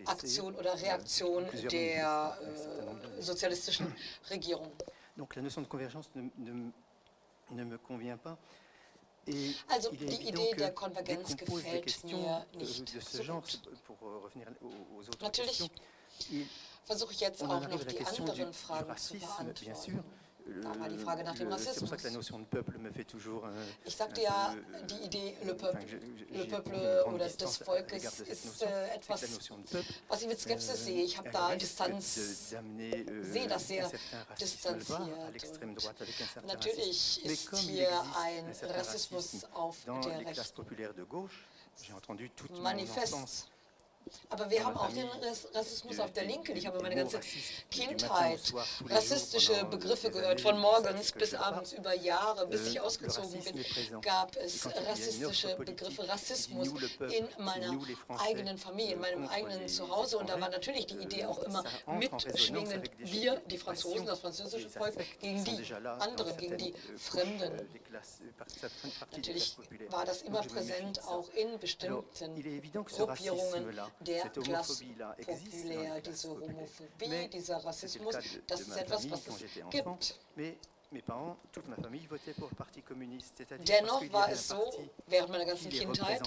Aktion oder Reaktion der äh, sozialistischen *clears throat* Regierung. Donc la notion de convergence ne, ne, ne me convient pas. Also die Idee der Konvergenz gefällt mir nicht so gut. Natürlich versuche ich jetzt auch noch die anderen Fragen zu beantworten. War die Frage nach dem Rassismus. Ich sagte ja, die Idee Le Peuple, Le Peuple oder des Volkes ist äh, etwas, was ich mit Skepsis sehe. Ich habe da Distanz, sehe das sehr distanziert. Und natürlich ist hier ein Rassismus auf der Rechten manifest. Aber wir haben auch den Rassismus auf der Linken. Ich habe meine ganze Kindheit rassistische Begriffe gehört, von morgens bis abends über Jahre, bis ich ausgezogen bin, gab es rassistische Begriffe, Rassismus in meiner eigenen Familie, in meinem eigenen Zuhause. Und da war natürlich die Idee auch immer mitschwingend, wir, die Franzosen, das französische Volk, gegen die anderen, gegen die Fremden. Natürlich war das immer präsent, auch in bestimmten Gruppierungen der Klasse populär, diese Homophobie, dieser Rassismus, das ist etwas, was es gibt. Dennoch war es so, während meiner ganzen Kindheit,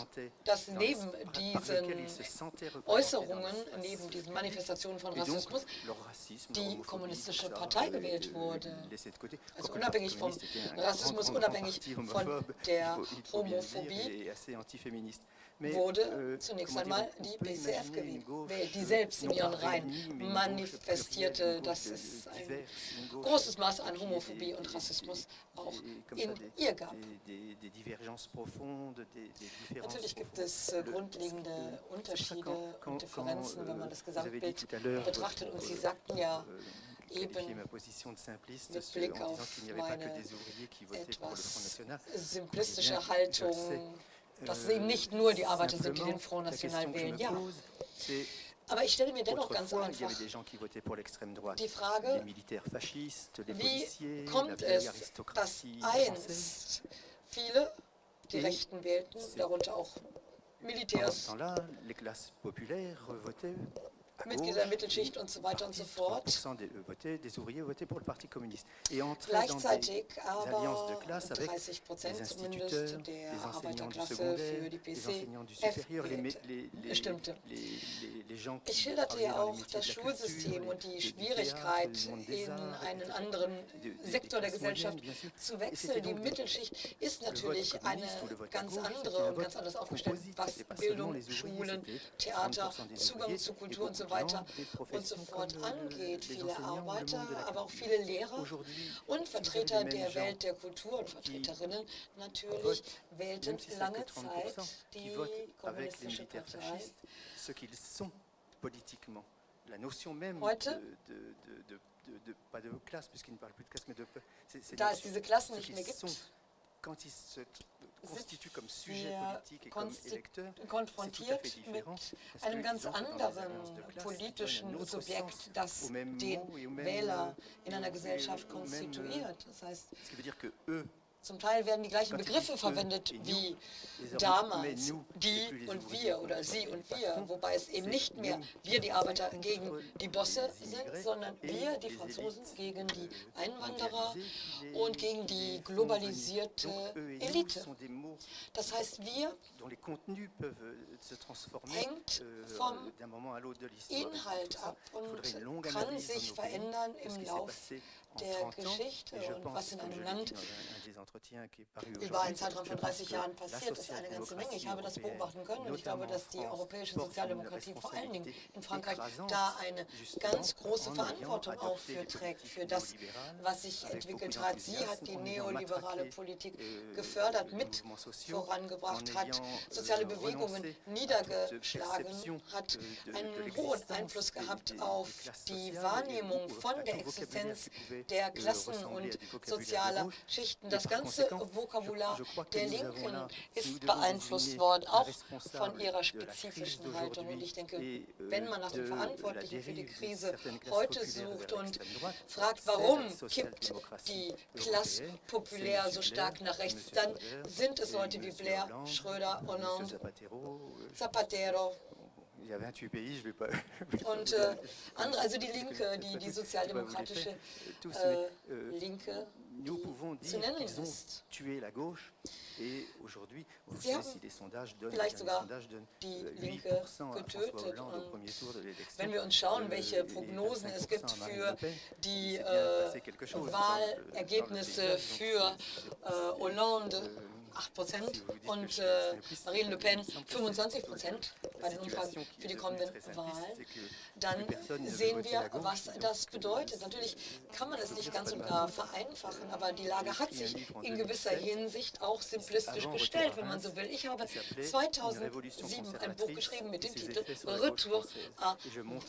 dass neben diesen Äußerungen, neben diesen Manifestationen von Rassismus, die kommunistische Partei gewählt wurde. Also unabhängig vom Rassismus, unabhängig von der Homophobie wurde euh, zunächst einmal die PCF gewählt, die selbst in ihren Reihen manifestierte, dass es ein großes Maß an Homophobie und Rassismus auch in ihr gab. Natürlich gibt es äh, grundlegende Unterschiede und Differenzen, wenn man das Gesamtbild betrachtet. Und Sie sagten ja, euh, eben mit Blick auf meine etwas simplistische Haltung, dass es eben nicht nur die Arbeiter sind, die den Front National wählen. Ja, aber ich stelle mir dennoch ganz einfach die Frage, wie kommt es, dass einst viele die Rechten wählten, darunter auch Militärs, Mitglieder der Mittelschicht und so weiter und so fort. Gleichzeitig aber 30 Prozent zumindest der Arbeiterklasse für die PCF stimmte. Ich schilderte ja auch das Schulsystem und die Schwierigkeit, in einen anderen Sektor der Gesellschaft zu wechseln. Die Mittelschicht ist natürlich eine ganz andere und ganz anders aufgestellt, was Bildung, Schulen, Theater, Zugang zu Kultur und so weiter und so fort angeht. Viele Arbeiter, aber auch viele Lehrer und Vertreter der Welt der Kultur und Vertreterinnen. Natürlich wählten lange Zeit die kommunistische Partei. Heute da es diese Klassen nicht mehr gibt, quand il se constitue comme sujet politique et comme électeur, konfrontiert mit einem ganz anderen politischen Subjekt, das den Wähler in einer Gesellschaft konstituiert. Das heißt, zum Teil werden die gleichen Begriffe verwendet wie damals, die und wir oder sie und wir, wobei es eben nicht mehr wir die Arbeiter gegen die Bosse sind, sondern wir die Franzosen gegen die Einwanderer und gegen die globalisierte Elite. Das heißt, wir hängt vom Inhalt ab und kann sich verändern im Laufe der Geschichte und was in einem Land über einen Zeitraum von 30 Jahren passiert, ist eine ganze Menge. Ich habe das beobachten können und ich glaube, dass die europäische Sozialdemokratie vor allen Dingen in Frankreich da eine ganz große Verantwortung auch für trägt, für das, was sich entwickelt hat. Sie hat die neoliberale Politik euh, gefördert, mit vorangebracht, hat soziale Bewegungen niedergeschlagen, hat euh, einen hohen Einfluss gehabt auf die Wahrnehmung von der Existenz der Klassen und sozialer Schichten. Das ganze Vokabular der Linken ist beeinflusst worden, auch von ihrer spezifischen Haltung. Und ich denke, wenn man nach dem Verantwortlichen für die Krise heute sucht und fragt, warum kippt die Klasse populär so stark nach rechts, dann sind es Leute wie Blair, Schröder, Hollande, Zapatero, *laughs* und äh, andere, also die Linke, *laughs* die, die sozialdemokratische äh, Linke, die zu nennen ist. Sie haben vielleicht sogar die euh, Linke getötet. Und wenn wir uns schauen, welche Prognosen es gibt für die äh, Wahlergebnisse für äh, Hollande, euh, 8 Prozent und äh, Marine Le Pen 25 Prozent bei den Umfragen für die kommenden Wahlen, dann sehen wir, was das bedeutet. Natürlich kann man es nicht ganz und gar vereinfachen, aber die Lage hat sich in gewisser Hinsicht auch simplistisch gestellt, wenn man so will. Ich habe 2007 ein Buch geschrieben mit dem Titel Retour à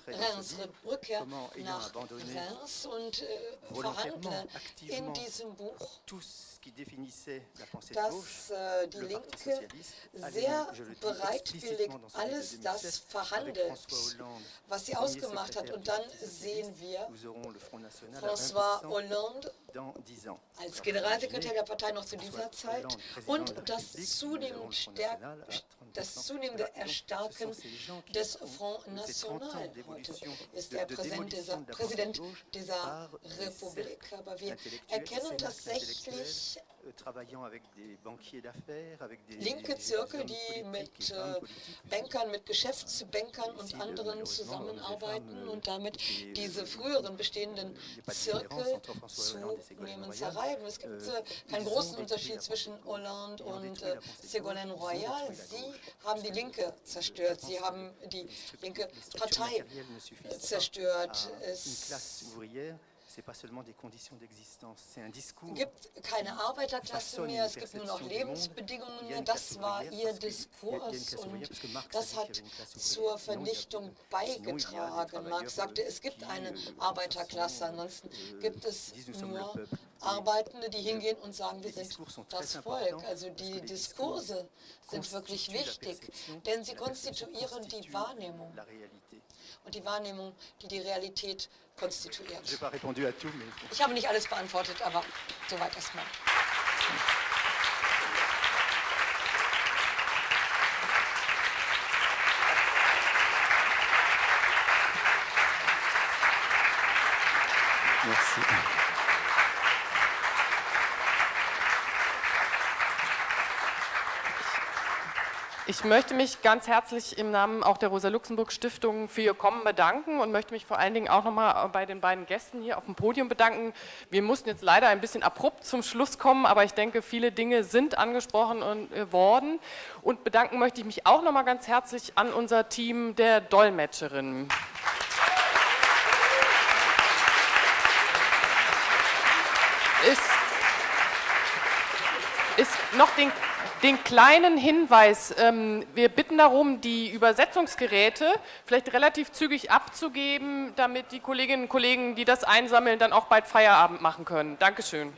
Reims, Rückkehr nach Reims und äh, verhandle in diesem Buch dass äh, die Linke sehr bereitwillig alles das verhandelt, was sie ausgemacht hat. Und dann sehen wir François Hollande als Generalsekretär der Partei noch zu dieser Zeit und das zunehmend das zunehmende Erstarken des Front National. Heute ist er Präsident dieser, Präsident dieser Republik, aber wir erkennen tatsächlich linke Zirkel, die mit äh, Bankern, mit Geschäftsbankern und anderen zusammenarbeiten und damit diese früheren bestehenden Zirkel zunehmend zerreiben. Es gibt äh, keinen großen Unterschied zwischen Hollande und äh, Ségolène Royal. Sie haben die Linke zerstört, sie haben die linke Partei zerstört. Es gibt keine Arbeiterklasse mehr, es gibt nur noch Lebensbedingungen. Mehr. Das war ihr Diskurs und das hat zur Vernichtung beigetragen. Marx sagte, es gibt eine Arbeiterklasse, ansonsten gibt es nur Arbeitende, die hingehen und sagen, wir sind das Volk. Also die Diskurse sind wirklich wichtig, denn sie konstituieren die Wahrnehmung. und die Wahrnehmung, die die Realität konstituiert. Ich habe nicht alles beantwortet, aber soweit erstmal. Merci. Ich möchte mich ganz herzlich im Namen auch der Rosa-Luxemburg-Stiftung für Ihr Kommen bedanken und möchte mich vor allen Dingen auch nochmal bei den beiden Gästen hier auf dem Podium bedanken. Wir mussten jetzt leider ein bisschen abrupt zum Schluss kommen, aber ich denke, viele Dinge sind angesprochen äh, worden. Und bedanken möchte ich mich auch nochmal ganz herzlich an unser Team der Dolmetscherinnen. Ist noch den den kleinen Hinweis, ähm, wir bitten darum, die Übersetzungsgeräte vielleicht relativ zügig abzugeben, damit die Kolleginnen und Kollegen, die das einsammeln, dann auch bald Feierabend machen können. Dankeschön.